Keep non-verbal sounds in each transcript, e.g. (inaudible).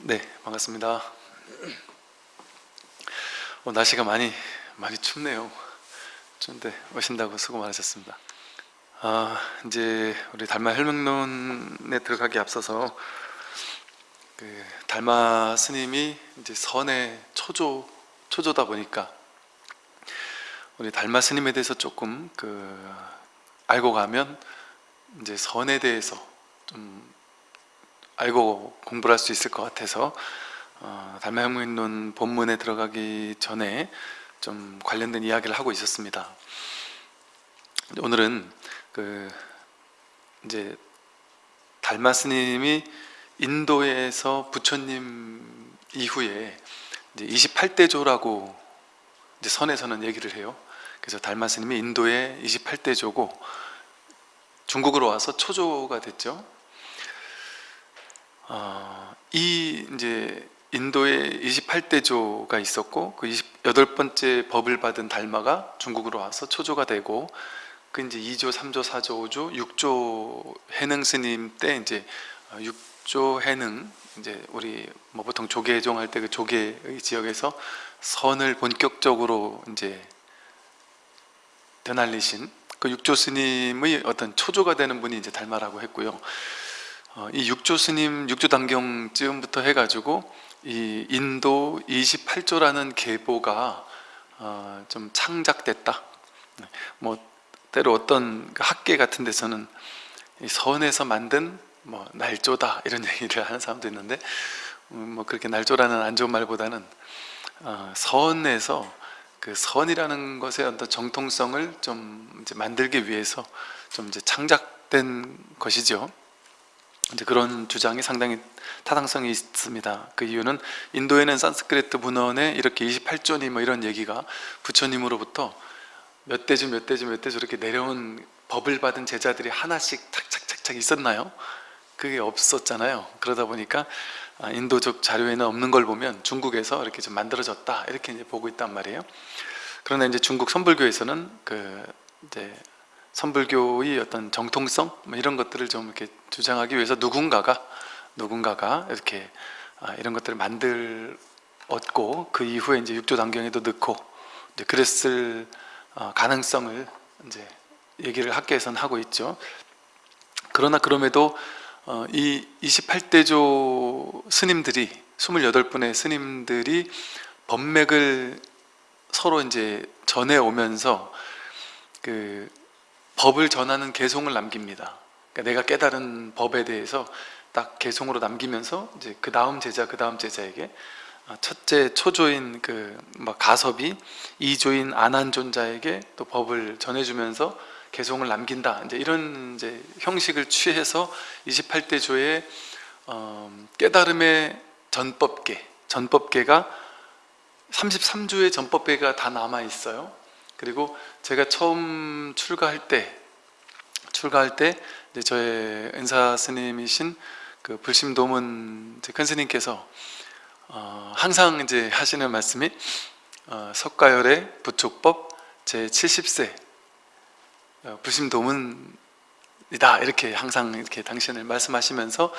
네, 반갑습니다. 어, 날씨가 많이 많이 춥네요. 추운데 오신다고 수고 많으셨습니다. 아, 이제 우리 달마 혈명론에 들어가기 앞서서 그 달마 스님이 이제 선의 초조 초조다 보니까 우리 달마 스님에 대해서 조금 그 알고 가면 이제 선에 대해서 좀 알고 공부를 할 수 있을 것 같아서 어, 달마형문론 본문에 들어가기 전에 좀 관련된 이야기를 하고 있었습니다. 오늘은 그 이제 달마 스님이 인도에서 부처님 이후에 이제 28대조라고 이제 선에서는 얘기를 해요. 그래서 달마 스님이 인도의 28대조고 중국으로 와서 초조가 됐죠. 어, 이 이제 인도에 28대조가 있었고 그 28번째 법을 받은 달마가 중국으로 와서 초조가 되고 그 이제 2조, 3조, 4조, 5조, 6조 해능 스님 때 이제 6조 해능 이제 우리 뭐 보통 조계종 할 때 그 조계의 지역에서 선을 본격적으로 이제 되날리신 그 6조 스님의 어떤 초조가 되는 분이 이제 달마라고 했고요. 어, 이 육조 스님 육조 단경쯤부터 해가지고 이 인도 28조라는 계보가 어, 좀 창작됐다. 네, 뭐 때로 어떤 그 학계 같은 데서는 선에서 만든 뭐 날조다 이런 (laughs) 얘기를 하는 사람도 있는데 음, 뭐 그렇게 날조라는 안 좋은 말보다는 어, 선에서 그 선이라는 것의 어떤 정통성을 좀 이제 만들기 위해서 좀 이제 창작된 것이죠. 이제 그런 주장이 상당히 타당성이 있습니다. 그 이유는 인도에는 산스크리트 문헌에 이렇게 28조니 뭐 이런 얘기가 부처님으로부터 몇 대주 몇 대주 몇 대주 이렇게 내려온 법을 받은 제자들이 하나씩 착착착착 있었나요? 그게 없었잖아요. 그러다 보니까 아, 인도적 자료에는 없는 걸 보면 중국에서 이렇게 좀 만들어졌다 이렇게 이제 보고 있단 말이에요. 그러나 이제 중국 선불교에서는 그 이제 선불교의 어떤 정통성 뭐 이런 것들을 좀 이렇게 주장하기 위해서 누군가가 누군가가 이렇게 아, 이런 것들을 만들었고 그 이후에 이제 육조 단경에도 넣고 이제 그랬을 어, 가능성을 이제 얘기를 학계에서는 하고 있죠. 그러나 그럼에도 어, 이 28대조 스님들이 28분의 스님들이 법맥을 서로 이제 전해 오면서 그 법을 전하는 개송을 남깁니다. 그러니까 내가 깨달은 법에 대해서 딱 개송으로 남기면서 이제 그 다음 제자 그 다음 제자에게 아, 첫째 초조인 그뭐 가섭이 이조인 안한존자에게 또 법을 전해주면서 개송을 남긴다. 이제 이런 이제 형식을 취해서 28대 조의 어, 깨달음의 전법계, 전법계가 33조의 전법계가 다 남아 있어요. 그리고 제가 처음 출가할 때 출가할 때 저의 은사 스님이신 그 불심 도문 큰 스님께서 어, 항상 이제 하시는 말씀이 어, 석가열의 부촉법 제 70세 어, 불심 도문이다. 이렇게 항상 이렇게 당신을 말씀하시면서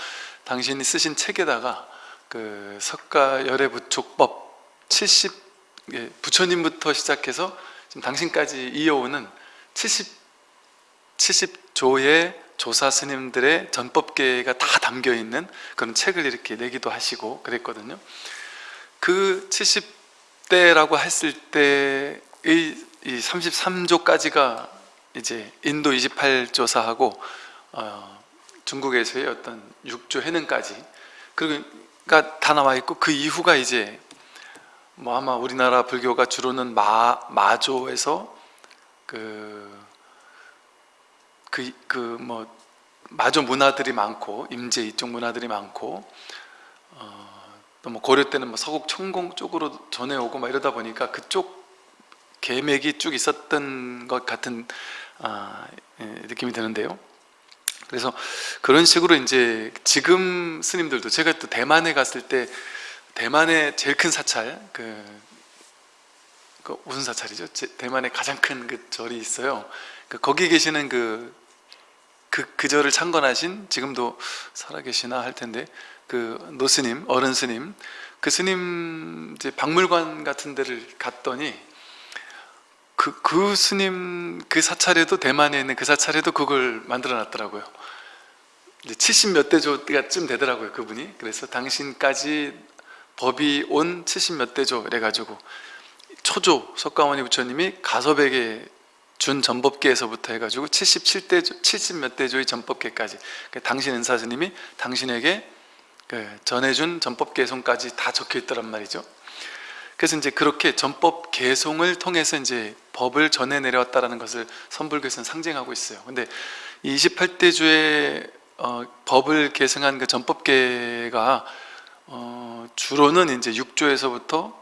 당신이 쓰신 책에다가 그 석가열의 부촉법 70 예, 부처님부터 시작해서 지금 당신까지 이어오는 70, 70조의 조사 스님들의 전법계가 다 담겨있는 그런 책을 이렇게 내기도 하시고 그랬거든요. 그 70대라고 했을 때의 이 33조까지가 이제 인도 28조사하고 어, 중국에서의 어떤 6조 해능까지 그러니까 다 나와 있고 그 이후가 이제 뭐 아마 우리나라 불교가 주로는 마, 마조에서 그, 그, 그 뭐, 마조 문화들이 많고, 임제 이쪽 문화들이 많고, 어, 또뭐 고려 때는 뭐 서국 천공 쪽으로 전해오고 막 이러다 보니까 그쪽 계맥이 쭉 있었던 것 같은 아, 예, 느낌이 드는데요. 그래서 그런 식으로 이제 지금 스님들도 제가 또 대만에 갔을 때 대만의 제일 큰 사찰 그, 그 무슨 사찰이죠? 대만의 가장 큰 그 절이 있어요. 그 거기 계시는 그, 그, 그 절을 창건하신 지금도 살아계시나 할 텐데 그 노스님, 어른 스님, 그 스님 이제 박물관 같은 데를 갔더니 그, 그 스님 그 사찰에도 대만에 있는 그 사찰에도 그걸 만들어 놨더라고요. 이제 70 몇 대조가쯤 되더라고요, 그분이. 그래서 당신까지 법이 온 70몇 대조 이래가지고 초조 석가모니 부처님이 가섭에게 준 전법계에서부터 해가지고 77대 70몇 대조의 전법계까지 그 당신 은사스님이 당신에게 그 전해준 전법 개송까지 다 적혀 있더란 말이죠. 그래서 이제 그렇게 전법 개송을 통해서 이제 법을 전해 내려왔다라는 것을 선불교에서는 상징하고 있어요. 근데 28대주의 어, 법을 계승한 그 전법계가 어, 주로는 이제 6조에서부터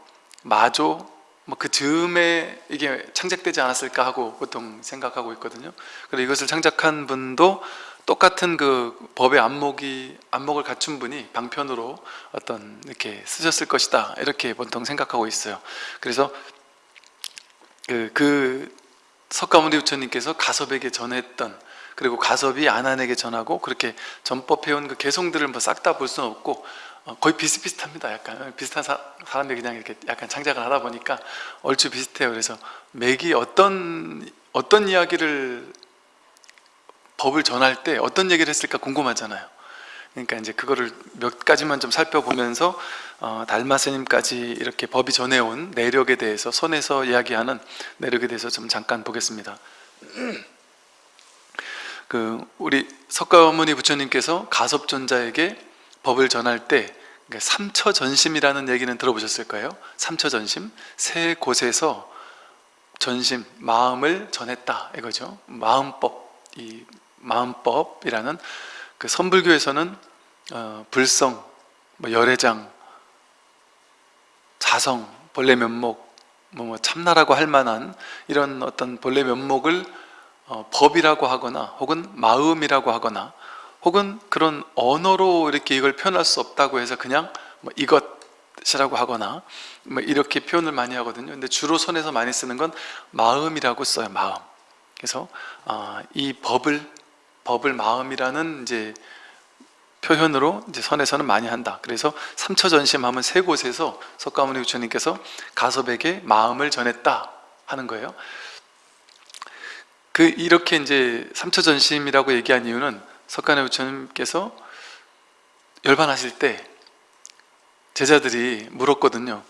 마조 뭐 그 즈음에 이게 창작되지 않았을까 하고 보통 생각하고 있거든요. 그리고 이것을 창작한 분도 똑같은 그 법의 안목이 안목을 갖춘 분이 방편으로 어떤 이렇게 쓰셨을 것이다 이렇게 보통 생각하고 있어요. 그래서 그, 그 석가모니 부처님께서 가섭에게 전했던 그리고 가섭이 안한에게 전하고 그렇게 전법해온 그 개성들을 뭐 싹 다 볼 수는 없고 어, 거의 비슷비슷합니다. 약간 비슷한 사, 사람들이 그냥 이렇게 약간 창작을 하다 보니까 얼추 비슷해요. 그래서 맥이 어떤 어떤 이야기를 법을 전할 때 어떤 얘기를 했을까 궁금하잖아요. 그러니까 이제 그거를 몇 가지만 좀 살펴보면서 어, 달마 스님까지 이렇게 법이 전해온 내력에 대해서 손에서 이야기하는 내력에 대해서 좀 잠깐 보겠습니다. (clears throat) 그 우리 석가모니 부처님께서 가섭존자에게 법을 전할 때 그러니까 삼처전심이라는 얘기는 들어보셨을 까요? 삼처전심. 세 곳에서 전심 마음을 전했다 이거죠. 마음법. 이 마음법이라는 그 선불교에서는 어, 불성, 뭐 열애장, 자성, 본래 면목, 뭐, 뭐 참나라고 할 만한 이런 어떤 본래 면목을 어, 법이라고 하거나 혹은 마음이라고 하거나 혹은 그런 언어로 이렇게 이걸 표현할 수 없다고 해서 그냥 뭐 이것이라고 하거나 뭐 이렇게 표현을 많이 하거든요. 근데 주로 손에서 많이 쓰는 건 마음이라고 써요. 마음. 그래서 어, 이 법을 법을 마음이라는 이제 표현으로 이제 선에서는 많이 한다. 그래서 삼처전심하면 세 곳에서 석가모니 부처님께서 가섭에게 마음을 전했다 하는 거예요. 그 이렇게 이제 삼처전심이라고 얘기한 이유는 석가모니 부처님께서 열반하실 때 제자들이 물었거든요.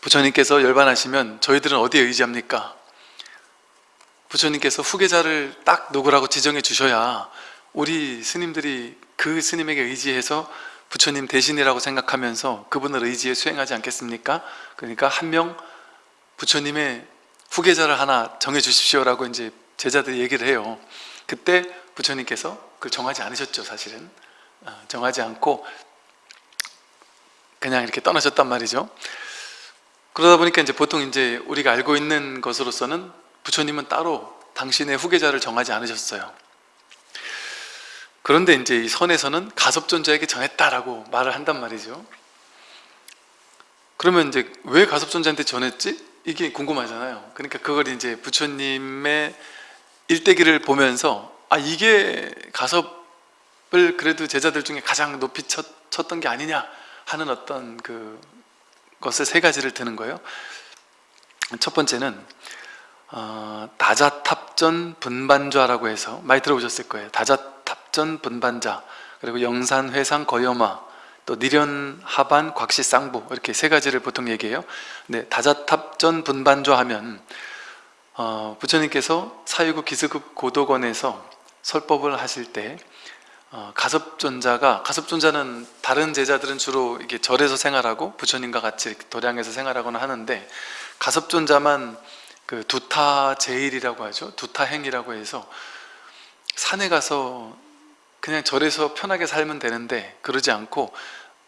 부처님께서 열반하시면 저희들은 어디에 의지합니까? 부처님께서 후계자를 딱 누구라고 지정해 주셔야 우리 스님들이 그 스님에게 의지해서 부처님 대신이라고 생각하면서 그분을 의지해 수행하지 않겠습니까? 그러니까 한 명 부처님의 후계자를 하나 정해 주십시오라고 이제 제자들이 얘기를 해요. 그때 부처님께서 그걸 정하지 않으셨죠, 사실은. 어, 정하지 않고 그냥 이렇게 떠나셨단 말이죠. 그러다 보니까 이제 보통 이제 우리가 알고 있는 것으로서는 부처님은 따로 당신의 후계자를 정하지 않으셨어요. 그런데 이제 이 선에서는 가섭존자에게 전했다라고 말을 한단 말이죠. 그러면 이제 왜 가섭존자한테 전했지? 이게 궁금하잖아요. 그러니까 그걸 이제 부처님의 일대기를 보면서 아 이게 가섭을 그래도 제자들 중에 가장 높이 쳤, 쳤던 게 아니냐 하는 어떤 그 것을 세 가지를 드는 거예요. 첫 번째는 어, 다자탑전 분반좌라고 해서 많이 들어보셨을 거예요. 다자탑전 분반자 그리고 영산 회상 거여마 또 니련 하반 곽시 쌍부 이렇게 세 가지를 보통 얘기해요. 네, 다자탑전 분반좌 하면 어, 부처님께서 사유국 기스급 고도건에서 설법을 하실 때 어, 가섭존자가 가섭존자는 다른 제자들은 주로 이게 절에서 생활하고 부처님과 같이 도량에서 생활하거나 하는데 가섭존자만 그 두타 제일이라고 하죠. 두타행이라고 해서 산에 가서 그냥 절에서 편하게 살면 되는데 그러지 않고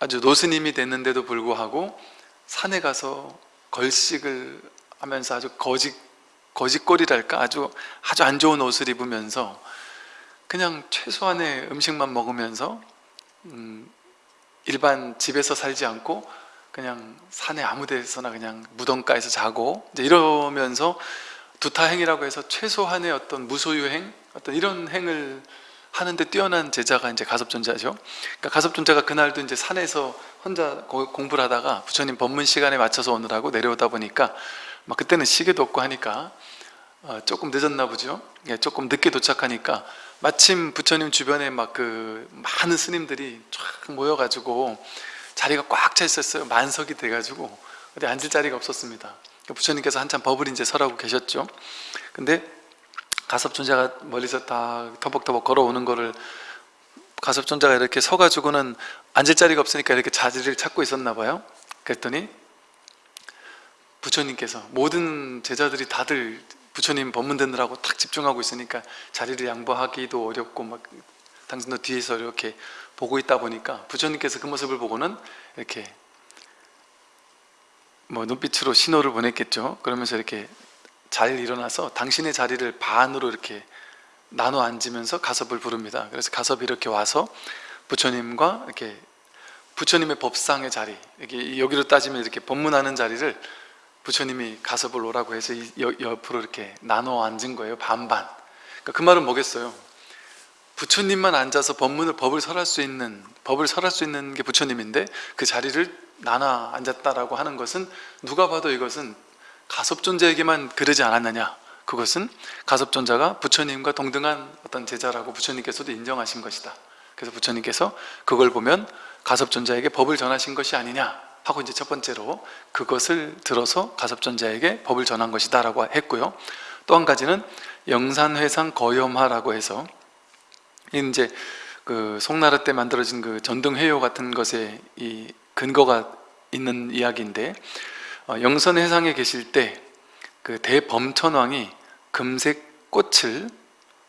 아주 노스님이 됐는데도 불구하고 산에 가서 걸식을 하면서 아주 거짓 거짓골이랄까 아주 아주 안 좋은 옷을 입으면서 그냥 최소한의 음식만 먹으면서 음, 일반 집에서 살지 않고 그냥 산에 아무 데서나 그냥 무덤가에서 자고 이제 이러면서 두타행이라고 해서 최소한의 어떤 무소유행 어떤 이런 행을 하는데 뛰어난 제자가 이제 가섭존자죠. 그러니까 가섭존자가 그날도 이제 산에서 혼자 고- 공부를 하다가 부처님 법문 시간에 맞춰서 오느라고 내려오다 보니까 막 그때는 시계도 없고 하니까 어, 조금 늦었나 보죠. 예, 조금 늦게 도착하니까 마침 부처님 주변에 막 그 많은 스님들이 쫙 모여가지고 자리가 꽉 차 있었어요. 만석이 돼가지고 어디 앉을 자리가 없었습니다. 그러니까 부처님께서 한참 법을 이제 설하고 계셨죠. 근데 가섭존자가 멀리서 다 터벅터벅 걸어오는 거를 가섭존자가 이렇게 서가지고는 앉을 자리가 없으니까 이렇게 자리를 찾고 있었나 봐요. 그랬더니 부처님께서 모든 제자들이 다들 부처님 법문 듣느라고 탁 집중하고 있으니까 자리를 양보하기도 어렵고 막 당신도 뒤에서 이렇게 보고 있다 보니까 부처님께서 그 모습을 보고는 이렇게 뭐 눈빛으로 신호를 보냈겠죠. 그러면서 이렇게 잘 일어나서 당신의 자리를 반으로 이렇게 나눠 앉으면서 가섭을 부릅니다. 그래서 가섭이 이렇게 와서 부처님과 이렇게 부처님의 법상의 자리, 여기로 따지면 이렇게 법문하는 자리를 부처님이 가섭을 오라고 해서 옆으로 이렇게 나눠 앉은 거예요. 반반. 그러니까 그 말은 뭐겠어요? 부처님만 앉아서 법문을 법을 설할 수 있는 법을 설할 수 있는 게 부처님인데 그 자리를 나눠 앉았다라고 하는 것은 누가 봐도 이것은 가섭존자에게만 그러지 않았느냐 그것은 가섭존자가 부처님과 동등한 어떤 제자라고 부처님께서도 인정하신 것이다 그래서 부처님께서 그걸 보면 가섭존자에게 법을 전하신 것이 아니냐 하고 이제 첫 번째로 그것을 들어서 가섭존자에게 법을 전한 것이다 라고 했고요. 또 한 가지는 영산회상 거염화라고 해서 이제 그 송나라 때 만들어진 그 전등회요 같은 것에 이 근거가 있는 이야기인데 어, 영선회상에 계실 때 그 대범천왕이 금색 꽃을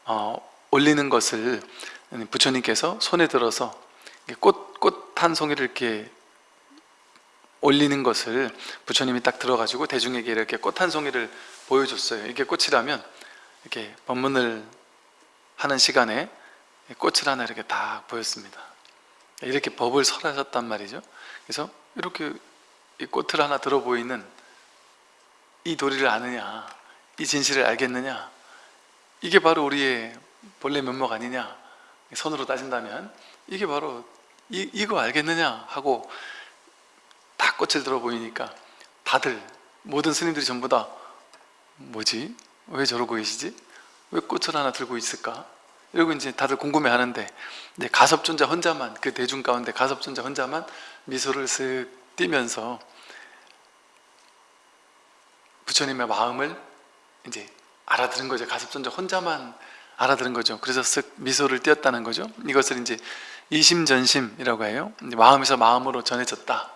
어, 올리는 것을 부처님께서 손에 들어서 꽃 꽃 한 송이를 이렇게 올리는 것을 부처님이 딱 들어가지고 대중에게 이렇게 꽃 한 송이를 보여줬어요. 이게 꽃이라면 이렇게 법문을 하는 시간에 꽃을 하나 이렇게 딱 보였습니다. 이렇게 법을 설하셨단 말이죠. 그래서 이렇게 이 꽃을 하나 들어 보이는 이 도리를 아느냐, 이 진실을 알겠느냐, 이게 바로 우리의 본래 면목 아니냐, 선으로 따진다면 이게 바로 이, 이거 알겠느냐 하고 딱 꽃을 들어 보이니까 다들 모든 스님들이 전부 다 뭐지? 왜 저러고 계시지? 왜 꽃을 하나 들고 있을까? 이러고 이제 다들 궁금해 하는데 이제 가섭존자 혼자만 그 대중 가운데 가섭존자 혼자만 미소를 쓱 띠면서 부처님의 마음을 이제 알아들은 거죠. 가섭존자 혼자만 알아들은 거죠. 그래서 쓱 미소를 띄었다는 거죠. 이것을 이제 이심전심이라고 해요. 마음에서 마음으로 전해졌다.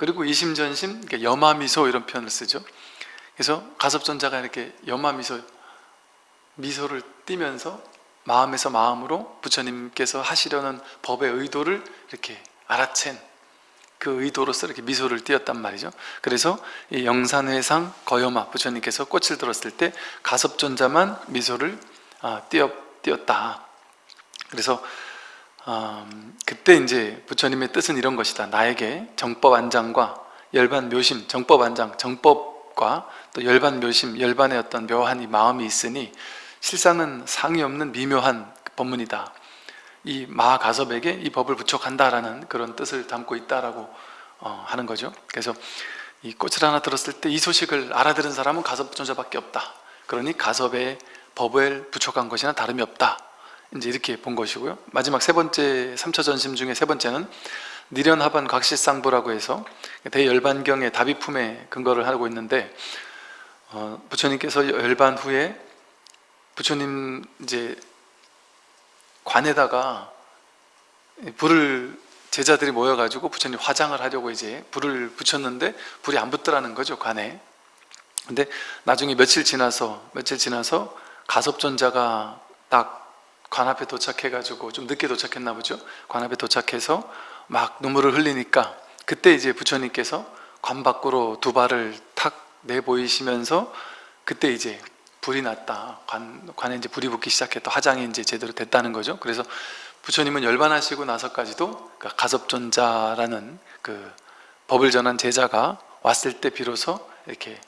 그리고 이심전심, 그러니까 염화미소 이런 표현을 쓰죠. 그래서 가섭존자가 이렇게 염화미소, 미소를 띠면서 마음에서 마음으로 부처님께서 하시려는 법의 의도를 이렇게 알아챈 그 의도로서 이렇게 미소를 띄었단 말이죠. 그래서 이 영산회상 거여마 부처님께서 꽃을 들었을 때 가섭존자만 미소를 아, 띄었, 띄었다. 그래서 음, 그때 이제 부처님의 뜻은 이런 것이다. 나에게 정법 안장과 열반 묘심, 정법 안장, 정법과 또 열반 묘심, 열반의 어떤 묘한 이 마음이 있으니 실상은 상이 없는 미묘한 법문이다. 이 마가섭에게 이 법을 부촉한다라는 그런 뜻을 담고 있다라고 어, 하는 거죠. 그래서 이 꽃을 하나 들었을 때 이 소식을 알아들은 사람은 가섭존자밖에 없다. 그러니 가섭의 법을 부촉한 것이나 다름이 없다. 이제 이렇게 본 것이고요. 마지막 세 번째 삼처 전심 중에 세 번째는 니련하반 각시상부라고 해서 대열반경의 다비품에 근거를 하고 있는데 어, 부처님께서 열반 후에 부처님 이제 관에다가 불을 제자들이 모여가지고 부처님 화장을 하려고 이제 불을 붙였는데 불이 안 붙더라는 거죠 관에. 근데 나중에 며칠 지나서 며칠 지나서 가섭존자가 딱 관 앞에 도착해가지고 좀 늦게 도착했나 보죠. 관 앞에 도착해서 막 눈물을 흘리니까 그때 이제 부처님께서 관 밖으로 두 발을 탁 내보이시면서 그때 이제 불이 났다. 관, 관에 이제 불이 붙기 시작했다. 화장이 이제 제대로 됐다는 거죠. 그래서 부처님은 열반하시고 나서까지도 그 가섭존자라는 그 법을 전한 제자가 왔을 때 비로소 이렇게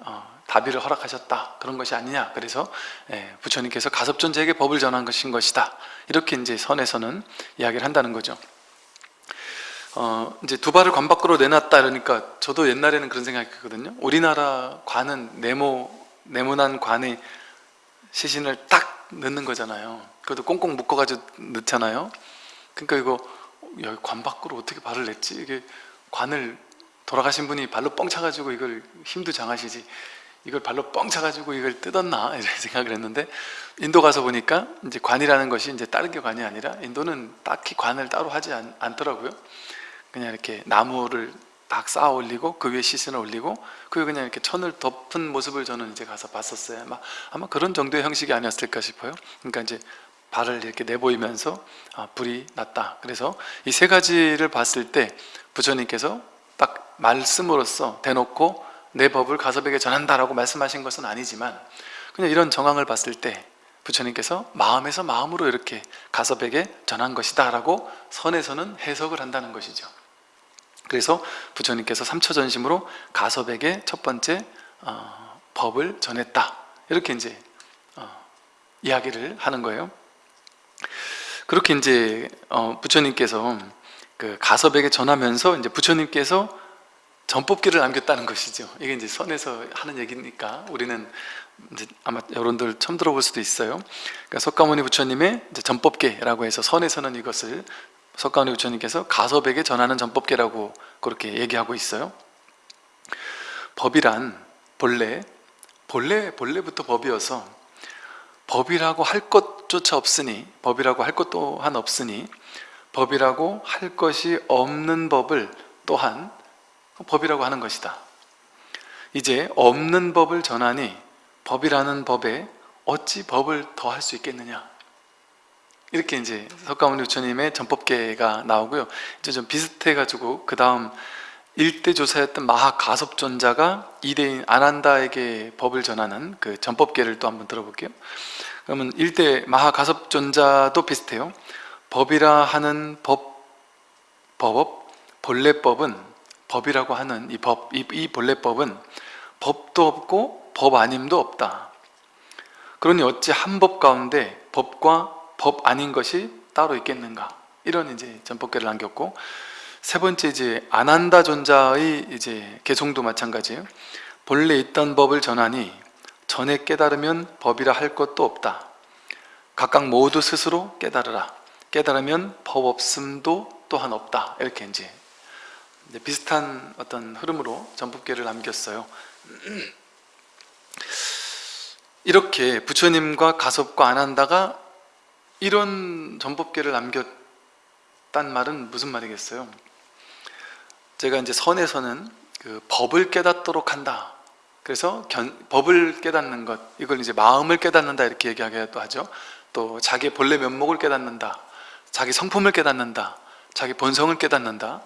어, 다 합의를 허락하셨다. 그런 것이 아니냐. 그래서 예, 부처님께서 가섭존자에게 법을 전한 것인 것이다. 이렇게 이제 선에서는 이야기를 한다는 거죠. 어, 이제 두 발을 관 밖으로 내놨다 그러니까 저도 옛날에는 그런 생각했거든요. 우리나라 관은 네모 네모난 관에 시신을 딱 넣는 거잖아요. 그것도 꽁꽁 묶어가지고 넣잖아요. 그러니까 이거 여기 관 밖으로 어떻게 발을 냈지? 이게 관을 돌아가신 분이 발로 뻥 차가지고 이걸 힘도 장하시지 이걸 발로 뻥 차가지고 이걸 뜯었나? (laughs) 이런 생각을 했는데 인도 가서 보니까 이제 관이라는 것이 이제 다른 게 관이 아니라 인도는 딱히 관을 따로 하지 않, 않더라고요. 그냥 이렇게 나무를 딱 쌓아 올리고 그 위에 시신을 올리고 그 위에 그냥 이렇게 천을 덮은 모습을 저는 이제 가서 봤었어요. 아마, 아마 그런 정도의 형식이 아니었을까 싶어요. 그러니까 이제 발을 이렇게 내보이면서 아, 불이 났다. 그래서 이 세 가지를 봤을 때 부처님께서 딱 말씀으로써 대놓고 내 법을 가섭에게 전한다라고 말씀하신 것은 아니지만 그냥 이런 정황을 봤을 때 부처님께서 마음에서 마음으로 이렇게 가섭에게 전한 것이다 라고 선에서는 해석을 한다는 것이죠. 그래서 부처님께서 삼처전심으로 가섭에게 첫 번째 어, 법을 전했다. 이렇게 이제 어, 이야기를 하는 거예요. 그렇게 이제 어, 부처님께서 그 가섭에게 전하면서 이제 부처님께서 전법기를 남겼다는 것이죠. 이게 이제 선에서 하는 얘기니까 우리는 이제 아마 여러분들 처음 들어볼 수도 있어요. 그러니까 석가모니 부처님의 전법계라고 해서 선에서는 이것을 석가모니 부처님께서 가섭에게 전하는 전법계라고 그렇게 얘기하고 있어요. 법이란 본래 본래 본래부터 법이어서 법이라고 할 것조차 없으니 법이라고 할 것 또한 없으니 법이라고 할 것이 없는 법을 또한 법이라고 하는 것이다. 이제 없는 법을 전하니 법이라는 법에 어찌 법을 더할 수 있겠느냐? 이렇게 이제 석가모니 부처님의 전법계가 나오고요. 이제 좀 비슷해가지고 그 다음 일대 조사였던 마하가섭존자가 이대인 아난다에게 법을 전하는 그 전법계를 또 한번 들어볼게요. 그러면 일대 마하가섭존자도 비슷해요. 법이라 하는 법, 법, 본래법은 법이라고 하는 이 법, 이, 이 본래법은 법도 없고 법 아님도 없다. 그러니 어찌 한 법 가운데 법과 법 아닌 것이 따로 있겠는가? 이런 이제 전법계를 남겼고 세 번째 이제 아난다 존자의 이제 개송도 마찬가지예요. 본래 있던 법을 전하니 전에 깨달으면 법이라 할 것도 없다. 각각 모두 스스로 깨달으라. 깨달으면 법 없음도 또한 없다. 이렇게 이제 비슷한 어떤 흐름으로 전법계를 남겼어요. 이렇게 부처님과 가섭과 안한다가 이런 전법계를 남겼단 말은 무슨 말이겠어요? 제가 이제 선에서는 그 법을 깨닫도록 한다. 그래서 견, 법을 깨닫는 것, 이걸 이제 마음을 깨닫는다 이렇게 얘기하기도 하죠. 또 자기 본래 면목을 깨닫는다. 자기 성품을 깨닫는다. 자기 본성을 깨닫는다.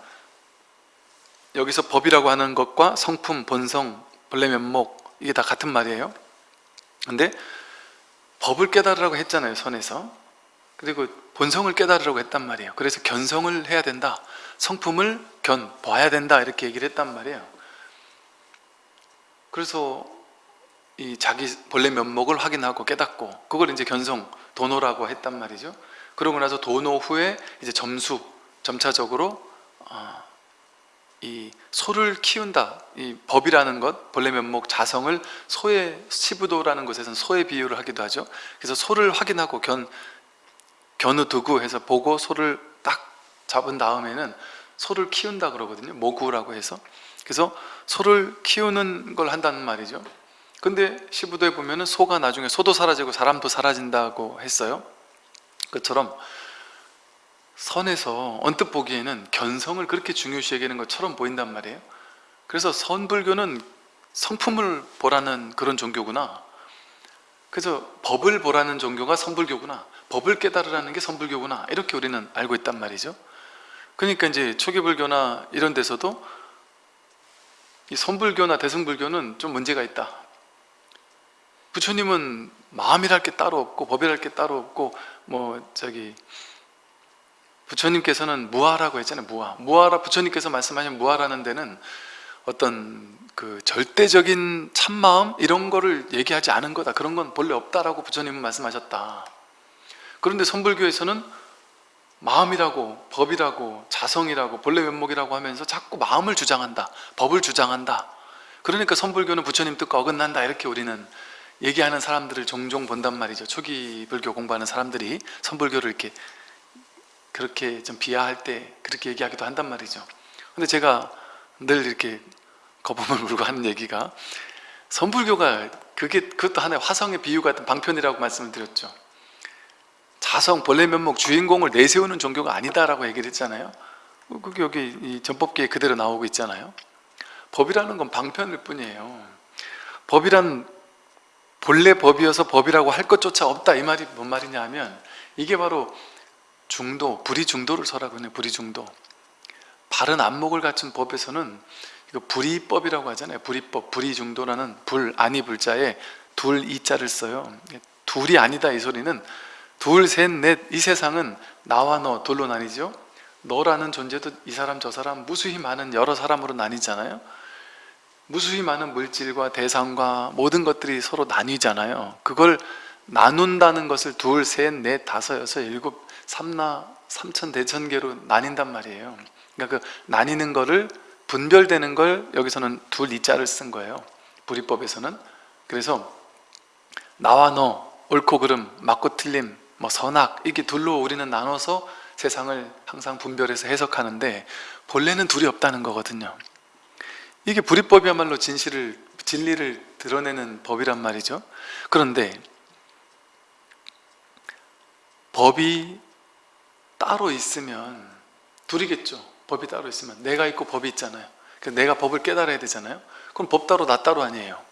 여기서 법이라고 하는 것과 성품, 본성, 본래 면목 이게 다 같은 말이에요. 근데 법을 깨달으라고 했잖아요 선에서. 그리고 본성을 깨달으라고 했단 말이에요. 그래서 견성을 해야 된다. 성품을 견, 봐야 된다. 이렇게 얘기를 했단 말이에요. 그래서 이 자기 본래 면목을 확인하고 깨닫고 그걸 이제 견성, 도노라고 했단 말이죠. 그러고 나서 도노 후에 이제 점수, 점차적으로 어, 이 소를 키운다. 이 법이라는 것 본래 면목 자성을 소의 시부도라는 곳에서는 소의 비유를 하기도 하죠. 그래서 소를 확인하고 견 견우 두구 해서 보고 소를 딱 잡은 다음에는 소를 키운다 그러거든요. 모구라고 해서. 그래서 소를 키우는 걸 한다는 말이죠. 근데 시부도에 보면은 소가 나중에 소도 사라지고 사람도 사라진다고 했어요. 그처럼 선에서 언뜻 보기에는 견성을 그렇게 중요시 여기는 것처럼 보인단 말이에요. 그래서 선불교는 성품을 보라는 그런 종교구나. 그래서 법을 보라는 종교가 선불교구나. 법을 깨달으라는 게 선불교구나. 이렇게 우리는 알고 있단 말이죠. 그러니까 이제 초기불교나 이런 데서도 이 선불교나 대승불교는 좀 문제가 있다. 부처님은 마음이랄 게 따로 없고 법이랄 게 따로 없고 뭐 저기 부처님께서는 무아라고 했잖아요 무아. 무아라 부처님께서 말씀하신 무아라는 데는 어떤 그 절대적인 참마음 이런 거를 얘기하지 않은 거다. 그런 건 본래 없다라고 부처님은 말씀하셨다. 그런데 선불교에서는 마음이라고 법이라고 자성이라고 본래 면목이라고 하면서 자꾸 마음을 주장한다 법을 주장한다. 그러니까 선불교는 부처님 뜻과 어긋난다. 이렇게 우리는 얘기하는 사람들을 종종 본단 말이죠. 초기 불교 공부하는 사람들이 선불교를 이렇게 그렇게 좀 비하할 때 그렇게 얘기하기도 한단 말이죠. 근데 제가 늘 이렇게 거품을 (laughs) 물고 하는 얘기가 선불교가 그게 그것도 하나의 화성의 비유 같은 방편이라고 말씀을 드렸죠. 자성, 본래 면목, 주인공을 내세우는 종교가 아니다라고 얘기를 했잖아요. 그게 여기 이 전법계에 그대로 나오고 있잖아요. 법이라는 건 방편일 뿐이에요. 법이란 본래 법이어서 법이라고 할 것조차 없다 이 말이 뭔 말이냐 하면 이게 바로 중도, 불이 중도를 설하고 있는 불이 중도. 바른 안목을 갖춘 법에서는 이거 불이법이라고 하잖아요. 불이법, 불이 중도라는 불, 아니 불자에 둘, 이 자를 써요. 둘이 아니다 이 소리는 둘, 셋, 넷 이 세상은 나와 너 둘로 나뉘죠. 너라는 존재도 이 사람 저 사람 무수히 많은 여러 사람으로 나뉘잖아요. 무수히 많은 물질과 대상과 모든 것들이 서로 나뉘잖아요. 그걸 나눈다는 것을 둘, 셋, 넷, 다섯, 여섯, 일곱, 삼나, 삼천, 대천계로 나뉜단 말이에요. 그러니까 그 나뉘는 거를 분별되는 걸 여기서는 둘 이자를 쓴 거예요. 불이법에서는. 그래서 나와 너, 옳고 그름, 맞고 틀림, 뭐 선악 이게 둘로 우리는 나눠서 세상을 항상 분별해서 해석하는데 본래는 둘이 없다는 거거든요. 이게 불이법이야말로 진실을 진리를 드러내는 법이란 말이죠. 그런데 법이 따로 있으면 둘이겠죠. 법이 따로 있으면. 내가 있고 법이 있잖아요. 그러니까 내가 법을 깨달아야 되잖아요. 그럼 법 따로 나 따로 아니에요.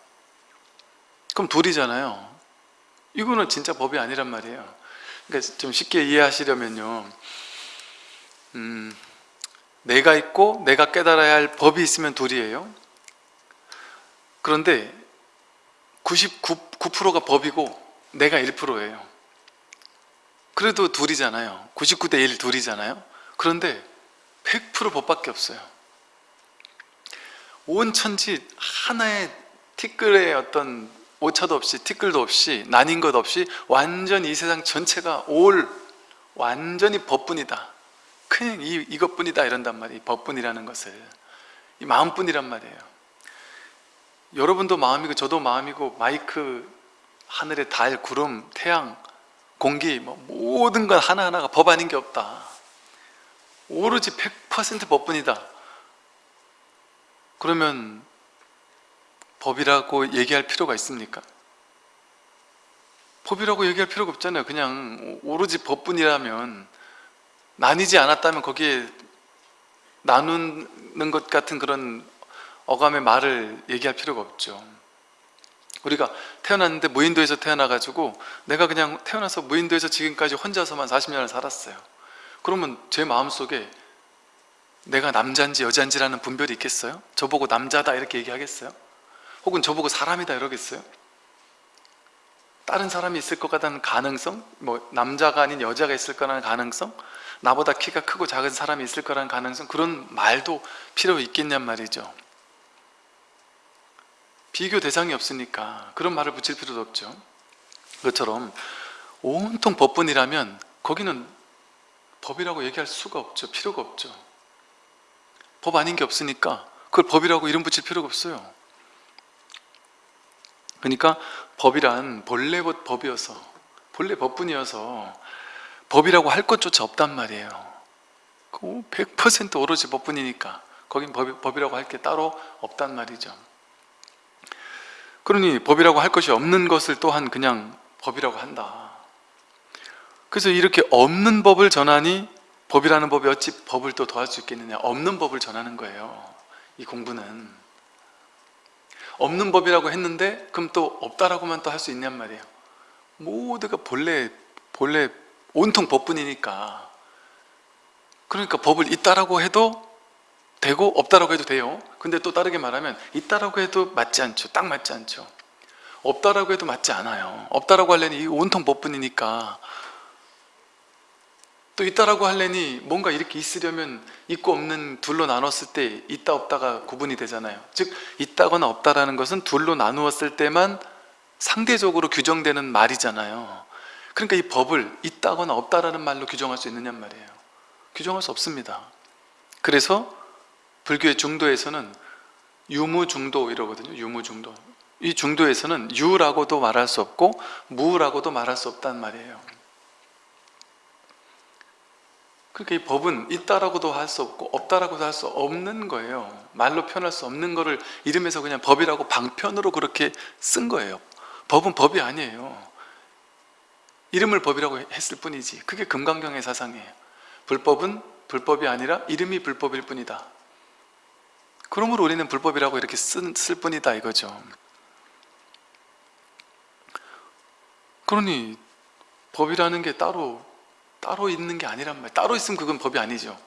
그럼 둘이잖아요. 이거는 진짜 법이 아니란 말이에요. 그러니까 좀 쉽게 이해하시려면요. 음, 내가 있고 내가 깨달아야 할 법이 있으면 둘이에요. 그런데 99%가 법이고 내가 1%예요 그래도 둘이잖아요. 99대 1 둘이잖아요. 그런데 100% 법밖에 없어요. 온 천지 하나의 티끌의 어떤 오차도 없이 티끌도 없이 나뉜 것 없이 완전히 이 세상 전체가 올 완전히 법뿐이다. 그냥 이, 이것뿐이다 이런단 말이에요. 법뿐이라는 것을. 이 마음뿐이란 말이에요. 여러분도 마음이고 저도 마음이고 마이크 하늘의 달, 구름, 태양, 공기 뭐 모든 것 하나하나가 법 아닌 게 없다. 오로지 100% 법뿐이다. 그러면 법이라고 얘기할 필요가 있습니까? 법이라고 얘기할 필요가 없잖아요. 그냥 오로지 법뿐이라면 나뉘지 않았다면 거기에 나누는 것 같은 그런 어감의 말을 얘기할 필요가 없죠 우리가 태어났는데 무인도에서 태어나가지고 내가 그냥 태어나서 무인도에서 지금까지 혼자서만 40년을 살았어요 그러면 제 마음속에 내가 남자인지 여자인지라는 분별이 있겠어요? 저보고 남자다 이렇게 얘기하겠어요? 혹은 저보고 사람이다 이러겠어요? 다른 사람이 있을 것 같다는 가능성? 뭐 남자가 아닌 여자가 있을 거라는 가능성? 나보다 키가 크고 작은 사람이 있을 거라는 가능성? 그런 말도 필요 있겠냔 말이죠 비교 대상이 없으니까 그런 말을 붙일 필요도 없죠. 그것처럼 온통 법뿐이라면 거기는 법이라고 얘기할 수가 없죠. 필요가 없죠. 법 아닌 게 없으니까 그걸 법이라고 이름 붙일 필요가 없어요. 그러니까 법이란 본래 법이어서 본래 법뿐이어서 법이라고 할 것조차 없단 말이에요. 100% 오로지 법뿐이니까 거긴 법, 이라고 할 게 따로 없단 말이죠 그러니 법이라고 할 것이 없는 것을 또한 그냥 법이라고 한다. 그래서 이렇게 없는 법을 전하니 법이라는 법이 어찌 법을 또 더할 수 있겠느냐? 없는 법을 전하는 거예요 이 공부는. 없는 법이라고 했는데 그럼 또 없다라고만 또 할 수 있냔 말이에요. 모두가 본래 본래 온통 법뿐이니까. 그러니까 법을 있다라고 해도 되고 없다라고 해도 돼요. 근데 또 다르게 말하면 있다라고 해도 맞지 않죠. 딱 맞지 않죠. 없다라고 해도 맞지 않아요. 없다라고 이 온통 법뿐이니까. 또 있다라고 할래니 뭔가 이렇게 있으려면 있고 없는 둘로 나눴을 때 있다 없다가 구분이 되잖아요. 즉 있다거나 없다라는 것은 둘로 나누었을 때만 상대적으로 규정되는 말이잖아요. 그러니까 이 법을 있다거나 없다라는 말로 규정할 수 있느냐 말이에요. 규정할 수 없습니다. 그래서 불교의 중도에서는 유무중도 이러거든요. 유무중도. 이 중도에서는 유라고도 말할 수 없고 무라고도 말할 수 없단 말이에요. 그러니까 이 법은 있다라고도 할 수 없고 없다라고도 할 수 없는 거예요. 말로 표현할 수 없는 거를 이름에서 그냥 법이라고 방편으로 그렇게 쓴 거예요. 법은 법이 아니에요. 이름을 법이라고 했을 뿐이지. 그게 금강경의 사상이에요. 불법은 불법이 아니라 이름이 불법일 뿐이다 그러므로 우리는 불법이라고 이렇게 쓴, 쓸 뿐이다 이거죠. 그러니 법이라는 게 따로 따로 있는 게 아니란 말 따로 있으면 그건 법이 아니죠.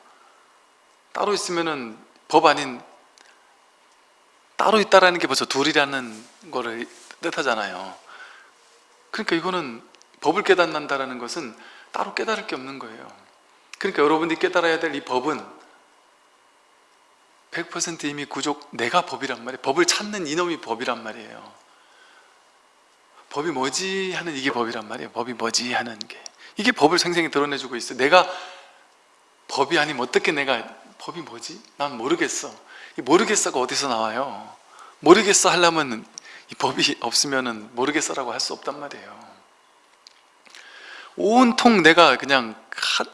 따로 있으면은 법 아닌 따로 있다라는 게 벌써 둘이라는 거를 뜻하잖아요. 그러니까 이거는 법을 깨닫는다는 것은 따로 깨달을 게 없는 거예요. 그러니까 여러분들이 깨달아야 될 이 법은 100% 이미 구족 내가 법이란 말이에요. 법을 찾는 이놈이 법이란 말이에요. 법이 뭐지 하는 이게 법이란 말이에요. 법이 뭐지 하는 게. 이게 법을 생생히 드러내주고 있어요 내가 법이 아니면 어떻게 내가 법이 뭐지? 난 모르겠어. 이 모르겠어가 어디서 나와요? 모르겠어 하려면 이 법이 없으면 모르겠어라고 할 수 없단 말이에요. 온통 내가 그냥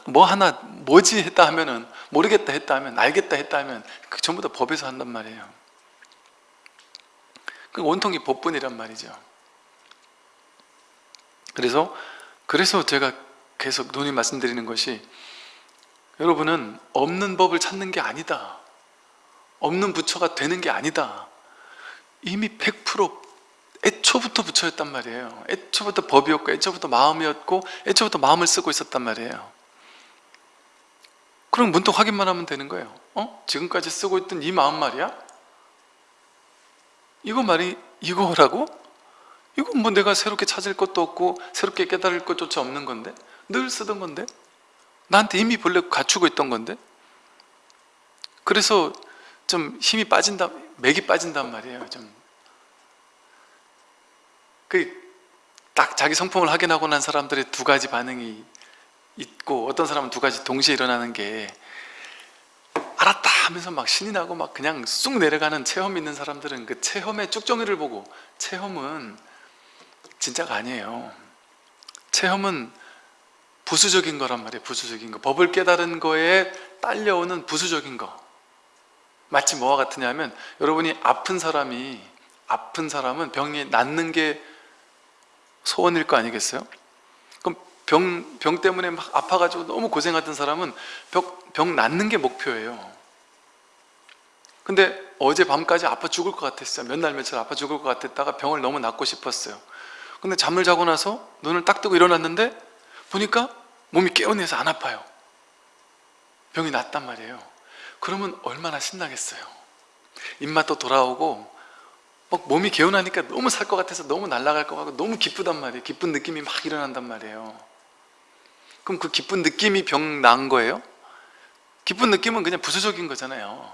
뭐 하나 뭐지 했다 하면은 모르겠다 했다 하면 알겠다 했다 하면 그 전부 다 법에서 한단 말이에요. 그 온통이 법뿐이란 말이죠. 그래서 그래서 제가 계속 논의 말씀드리는 것이 여러분은 없는 법을 찾는 게 아니다. 없는 부처가 되는 게 아니다. 이미 100% 애초부터 부처였단 말이에요. 애초부터 법이었고 애초부터 마음이었고 애초부터 마음을 쓰고 있었단 말이에요 그럼 문득 확인만 하면 되는 거예요 어? 지금까지 쓰고 있던 이 마음 말이야? 이거 말이 이거라고? 이건 뭐 내가 새롭게 찾을 것도 없고 새롭게 깨달을 것조차 없는 건데 늘 쓰던 건데 나한테 이미 본래 갖추고 있던 건데 그래서 좀 힘이 빠진다 맥이 빠진단 말이에요 좀 그 딱 자기 성품을 확인하고 난 사람들의 두 가지 반응이 있고 어떤 사람은 두 가지 동시에 일어나는 게 알았다 하면서 막 신이 나고 막 그냥 쑥 내려가는 체험 있는 사람들은 그 체험의 쭉정이를 보고 체험은 진짜가 아니에요. 체험은 부수적인 거란 말이에요 부수적인 거. 법을 깨달은 거에 딸려오는 부수적인 거. 마치 뭐와 같으냐면 여러분이 아픈 사람이 아픈 사람은 병이 낫는 게 소원일 거 아니겠어요? 병, 병 때문에 막 아파가지고 너무 고생하던 사람은 병, 병 낫는 게 목표예요. 근데 어제 밤까지 아파 죽을 것 같았어요. 몇 날 며칠 아파 죽을 것 같았다가 병을 너무 낫고 싶었어요. 근데 잠을 자고 나서 눈을 딱 뜨고 일어났는데 보니까 몸이 깨어내서 안 아파요. 병이 낫단 말이에요. 그러면 얼마나 신나겠어요. 입맛도 돌아오고 막 몸이 개운하니까 너무 살 것 같아서 너무 날아갈 것 같고 너무 기쁘단 말이에요. 기쁜 느낌이 막 일어난단 말이에요 그럼 그 기쁜 느낌이 병 난 거예요? 기쁜 느낌은 그냥 부수적인 거잖아요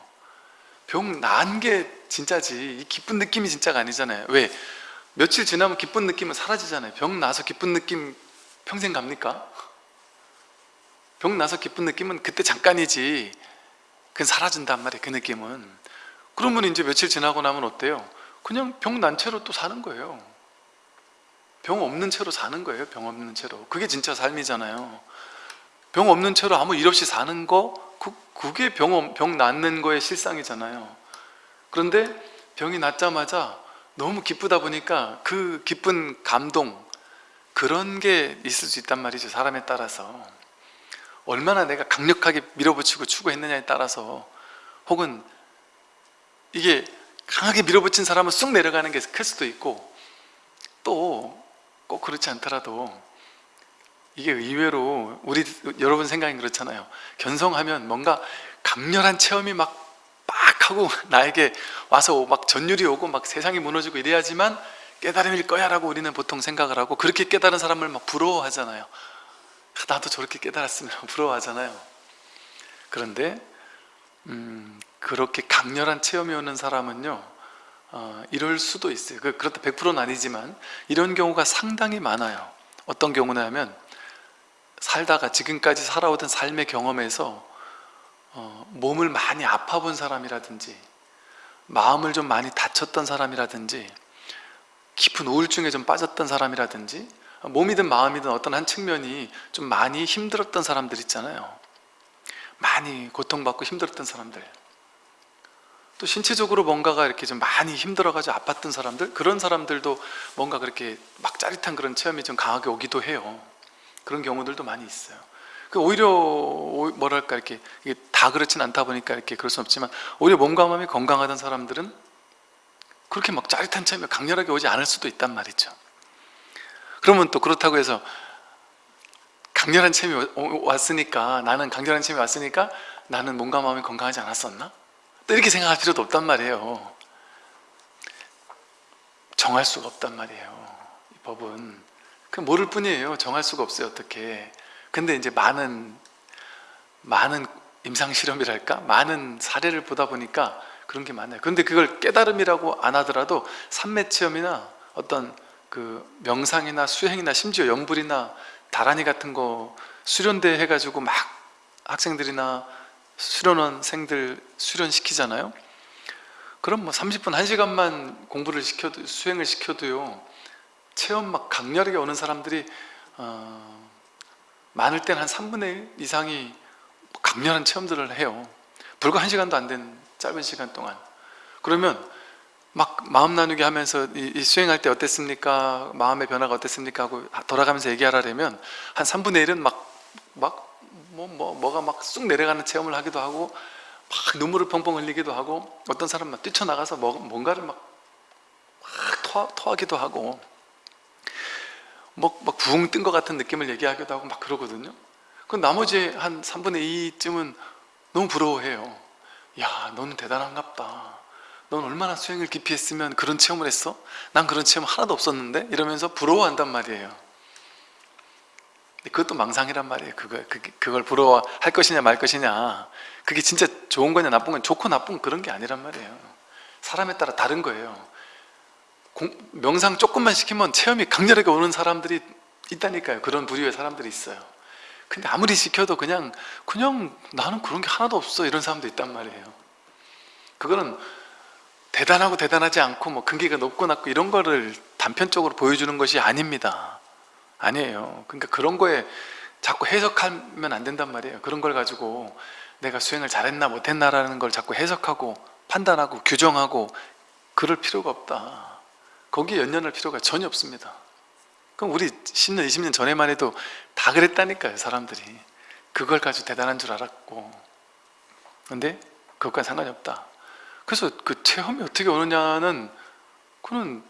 병 난 게 진짜지 이 기쁜 느낌이 진짜가 아니잖아요 왜? 며칠 지나면 기쁜 느낌은 사라지잖아요 병 나서 기쁜 느낌 평생 갑니까? 병 나서 기쁜 느낌은 그때 잠깐이지 그건 사라진단 말이에요 그 느낌은 그러면 이제 며칠 지나고 나면 어때요? 그냥 병 난 채로 또 사는 거예요 병 없는 채로 사는 거예요 병 없는 채로. 그게 진짜 삶이잖아요. 병 없는 채로 아무 일 없이 사는 거 그, 그게 병, 병 낫는 거의 실상이잖아요. 그런데 병이 낫자마자 너무 기쁘다 보니까 그 기쁜 감동 그런 게 있을 수 있단 말이죠 사람에 따라서. 얼마나 내가 강력하게 밀어붙이고 추구했느냐에 따라서. 혹은 이게 강하게 밀어붙인 사람은 쑥 내려가는 게 클 수도 있고 또 꼭 그렇지 않더라도 이게 의외로 우리 여러분 생각이 그렇잖아요. 견성하면 뭔가 강렬한 체험이 막 빡 하고 (laughs) 나에게 와서 막 전율이 오고 막 세상이 무너지고 이래야지만 깨달음일 거야 라고 우리는 보통 생각을 하고 그렇게 깨달은 사람을 막 부러워하잖아요. 나도 저렇게 깨달았으면 (laughs) 부러워하잖아요. 그런데 음, 그렇게 강렬한 체험이 오는 사람은요 어, 이럴 수도 있어요. 그- 그렇다 100%는 아니지만 이런 경우가 상당히 많아요. 어떤 경우냐면 살다가 지금까지 살아오던 삶의 경험에서 어, 몸을 많이 아파본 사람이라든지 마음을 좀 많이 다쳤던 사람이라든지 깊은 우울증에 좀 빠졌던 사람이라든지 몸이든 마음이든 어떤 한 측면이 좀 많이 힘들었던 사람들 있잖아요. 많이 고통받고 힘들었던 사람들 또 신체적으로 뭔가가 이렇게 좀 많이 힘들어가지고 아팠던 사람들 그런 사람들도 뭔가 그렇게 막 짜릿한 그런 체험이 좀 강하게 오기도 해요. 그런 경우들도 많이 있어요. 그 오히려 오- 뭐랄까 이렇게 다 그렇진 않다 보니까 이렇게 그럴 수 없지만 오히려 몸과 마음이 건강하던 사람들은 그렇게 막 짜릿한 체험이 강렬하게 오지 않을 수도 있단 말이죠. 그러면 또 그렇다고 해서 강렬한 체험이 왔으니까 나는 강렬한 체험이 왔으니까 나는 몸과 마음이 건강하지 않았었나? 또 이렇게 생각할 필요도 없단 말이에요. 정할 수가 없단 말이에요 이 법은. 그 모를 뿐이에요. 정할 수가 없어요 어떻게. 근데 이제 많은 많은 임상실험이랄까? 많은 사례를 보다 보니까 그런 게 많아요. 그런데 그걸 깨달음이라고 안 하더라도 삼매체험이나 어떤 그 명상이나 수행이나 심지어 연불이나 다라니 같은 거 수련대 해가지고 막 학생들이나 수련원생들 수련시키잖아요 그럼 뭐 30분, 1시간만 공부를 시켜도 수행을 시켜도요 체험 막 강렬하게 오는 사람들이 어, 많을 땐 한 3분의 1 이상이 강렬한 체험들을 해요 불과 1시간도 안 된 짧은 시간 동안 그러면 막 마음 나누게 하면서 이, 이 수행할 때 어땠습니까? 마음의 변화가 어땠습니까? 하고 돌아가면서 얘기하라면 한 3분의 1은 막, 막, 뭐, 뭐, 뭐가 막 쑥 내려가는 체험을 하기도 하고 막 눈물을 펑펑 흘리기도 하고 어떤 사람은 막 뛰쳐나가서 뭐, 뭔가를 막, 막 토하, 토하기도 하고 막, 막 부흥 뜬 것 같은 느낌을 얘기하기도 하고 막 그러거든요 그 나머지 한 3분의 2쯤은 너무 부러워해요 야 너는 대단한갑다 넌 얼마나 수행을 깊이 했으면 그런 체험을 했어? 난 그런 체험 하나도 없었는데? 이러면서 부러워한단 말이에요 그것도 망상이란 말이에요. 그걸, 그게- 그걸 부러워할 것이냐 말 것이냐. 그게 진짜 좋은 거냐 나쁜 거냐 좋고 나쁜 그런 게 아니란 말이에요. 사람에 따라 다른 거예요. 공- 명상 조금만 시키면 체험이 강렬하게 오는 사람들이 있다니까요. 그런 부류의 사람들이 있어요. 근데 아무리 시켜도 그냥 그냥 나는 그런 게 하나도 없어. 이런 사람도 있단 말이에요. 그거는 대단하고 대단하지 않고 뭐 근기가 높고 낮고 이런 거를 단편적으로 보여주는 것이 아닙니다 아니에요. 그러니까 그런 거에 자꾸 해석하면 안 된단 말이에요. 그런 걸 가지고 내가 수행을 잘했나 못했나라는 걸 자꾸 해석하고 판단하고 규정하고 그럴 필요가 없다. 거기에 연연할 필요가 전혀 없습니다. 그럼 우리 10년, 20년 전에만 해도 다 그랬다니까요 사람들이. 그걸 가지고 대단한 줄 알았고. 근데 그것과 상관이 없다. 그래서 그 체험이 어떻게 오느냐는 그는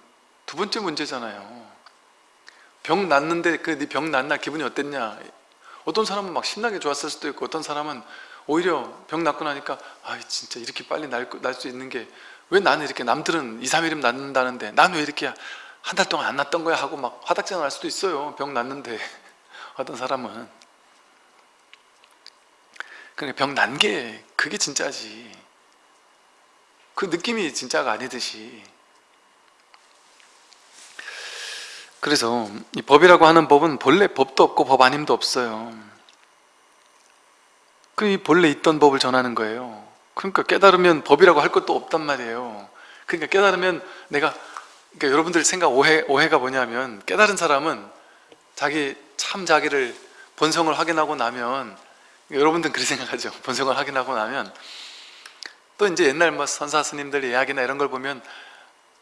두 번째 문제잖아요 병 났는데 그병 난날 기분이 어땠냐? 어떤 사람은 막 신나게 좋았을 수도 있고 어떤 사람은 오히려 병 낫고 나니까 아 진짜 이렇게 빨리 날 수 있는 게 왜 나는 이렇게 남들은 2, 3일이면 낫는다는데 난 왜 이렇게 한 달 동안 안 낫던 거야? 하고 막 화닥장 날 수도 있어요 병 났는데. (laughs) 어떤 사람은. 그러니까 병 난 게 그게 진짜지. 그 느낌이 진짜가 아니듯이 그래서 이 법이라고 하는 법은 본래 법도 없고 법 아님도 없어요. 그이 본래 있던 법을 전하는 거예요. 그러니까 깨달으면 법이라고 할 것도 없단 말이에요. 그러니까 깨달으면 내가 그러니까 여러분들 생각 오해, 오해가 뭐냐면 깨달은 사람은 자기 참 자기를 본성을 확인하고 나면 여러분들은 그렇게 생각하죠. 본성을 확인하고 나면 또 이제 옛날 뭐 선사 스님들 이야기나 이런 걸 보면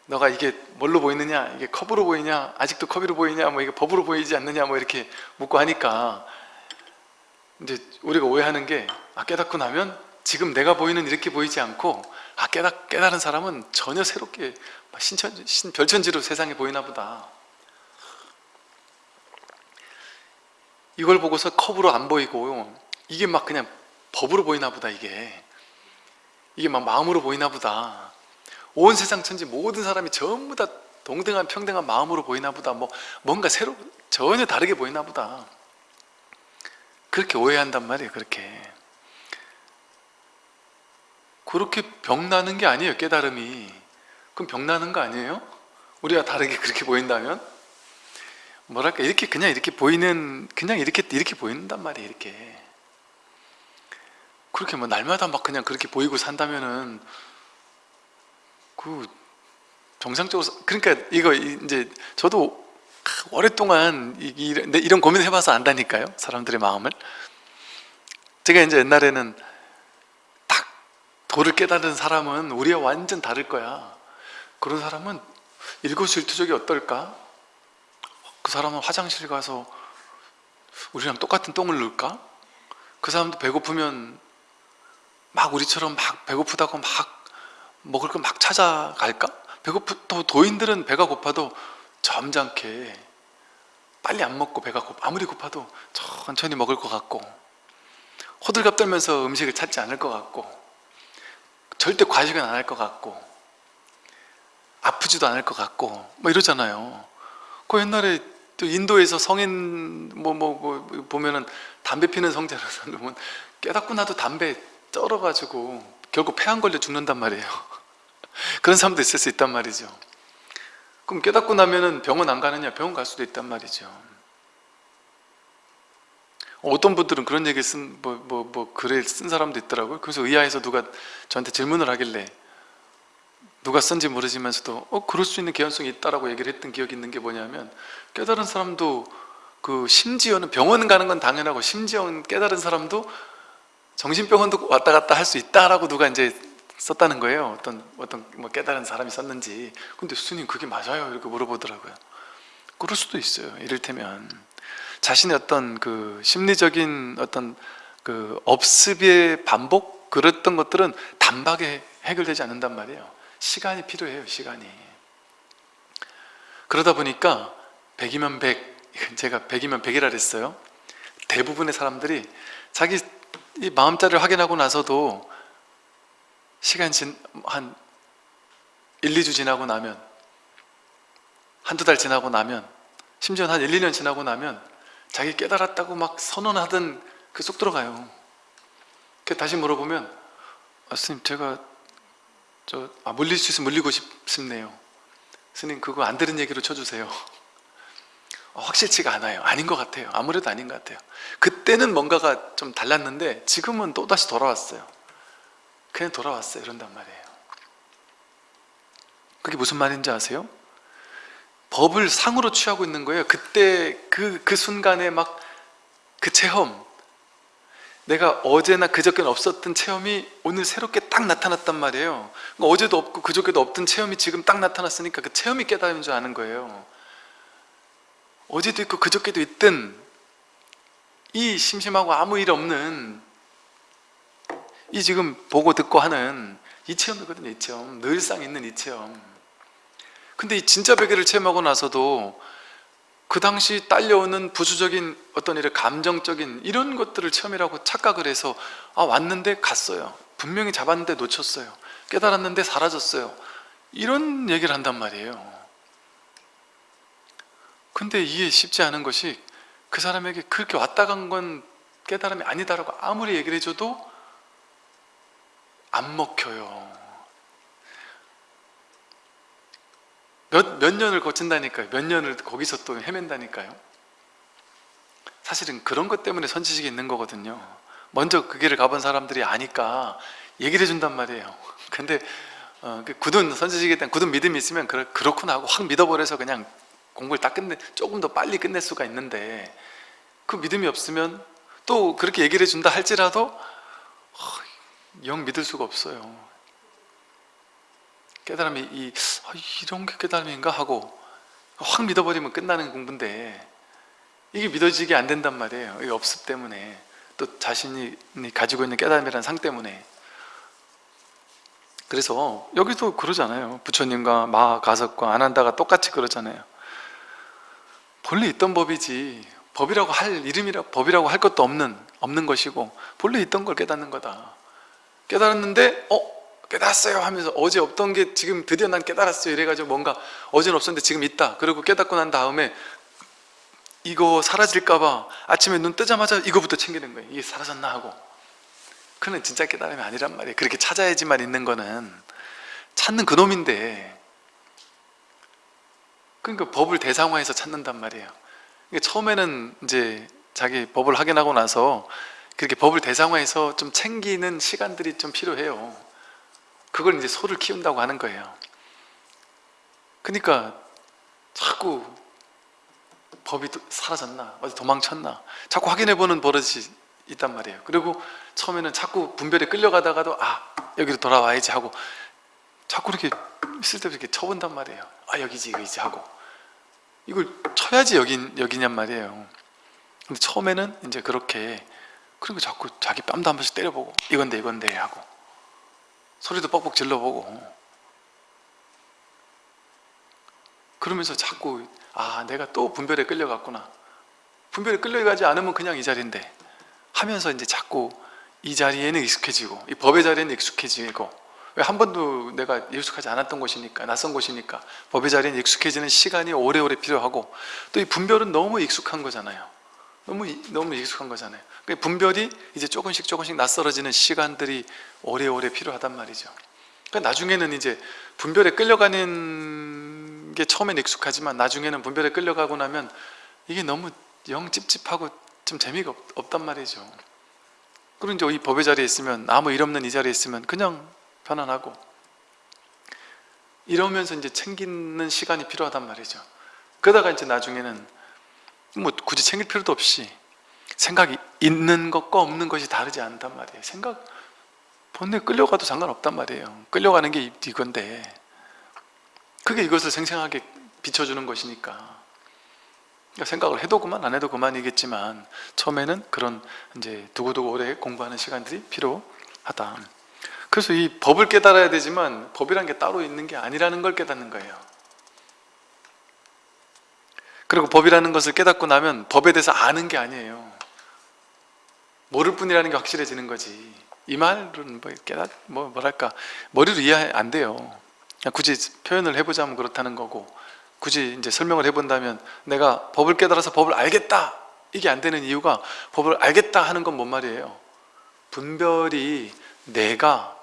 너가 이게 뭘로 보이느냐? 이게 컵으로 보이냐? 아직도 컵으로 보이냐? 뭐 이게 법으로 보이지 않느냐? 뭐 이렇게 묻고 하니까 이제 우리가 오해하는 게 아, 깨닫고 나면 지금 내가 보이는 이렇게 보이지 않고 아 깨닫, 깨달은 사람은 전혀 새롭게 신천, 신, 별천지로 세상에 보이나 보다. 이걸 보고서 컵으로 안 보이고 이게 막 그냥 법으로 보이나 보다 이게. 이게 막 마음으로 보이나 보다 온 세상 천지 모든 사람이 전부 다 동등한 평등한 마음으로 보이나 보다. 뭐 뭔가 새로 전혀 다르게 보이나 보다. 그렇게 오해한단 말이에요 그렇게. 그렇게 병나는 게 아니에요 깨달음이. 그럼 병나는 거 아니에요? 우리가 다르게 그렇게 보인다면? 뭐랄까 이렇게 그냥 이렇게 보이는 그냥 이렇게 이렇게 보인단 말이에요 이렇게. 그렇게 뭐 날마다 막 그냥 그렇게 보이고 산다면은 그 정상적으로 그러니까 이거 이제 저도 오랫동안 이런 고민을 해봐서 안다니까요 사람들의 마음을 제가 이제 옛날에는 딱 도를 깨달은 사람은 우리와 완전 다를 거야 그런 사람은 일거수일투족이 어떨까? 그 사람은 화장실 가서 우리랑 똑같은 똥을 넣을까? 그 사람도 배고프면 막 우리처럼 막 배고프다고 막 먹을 거 막 찾아갈까? 배고프 또 도인들은 배가 고파도 점잖게 빨리 안 먹고 배가 고파 아무리 고파도 천천히 먹을 것 같고 호들갑 떨면서 음식을 찾지 않을 것 같고 절대 과식은 안 할 것 같고 아프지도 않을 것 같고 뭐 이러잖아요 그 옛날에 또 인도에서 성인 뭐뭐뭐 보면은 담배 피는 성자라서 보면 깨닫고 나도 담배 쩔어가지고 결국 폐암 걸려 죽는단 말이에요 그런 사람도 있을 수 있단 말이죠. 그럼 깨닫고 나면은 병원 안 가느냐? 병원 갈 수도 있단 말이죠. 어떤 분들은 그런 얘기 쓴 뭐 뭐 뭐 글을 쓴 사람도 있더라고요. 그래서 의아해서 누가 저한테 질문을 하길래 누가 쓴지 모르지만서도 어 그럴 수 있는 개연성이 있다라고 얘기를 했던 기억이 있는 게 뭐냐면 깨달은 사람도 그 심지어는 병원 가는 건 당연하고 심지어는 깨달은 사람도 정신병원도 왔다 갔다 할 수 있다라고 누가 이제 썼다는 거예요. 어떤 어떤 뭐 깨달은 사람이 썼는지. 근데 스님 그게 맞아요? 이렇게 물어보더라고요. 그럴 수도 있어요. 이를테면 자신의 어떤 그 심리적인 어떤 그 업습의 반복? 그랬던 것들은 단박에 해결되지 않는단 말이에요. 시간이 필요해요 시간이. 그러다 보니까 100이면 100 (laughs) 제가 100이면 100이라 그랬어요. 대부분의 사람들이 자기 이 마음자리를 확인하고 나서도 시간 진, 한 1, 2주 지나고 나면 한두 달 지나고 나면 심지어 한 1, 2년 지나고 나면 자기 깨달았다고 막 선언하던 그 쏙 들어가요. 그 다시 물어보면 아, 스님 제가 저 아, 물릴 수 있으면 물리고 싶네요. 스님 그거 안 들은 얘기로 쳐주세요. 어, 확실치가 않아요. 아닌 것 같아요. 아무래도 아닌 것 같아요. 그때는 뭔가가 좀 달랐는데 지금은 또다시 돌아왔어요 그냥 돌아왔어요. 이런단 말이에요. 그게 무슨 말인지 아세요? 법을 상으로 취하고 있는 거예요. 그때 그, 그 순간에 막 그 체험. 내가 어제나 그저께는 없었던 체험이 오늘 새롭게 딱 나타났단 말이에요. 그러니까 어제도 없고 그저께도 없던 체험이 지금 딱 나타났으니까 그 체험이 깨달은 줄 아는 거예요. 어제도 있고 그저께도 있던 이 심심하고 아무 일 없는 이 지금 보고 듣고 하는 이 체험이거든요 이 체험. 늘상 있는 이 체험. 근데 이 진짜 베개를 체험하고 나서도 그 당시 딸려오는 부수적인 어떤 이런 감정적인 이런 것들을 체험이라고 착각을 해서 아 왔는데 갔어요. 분명히 잡았는데 놓쳤어요. 깨달았는데 사라졌어요. 이런 얘기를 한단 말이에요. 근데 이해 쉽지 않은 것이 그 사람에게 그렇게 왔다 간 건 깨달음이 아니다라고 아무리 얘기를 해줘도 안 먹혀요. 몇, 몇 년을 거친다니까요. 몇 년을 거기서 또 헤맨다니까요. 사실은 그런 것 때문에 선지식이 있는 거거든요. 먼저 그 길을 가본 사람들이 아니까 얘기를 해준단 말이에요. (laughs) 근데 어, 그 굳은 선지식에 대한 굳은 믿음이 있으면 그렇, 그렇구나 하고 확 믿어버려서 그냥 공부를 딱 끝내 조금 더 빨리 끝낼 수가 있는데 그 믿음이 없으면 또 그렇게 얘기를 해준다 할지라도 어, 영 믿을 수가 없어요. 깨달음이 이, 아, 이런 게 깨달음인가 하고 확 믿어버리면 끝나는 공부인데 이게 믿어지게 안 된단 말이에요. 이 업습 때문에. 또 자신이 가지고 있는 깨달음이라는 상 때문에. 그래서 여기도 그러잖아요. 부처님과 마가석과 아난다가 똑같이 그러잖아요. 본래 있던 법이지 법이라고 할 이름이라 법이라고 할 것도 없는 없는 것이고 본래 있던 걸 깨닫는 거다 깨달았는데 어 깨달았어요 하면서 어제 없던 게 지금 드디어 난 깨달았어요. 이래가지고 뭔가 어제는 없었는데 지금 있다. 그리고 깨닫고 난 다음에 이거 사라질까봐 아침에 눈 뜨자마자 이거부터 챙기는 거예요. 이게 사라졌나 하고. 그는 진짜 깨달음이 아니란 말이에요. 그렇게 찾아야지만 있는 거는. 찾는 그놈인데. 그러니까 법을 대상화해서 찾는단 말이에요. 그러니까 처음에는 이제 자기 법을 확인하고 나서 그렇게 법을 대상화해서 좀 챙기는 시간들이 좀 필요해요. 그걸 이제 소를 키운다고 하는 거예요. 그러니까 자꾸 법이 도- 사라졌나? 어디 도망쳤나? 자꾸 확인해보는 버릇이 있단 말이에요. 그리고 처음에는 자꾸 분별에 끌려가다가도 아 여기로 돌아와야지 하고 자꾸 이렇게 쓸데없이 이렇게 쳐본단 말이에요. 아 여기지 이거지 하고. 이걸 쳐야지 여긴, 여기냔 말이에요. 근데 처음에는 이제 그렇게 그리고 자꾸 자기 뺨도 한 번씩 때려보고 이건데 이건데 하고 소리도 뻑뻑 질러보고. 그러면서 자꾸 아 내가 또 분별에 끌려갔구나. 분별에 끌려가지 않으면 그냥 이 자리인데 하면서 이제 자꾸 이 자리에는 익숙해지고 이 법의 자리에는 익숙해지고 왜 한 번도 내가 익숙하지 않았던 곳이니까 낯선 곳이니까 법의 자리에는 익숙해지는 시간이 오래오래 필요하고 또 이 분별은 너무 익숙한 거잖아요 너무 이- 너무 익숙한 거잖아요. 그 분별이 이제 조금씩 조금씩 낯설어지는 시간들이 오래오래 필요하단 말이죠. 그러니까 나중에는 이제 분별에 끌려가는 게 처음엔 익숙하지만 나중에는 분별에 끌려가고 나면 이게 너무 영 찝찝하고 좀 재미가 없, 없단 말이죠. 그리고 이제 이 법의 자리에 있으면 아무 일 없는 이 자리에 있으면 그냥 편안하고. 이러면서 이제 챙기는 시간이 필요하단 말이죠. 그러다가 이제 나중에는 뭐 굳이 챙길 필요도 없이 생각이 있는 것과 없는 것이 다르지 않단 말이에요. 생각 본래 끌려가도 상관없단 말이에요. 끌려가는 게 이- 이건데 그게 이것을 생생하게 비춰주는 것이니까. 그러니까 생각을 해도 그만 안 해도 그만이겠지만 처음에는 그런 이제 두고두고 오래 공부하는 시간들이 필요하다. 그래서 이 법을 깨달아야 되지만 법이란 게 따로 있는 게 아니라는 걸 깨닫는 거예요 그리고 법이라는 것을 깨닫고 나면 법에 대해서 아는 게 아니에요. 모를 뿐이라는 게 확실해지는 거지. 이 말은 뭐 깨닫 뭐 뭐랄까. 머리로 이해 안 돼요. 굳이 표현을 해보자면 그렇다는 거고 굳이 이제 설명을 해본다면 내가 법을 깨달아서 법을 알겠다. 이게 안 되는 이유가 법을 알겠다 하는 건 뭔 말이에요? 분별이 내가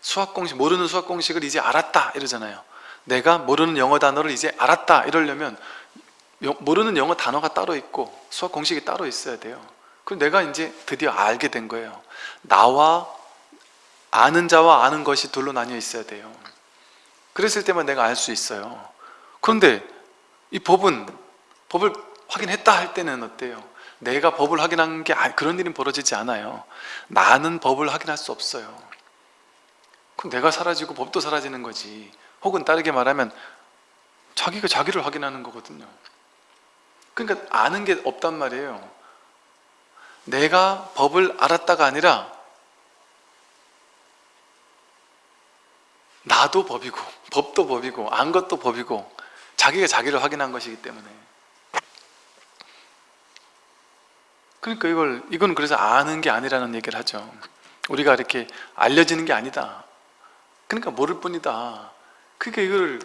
수학 공식 모르는 수학 공식을 이제 알았다 이러잖아요. 내가 모르는 영어 단어를 이제 알았다 이러려면 여- 모르는 영어 단어가 따로 있고 수학 공식이 따로 있어야 돼요. 그럼 내가 이제 드디어 알게 된 거예요. 나와 아는 자와 아는 것이 둘로 나뉘어 있어야 돼요. 그랬을 때만 내가 알 수 있어요. 그런데 이 법은 법을 확인했다 할 때는 어때요? 내가 법을 확인한 게 아- 그런 일은 벌어지지 않아요. 나는 법을 확인할 수 없어요. 그럼 내가 사라지고 법도 사라지는 거지. 혹은 다르게 말하면 자기가 자기를 확인하는 거거든요 그러니까 아는 게 없단 말이에요. 내가 법을 알았다가 아니라 나도 법이고 법도 법이고 안 것도 법이고 자기가 자기를 확인한 것이기 때문에. 그러니까 이걸 이건 그래서 아는 게 아니라는 얘기를 하죠. 우리가 이렇게 알려지는 게 아니다. 그러니까 모를 뿐이다. 그러니까 이걸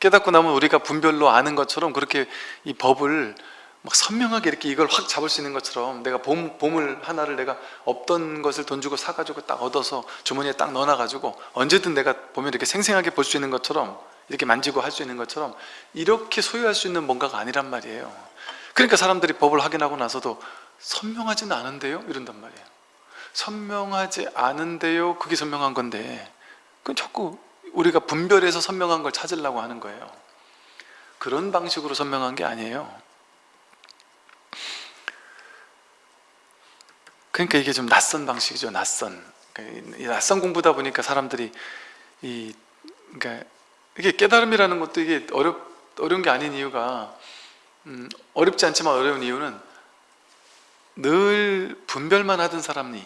깨닫고 나면 우리가 분별로 아는 것처럼 그렇게 이 법을 막 선명하게 이렇게 이걸 확 잡을 수 있는 것처럼 내가 봄, 보물 하나를 내가 없던 것을 돈 주고 사가지고 딱 얻어서 주머니에 딱 넣어놔가지고 언제든 내가 보면 이렇게 생생하게 볼 수 있는 것처럼 이렇게 만지고 할 수 있는 것처럼 이렇게 소유할 수 있는 뭔가가 아니란 말이에요 그러니까 사람들이 법을 확인하고 나서도 선명하지는 않은데요? 이런단 말이에요 선명하지 않은데요? 그게 선명한 건데 그건 자꾸 우리가 분별해서 선명한 걸 찾으려고 하는 거예요. 그런 방식으로 선명한 게 아니에요. 그러니까 이게 좀 낯선 방식이죠 낯선. 낯선 공부다 보니까 사람들이 이 그러니까 이게 깨달음이라는 것도 이게 어렵 어려운 게 아닌 이유가 음, 어렵지 않지만 어려운 이유는 늘 분별만 하던 사람이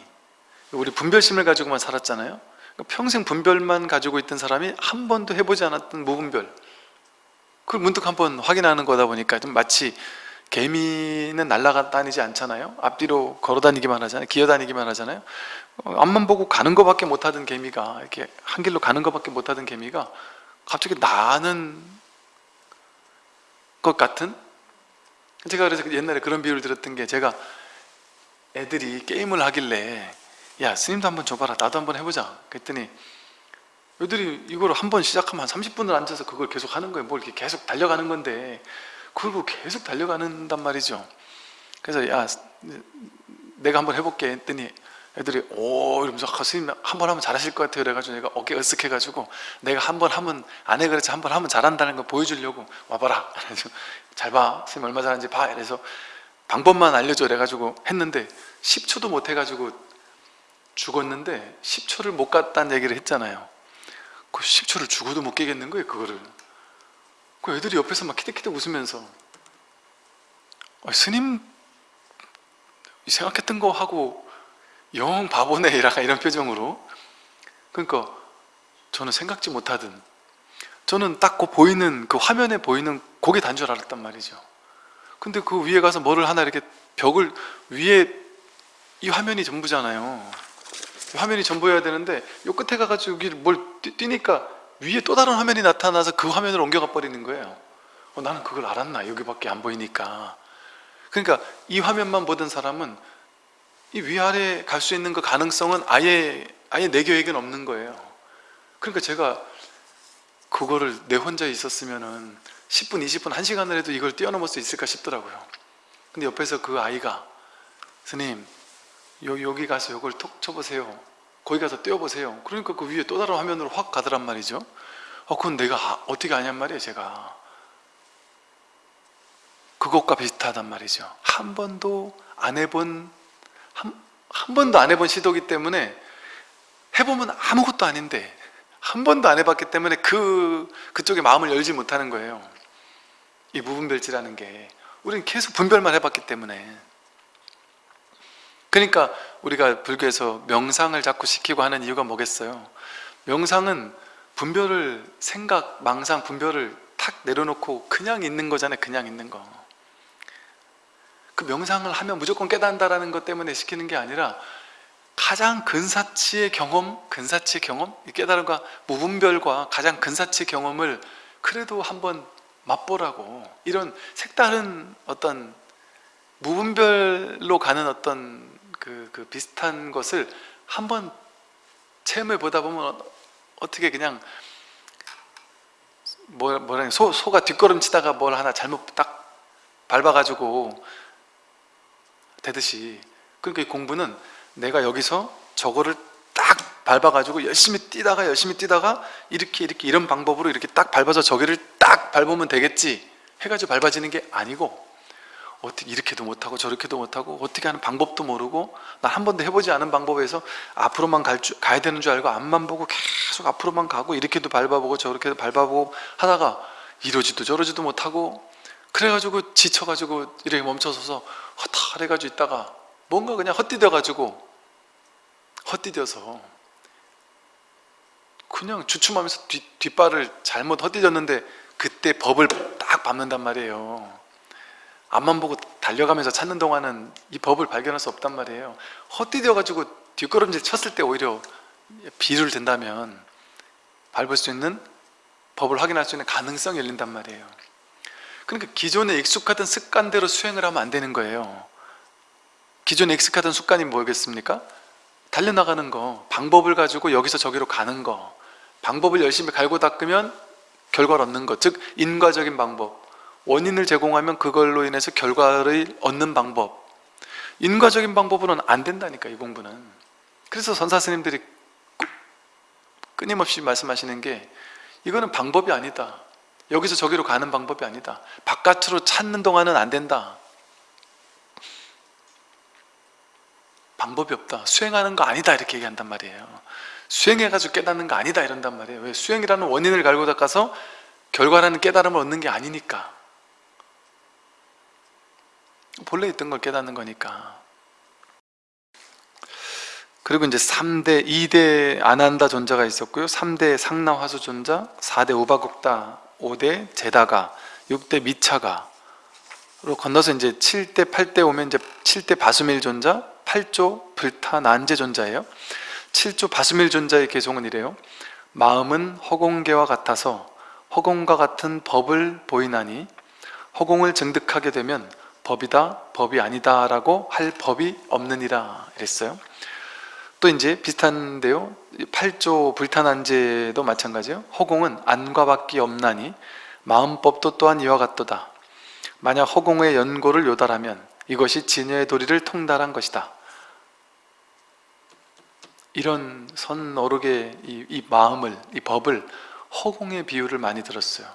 우리 분별심을 가지고만 살았잖아요 그러니까 평생 분별만 가지고 있던 사람이 한 번도 해보지 않았던 무분별. 그걸 문득 한번 확인하는 거다 보니까 좀 마치 개미는 날아가 다니지 않잖아요. 앞뒤로 걸어 다니기만 하잖아요. 기어 다니기만 하잖아요. 어, 앞만 보고 가는 것밖에 못하던 개미가 이렇게 한 길로 가는 것밖에 못하던 개미가 갑자기 나는 것 같은? 제가 그래서 옛날에 그런 비유를 들었던 게 제가 애들이 게임을 하길래 야 스님도 한번 줘봐라. 나도 한번 해보자. 그랬더니 애들이 이걸 한번 시작하면 한 30분을 앉아서 그걸 계속 하는 거예요. 뭘 이렇게 계속 달려가는 건데. 그걸 보고 계속 달려가는단 말이죠. 그래서 야 내가 한번 해볼게 했더니 애들이 오 이러면서 아, 스님 한 번 하면 잘하실 것 같아요. 그래가지고 내가 어깨 으쓱해가지고 내가 한 번 하면 안 해 그랬지 한 번 하면 잘한다는 걸 보여주려고 와봐라. 그래서 잘봐. 스님 얼마 잘하는지 봐. 이래서 방법만 알려줘. 그래가지고 했는데 10초도 못 해가지고 죽었는데 10초를 못 갔다는 얘기를 했잖아요. 그 10초를 죽어도 못 깨겠는 거예요 그거를. 그 애들이 옆에서 막 키득키득 웃으면서. 어, 스님 생각했던 거 하고 영 바보네 이라 이런 표정으로. 그러니까 저는 생각지 못하던 저는 딱 그 보이는 그 화면에 보이는 고개 단줄 알았단 말이죠. 근데 그 위에 가서 뭐를 하나 이렇게 벽을 위에 이 화면이 전부잖아요 화면이 전부여야 되는데 요 끝에 가가지고 여기 뭘 뛰, 뛰니까 위에 또 다른 화면이 나타나서 그 화면을 옮겨가 버리는 거예요. 어, 나는 그걸 알았나? 여기밖에 안 보이니까. 그러니까 이 화면만 보던 사람은 이 위아래 갈 수 있는 그 가능성은 아예 아예 내 계획엔 없는 거예요. 그러니까 제가 그거를 내 혼자 있었으면은 10분, 20분, 1시간을 해도 이걸 뛰어넘을 수 있을까 싶더라고요. 근데 옆에서 그 아이가 스님 요, 여기 가서 이걸 톡 쳐보세요. 거기 가서 떼어보세요. 그러니까 그 위에 또 다른 화면으로 확 가더란 말이죠. 어, 그건 내가 아, 어떻게 아냔 말이에요 제가. 그것과 비슷하단 말이죠. 한 번도 안 해본 한, 한 번도 안 해본 시도기 때문에 해보면 아무것도 아닌데 한 번도 안 해봤기 때문에 그, 그쪽에 마음을 열지 못하는 거예요. 이 무분별지라는 게. 우리는 계속 분별만 해봤기 때문에 그러니까 우리가 불교에서 명상을 자꾸 시키고 하는 이유가 뭐겠어요? 명상은 분별을 생각, 망상, 분별을 탁 내려놓고 그냥 있는 거잖아요 그냥 있는 거 그 명상을 하면 무조건 깨닫는다는 것 때문에 시키는 게 아니라 가장 근사치의 경험, 근사치의 경험, 깨달음과 무분별과 가장 근사치의 경험을 그래도 한번 맛보라고. 이런 색다른 어떤 무분별로 가는 어떤 그, 그 비슷한 것을 한번 체험해 보다 보면 어떻게 그냥 뭐, 뭐라 소, 소가 뒷걸음치다가 뭘 하나 잘못 딱 밟아가지고 되듯이. 그러니까 이 공부는 내가 여기서 저거를 딱 밟아가지고 열심히 뛰다가 열심히 뛰다가 이렇게 이렇게 이런 방법으로 이렇게 딱 밟아서 저기를 딱 밟으면 되겠지 해가지고 밟아지는 게 아니고 어떻게 이렇게도 못하고 저렇게도 못하고 어떻게 하는 방법도 모르고 나한 번도 해보지 않은 방법에서 앞으로만 갈 줄, 가야 되는 줄 알고 앞만 보고 계속 앞으로만 가고 이렇게도 밟아보고 저렇게도 밟아보고 하다가 이러지도 저러지도 못하고 그래가지고 지쳐가지고 이렇게 멈춰서서 허탈해가지고 있다가 뭔가 그냥 헛디뎌가지고 헛디뎌서 그냥 주춤하면서 뒷, 뒷발을 잘못 헛디뎠는데 그때 법을 딱 밟는단 말이에요 앞만 보고 달려가면서 찾는 동안은 이 법을 발견할 수 없단 말이에요. 헛디뎌 가지고 뒷걸음질 쳤을 때 오히려 비를 든다면 밟을 수 있는 법을 확인할 수 있는 가능성이 열린단 말이에요. 그러니까 기존에 익숙하던 습관대로 수행을 하면 안 되는 거예요. 기존에 익숙하던 습관이 뭐겠습니까? 달려나가는 거 방법을 가지고 여기서 저기로 가는 거 방법을 열심히 갈고 닦으면 결과를 얻는 것즉 인과적인 방법 원인을 제공하면 그걸로 인해서 결과를 얻는 방법. 인과적인 방법으로는 안 된다니까 이 공부는. 그래서 선사 스님들이 끊임없이 말씀하시는 게 이거는 방법이 아니다. 여기서 저기로 가는 방법이 아니다. 바깥으로 찾는 동안은 안 된다. 방법이 없다. 수행하는 거 아니다. 이렇게 얘기한단 말이에요. 수행해가지고 깨닫는 거 아니다 이런단 말이에요. 왜 수행이라는 원인을 갈고 닦아서 결과라는 깨달음을 얻는 게 아니니까 본래 있던 걸 깨닫는 거니까. 그리고 이제 3대, 2대 아난다 존자가 있었고요. 3대 상나화수 존자 4대 우바국다 5대 제다가 6대 미차가 로 건너서 이제 7대 8대 오면 이제 7대 바수밀 존자 8조 불타 난제 존자예요. 7조 바수밀 존자의 개송은 이래요. 마음은 허공계와 같아서 허공과 같은 법을 보이나니 허공을 증득하게 되면 법이다 법이 아니다 라고 할 법이 없느니라 이랬어요. 또 이제 비슷한데요. 8조 불탄한제도 마찬가지예요. 허공은 안과 밖이 없나니 마음법도 또한 이와 같도다. 만약 허공의 연고를 요달하면 이것이 진여의 도리를 통달한 것이다. 이런 선 어록의 이, 이 마음을 이 법을 허공의 비유를 많이 들었어요.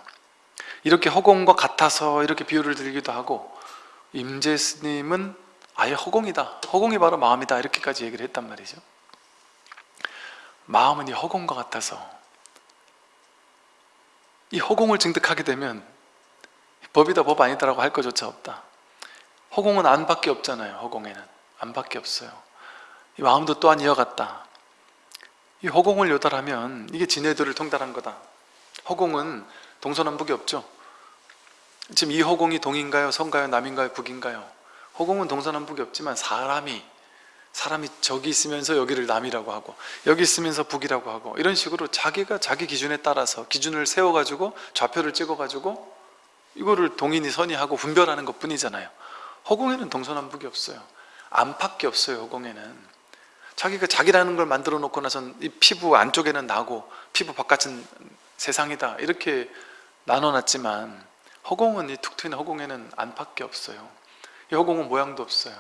이렇게 허공과 같아서 이렇게 비유를 들기도 하고 임재 스님은 아예 허공이다. 허공이 바로 마음이다. 이렇게까지 얘기를 했단 말이죠. 마음은 이 허공과 같아서 이 허공을 증득하게 되면 법이다 법 아니다라고 할 것조차 없다. 허공은 안밖에 없잖아요 허공에는. 안밖에 없어요. 이 마음도 또한 이어갔다. 이 허공을 요달하면 이게 진해도를 통달한 거다. 허공은 동서남북이 없죠 지금 이 허공이 동인가요? 서인가요? 남인가요? 북인가요? 허공은 동서남북이 없지만 사람이 사람이 저기 있으면서 여기를 남이라고 하고 여기 있으면서 북이라고 하고 이런 식으로 자기가 자기 기준에 따라서 기준을 세워가지고 좌표를 찍어가지고 이거를 동인이 선이하고 분별하는 것 뿐이잖아요 허공에는 동서남북이 없어요 안팎이 없어요 허공에는 자기가 자기라는 걸 만들어 놓고 나선 이 피부 안쪽에는 나고 피부 바깥은 세상이다 이렇게 나눠놨지만 허공은 이 툭 트인 허공에는 안팎이 없어요. 이 허공은 모양도 없어요.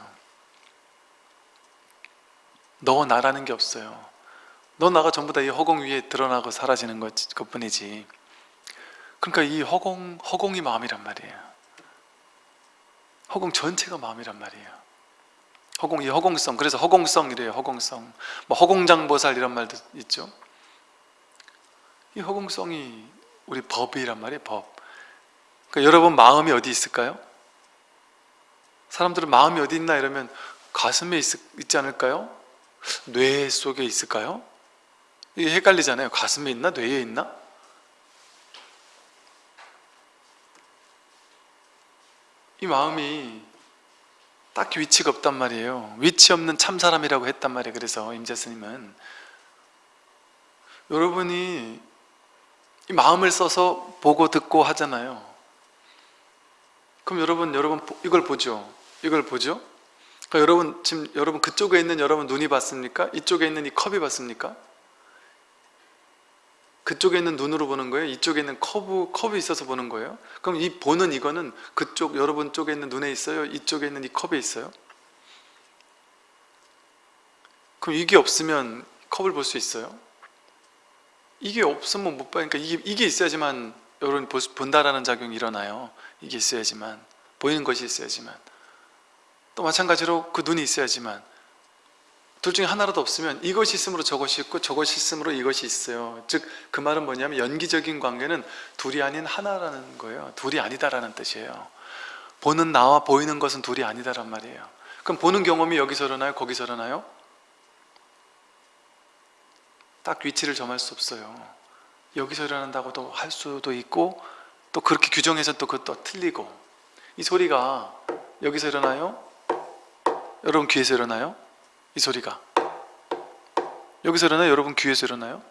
너 나라는 게 없어요. 너 나가 전부 다 이 허공 위에 드러나고 사라지는 것, 것뿐이지. 그러니까 이 허공, 허공이 마음이란 말이에요. 허공 전체가 마음이란 말이에요. 허공, 이 허공성, 그래서 허공성이래요 허공성. 뭐 허공장보살 이런 말도 있죠. 이 허공성이 우리 법이란 말이에요 법 그러니까 여러분 마음이 어디 있을까요? 사람들은 마음이 어디 있나 이러면 가슴에 있, 있지 않을까요? 뇌 속에 있을까요? 이게 헷갈리잖아요 가슴에 있나? 뇌에 있나? 이 마음이 딱히 위치가 없단 말이에요 위치 없는 참사람이라고 했단 말이에요 그래서 임재스님은 여러분이 이 마음을 써서 보고 듣고 하잖아요 그럼 여러분 여러분 이걸 보죠 이걸 보죠 그러니까 여러분 지금 여러분 그쪽에 있는 여러분 눈이 봤습니까? 이쪽에 있는 이 컵이 봤습니까? 그쪽에 있는 눈으로 보는 거예요? 이쪽에 있는 컵, 컵이 있어서 보는 거예요? 그럼 이 보는 이거는 그쪽 여러분 쪽에 있는 눈에 있어요? 이쪽에 있는 이 컵에 있어요? 그럼 이게 없으면 컵을 볼 수 있어요? 이게 없으면 못 봐요. 그러니까 이게, 이게 있어야지만 여러분 본다라는 작용이 일어나요. 이게 있어야지만 보이는 것이 있어야지만 또 마찬가지로 그 눈이 있어야지만 둘 중에 하나라도 없으면 이것이 있으므로 저것이 있고 저것이 있으므로 이것이 있어요. 즉 그 말은 뭐냐면 연기적인 관계는 둘이 아닌 하나라는 거예요. 둘이 아니다라는 뜻이에요. 보는 나와 보이는 것은 둘이 아니다란 말이에요. 그럼 보는 경험이 여기서 일어나요? 거기서 일어나요? 딱 위치를 점할 수 없어요. 여기서 일어난다고도 할 수도 있고 또 그렇게 규정해서 또 그것도 틀리고 이 소리가 여기서 일어나요? 여러분 귀에서 일어나요? 이 소리가 여기서 일어나요? 여러분 귀에서 일어나요?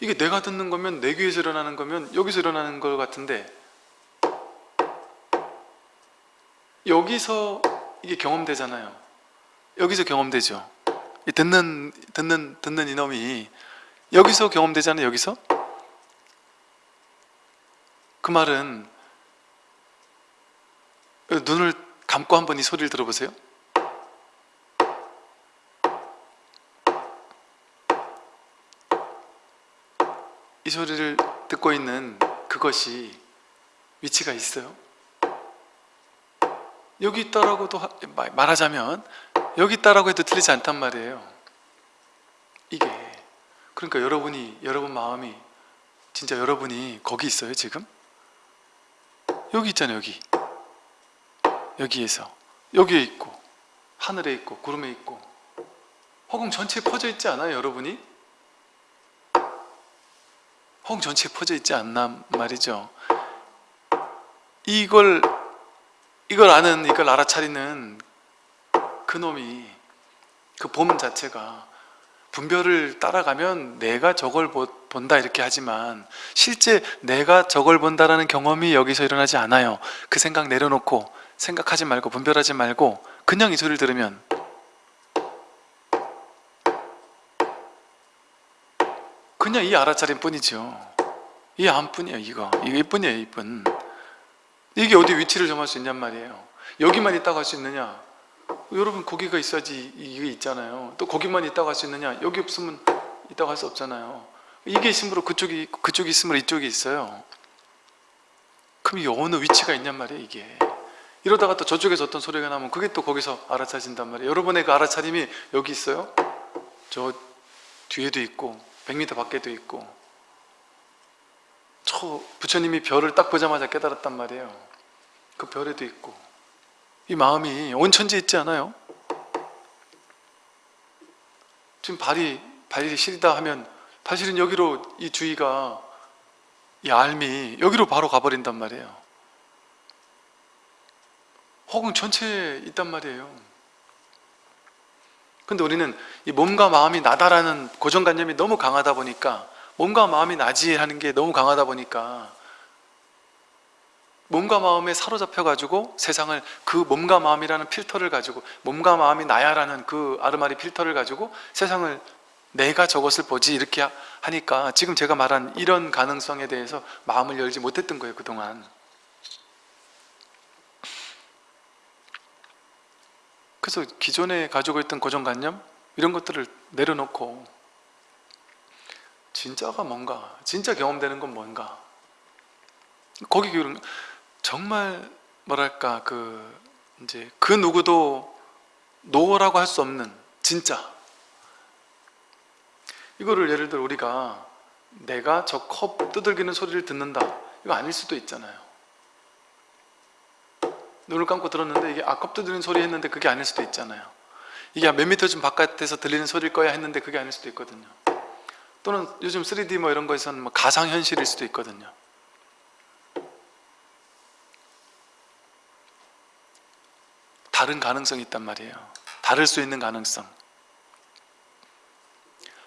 이게 내가 듣는 거면 내 귀에서 일어나는 거면 여기서 일어나는 것 같은데 여기서 이게 경험되잖아요 여기서 경험되죠 듣는 듣는 듣는 이놈이 여기서 경험되잖아요 여기서 그 말은 눈을 감고 한번 이 소리를 들어보세요. 이 소리를 듣고 있는 그것이 위치가 있어요. 여기 있다라고도 말하자면 여기 있다라고 해도 틀리지 않단 말이에요. 이게. 그러니까 여러분이 여러분 마음이 진짜 여러분이 거기 있어요 지금? 여기 있잖아요 여기. 여기에서. 여기에 있고 하늘에 있고 구름에 있고. 허공 전체에 퍼져 있지 않아요 여러분이? 허공 전체에 퍼져 있지 않나 말이죠. 이걸 이걸 아는 이걸 알아차리는 그놈이 그 봄 자체가 분별을 따라가면 내가 저걸 본다 이렇게 하지만 실제 내가 저걸 본다라는 경험이 여기서 일어나지 않아요. 그 생각 내려놓고 생각하지 말고 분별하지 말고 그냥 이 소리를 들으면 그냥 이 알아차림 뿐이죠. 이 암뿐이에요 이거. 이거 이뿐이에요 이뿐. 이게 어디 위치를 정할 수 있냔 말이에요. 여기만 있다고 할 수 있느냐 여러분 거기가 있어야지 이게 있잖아요. 또 거기만 있다고 할 수 있느냐? 여기 없으면 있다고 할 수 없잖아요. 이게 있으므로 그쪽이 그쪽이 있으므로 이쪽이 있어요. 그럼 이게 어느 위치가 있냔 말이에요 이게. 이러다가 또 저쪽에서 어떤 소리가 나면 그게 또 거기서 알아차진단 말이에요. 여러분의 그 알아차림이 여기 있어요? 저 뒤에도 있고 100m 밖에도 있고. 저 부처님이 별을 딱 보자마자 깨달았단 말이에요. 그 별에도 있고 이 마음이 온 천지에 있지 않아요? 지금 발이 발이 시리다 하면 사실은 여기로 이 주의가 이 알미 여기로 바로 가버린단 말이에요 혹은 전체에 있단 말이에요 근데 우리는 이 몸과 마음이 나다라는 고정관념이 너무 강하다 보니까 몸과 마음이 나지 하는 게 너무 강하다 보니까 몸과 마음에 사로잡혀 가지고 세상을 그 몸과 마음이라는 필터를 가지고 몸과 마음이 나야라는 그 아르마리 필터를 가지고 세상을 내가 저것을 보지 이렇게 하니까 지금 제가 말한 이런 가능성에 대해서 마음을 열지 못했던 거예요 그동안. 그래서 기존에 가지고 있던 고정관념 이런 것들을 내려놓고 진짜가 뭔가 진짜 경험되는 건 뭔가. 거기 그런 정말 뭐랄까 그 이제 그 누구도 노라고 할 수 없는 진짜. 이거를 예를 들어 우리가 내가 저 컵 두들기는 소리를 듣는다. 이거 아닐 수도 있잖아요. 눈을 감고 들었는데 이게 아컵 두드리는 소리 했는데 그게 아닐 수도 있잖아요. 이게 몇 미터 좀 바깥에서 들리는 소리일 거야 했는데 그게 아닐 수도 있거든요. 또는 요즘 3D 뭐 이런 거에서는 뭐 가상현실일 수도 있거든요 다른 가능성이 있단 말이에요. 다를 수 있는 가능성.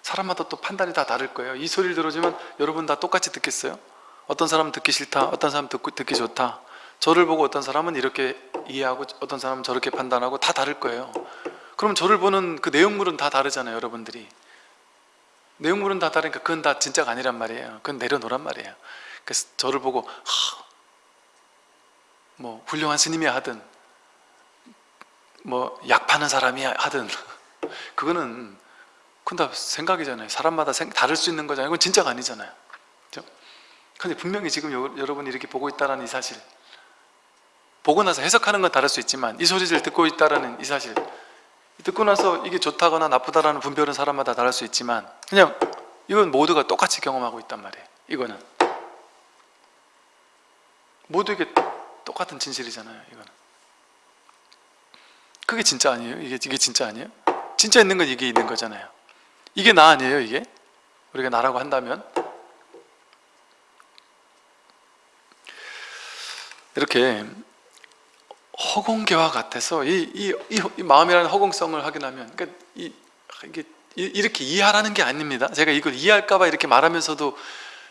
사람마다 또 판단이 다 다를 거예요. 이 소리를 들어주면 여러분 다 똑같이 듣겠어요? 어떤 사람은 듣기 싫다 어떤 사람은 듣고, 듣기 좋다. 저를 보고 어떤 사람은 이렇게 이해하고 어떤 사람은 저렇게 판단하고 다 다를 거예요. 그럼 저를 보는 그 내용물은 다 다르잖아요 여러분들이. 내용물은 다 다르니까 그건 다 진짜가 아니란 말이에요. 그건 내려놓란 말이에요. 그래서 저를 보고 하, 뭐 훌륭한 스님이 하든 뭐 약 파는 사람이 하든. (laughs) 그거는 그건 다 생각이잖아요. 사람마다 생, 다를 수 있는 거잖아요. 이건 진짜가 아니잖아요. 그렇죠? 근데 분명히 지금 여, 여러분이 이렇게 보고 있다는 이 사실. 보고 나서 해석하는 건 다를 수 있지만 이 소리를 듣고 있다는 이 사실. 듣고 나서 이게 좋다거나 나쁘다라는 분별은 사람마다 다를 수 있지만 그냥 이건 모두가 똑같이 경험하고 있단 말이에요. 이거는. 모두에게 똑같은 진실이잖아요 이거는 그게 진짜 아니에요? 이게, 이게 진짜 아니에요? 진짜 있는 건 이게 있는 거잖아요 이게 나 아니에요 이게? 우리가 나라고 한다면 이렇게 허공계와 같아서 이, 이, 이, 이 마음이라는 허공성을 확인하면 그러니까 이, 이게 이렇게 이해하라는 게 아닙니다 제가 이걸 이해할까봐 이렇게 말하면서도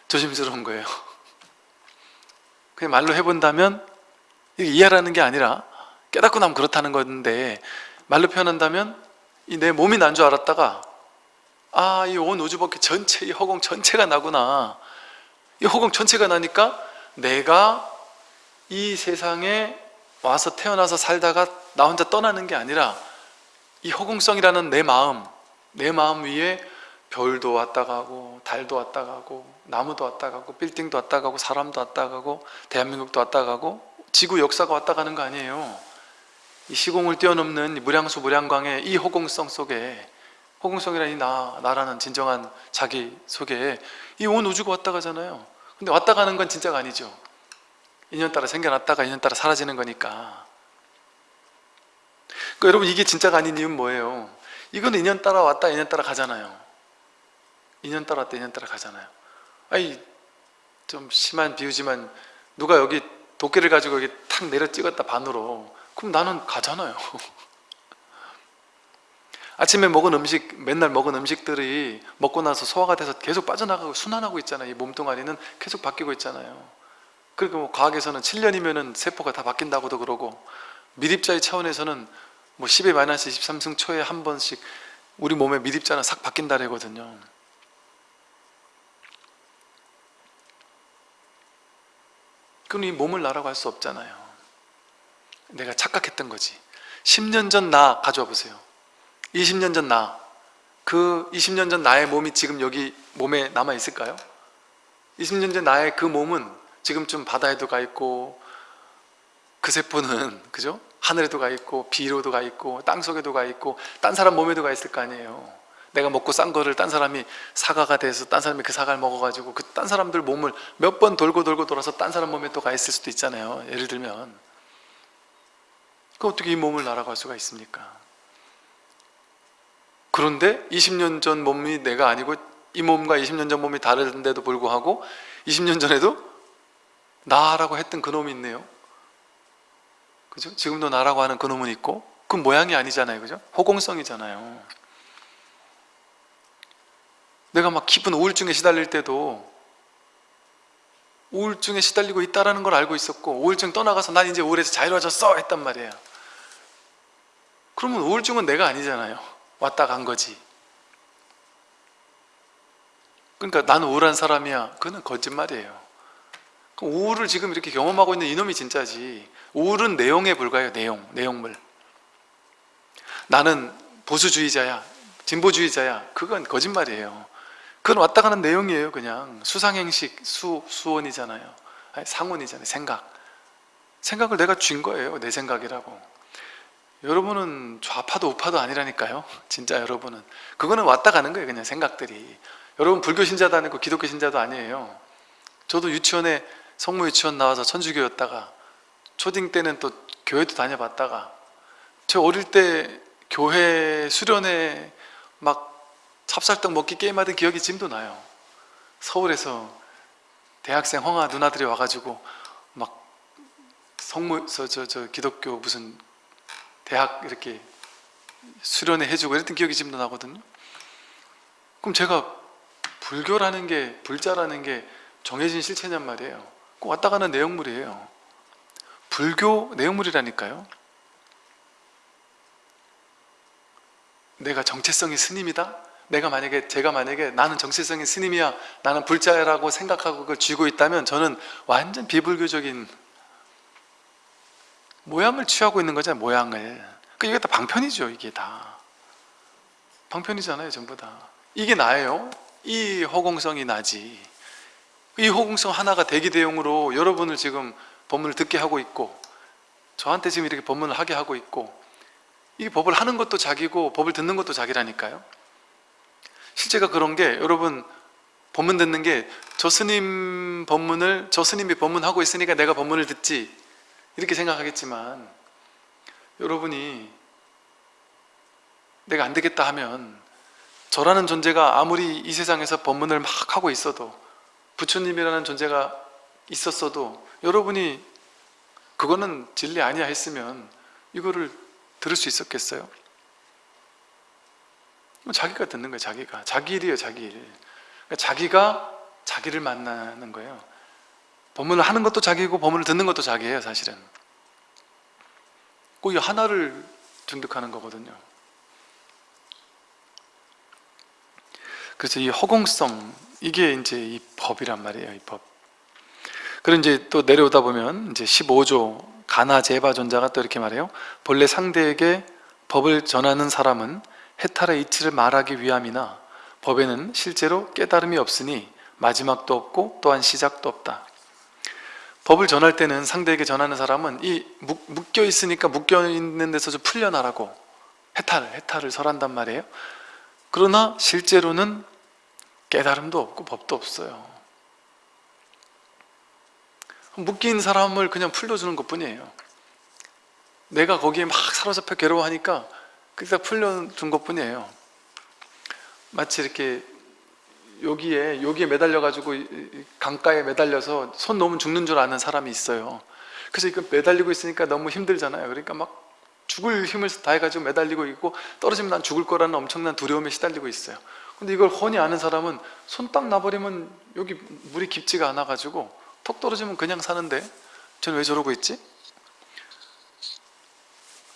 조심스러운 거예요 (laughs) 그냥 말로 해본다면 이해하라는 게 아니라 깨닫고 나면 그렇다는 건데 말로 표현한다면 이 내 몸이 난 줄 알았다가 아 이 온 우주밖에 전체 이 허공 전체가 나구나. 이 허공 전체가 나니까 내가 이 세상에 와서 태어나서 살다가 나 혼자 떠나는 게 아니라 이 허공성이라는 내 마음 내 마음 위에 별도 왔다 가고 달도 왔다 가고 나무도 왔다 가고 빌딩도 왔다 가고 사람도 왔다 가고 대한민국도 왔다 가고 지구 역사가 왔다 가는 거 아니에요 이 시공을 뛰어넘는 무량수 무량광의 이 허공성 속에 허공성이라는 이 나, 나라는 진정한 자기 속에 이 온 우주가 왔다 가잖아요. 근데 왔다 가는 건 진짜가 아니죠. 인연 따라 생겨났다가 인연 따라 사라지는 거니까. 그러니까 여러분 이게 진짜가 아닌 이유는 뭐예요? 이건 인연 따라 왔다 인연 따라 가잖아요. 인연 따라 왔다 인연 따라 가잖아요. 아니 좀 심한 비유지만 누가 여기 도끼를 가지고 여기 탁 내려 찍었다 반으로 그럼 나는 가잖아요. (laughs) 아침에 먹은 음식 맨날 먹은 음식들이 먹고 나서 소화가 돼서 계속 빠져나가고 순환하고 있잖아요. 이 몸뚱아리는 계속 바뀌고 있잖아요. 그리고 뭐 과학에서는 7년이면 세포가 다 바뀐다고도 그러고 미립자의 차원에서는 뭐 10의 마이너스 23승 초에 한 번씩 우리 몸의 미립자는 싹 바뀐다래거든요. 그럼 이 몸을 나라고 할 수 없잖아요 내가 착각했던 거지. 10년 전 나 가져와 보세요. 20년 전 나. 그 20년 전 나의 몸이 지금 여기 몸에 남아 있을까요? 20년 전 나의 그 몸은 지금쯤 바다에도 가 있고 그 세포는 (laughs) 그죠? 하늘에도 가 있고 비로도 가 있고 땅속에도 가 있고 딴 사람 몸에도 가 있을 거 아니에요. 내가 먹고 싼 거를 딴 사람이 사과가 돼서 딴 사람이 그 사과를 먹어가지고 그 딴 사람들 몸을 몇 번 돌고 돌고 돌아서 딴 사람 몸에 또 가 있을 수도 있잖아요. 예를 들면 그 어떻게 이 몸을 날아갈 수가 있습니까? 그런데 20년 전 몸이 내가 아니고 이 몸과 20년 전 몸이 다른데도 불구하고 20년 전에도 나라고 했던 그 놈이 있네요 그죠? 지금도 나라고 하는 그 놈은 있고 그 모양이 아니잖아요 그죠? 호공성이잖아요 내가 막 깊은 우울증에 시달릴 때도 우울증에 시달리고 있다는 걸 알고 있었고 우울증 떠나가서 난 이제 우울해서 자유로워졌어 했단 말이에요 그러면 우울증은 내가 아니잖아요. 왔다 간 거지. 그러니까 나는 우울한 사람이야. 그거는 거짓말이에요. 우울을 지금 이렇게 경험하고 있는 이놈이 진짜지. 우울은 내용에 불과해요 내용, 내용물. 나는 보수주의자야 진보주의자야. 그건 거짓말이에요. 그건 왔다 가는 내용이에요 그냥. 수상행식 수, 수원이잖아요. 아니, 상원이잖아요 생각. 생각을 내가 쥔 거예요 내 생각이라고 여러분은 좌파도 우파도 아니라니까요. 진짜 여러분은. 그거는 왔다 가는 거예요 그냥 생각들이. 여러분 불교 신자도 아니고 기독교 신자도 아니에요. 저도 유치원에 성모 유치원 나와서 천주교였다가 초딩 때는 또 교회도 다녀봤다가 저 어릴 때 교회 수련회 막 찹쌀떡 먹기 게임하던 기억이 지금도 나요. 서울에서 대학생 홍아 누나들이 와가지고 막 성모 저, 저, 저 기독교 무슨 대학 이렇게 수련회 해주고 이랬던 기억이 지금도 나거든요. 그럼 제가 불교라는 게 불자라는 게 정해진 실체냔 말이에요. 꼭 왔다 가는 내용물이에요. 불교 내용물이라니까요. 내가 정체성이 스님이다? 내가 만약에 제가 만약에 나는 정체성이 스님이야 나는 불자라고 생각하고 그걸 쥐고 있다면 저는 완전 비불교적인 모양을 취하고 있는 거잖아요 모양을. 그 이게 다 방편이죠 이게 다. 방편이잖아요 전부 다. 이게 나예요. 이 허공성이 나지. 이 허공성 하나가 대기대용으로 여러분을 지금 법문을 듣게 하고 있고 저한테 지금 이렇게 법문을 하게 하고 있고 이 법을 하는 것도 자기고 법을 듣는 것도 자기라니까요. 실제가 그런 게 여러분 법문 듣는 게 저 스님 법문을 저 스님이 법문하고 있으니까 내가 법문을 듣지 이렇게 생각하겠지만 여러분이 내가 안 되겠다 하면 저라는 존재가 아무리 이 세상에서 법문을 막 하고 있어도 부처님이라는 존재가 있었어도 여러분이 그거는 진리 아니야 했으면 이거를 들을 수 있었겠어요? 자기가 듣는 거예요 자기가. 자기 일이에요 자기 일. 그러니까 자기가 자기를 만나는 거예요 법문을 하는 것도 자기고 법문을 듣는 것도 자기예요 사실은. 그 하나를 증득하는 거거든요. 그래서 이 허공성 이게 이제 이 법이란 말이에요 이 법. 그리고 이제 또 내려오다 보면 이제 15조 가나 제바존자가 또 이렇게 말해요. 본래 상대에게 법을 전하는 사람은 해탈의 이치를 말하기 위함이나 법에는 실제로 깨달음이 없으니 마지막도 없고 또한 시작도 없다 법을 전할 때는 상대에게 전하는 사람은 이 묶여 있으니까 묶여 있는 데서 좀 풀려나라고 해탈, 해탈을 설한단 말이에요. 그러나 실제로는 깨달음도 없고 법도 없어요. 묶인 사람을 그냥 풀려주는 것 뿐이에요. 내가 거기에 막 사로잡혀 괴로워하니까 그냥 풀려준 것 뿐이에요. 마치 이렇게 여기에 여기에 매달려 가지고 강가에 매달려서 손 놓으면 죽는 줄 아는 사람이 있어요. 그래서 이거 매달리고 있으니까 너무 힘들잖아요. 그러니까 막 죽을 힘을 다해 가지고 매달리고 있고 떨어지면 난 죽을 거라는 엄청난 두려움에 시달리고 있어요. 근데 이걸 훤히 아는 사람은 손 딱 놔버리면 여기 물이 깊지가 않아 가지고 턱 떨어지면 그냥 사는데 저는 왜 저러고 있지?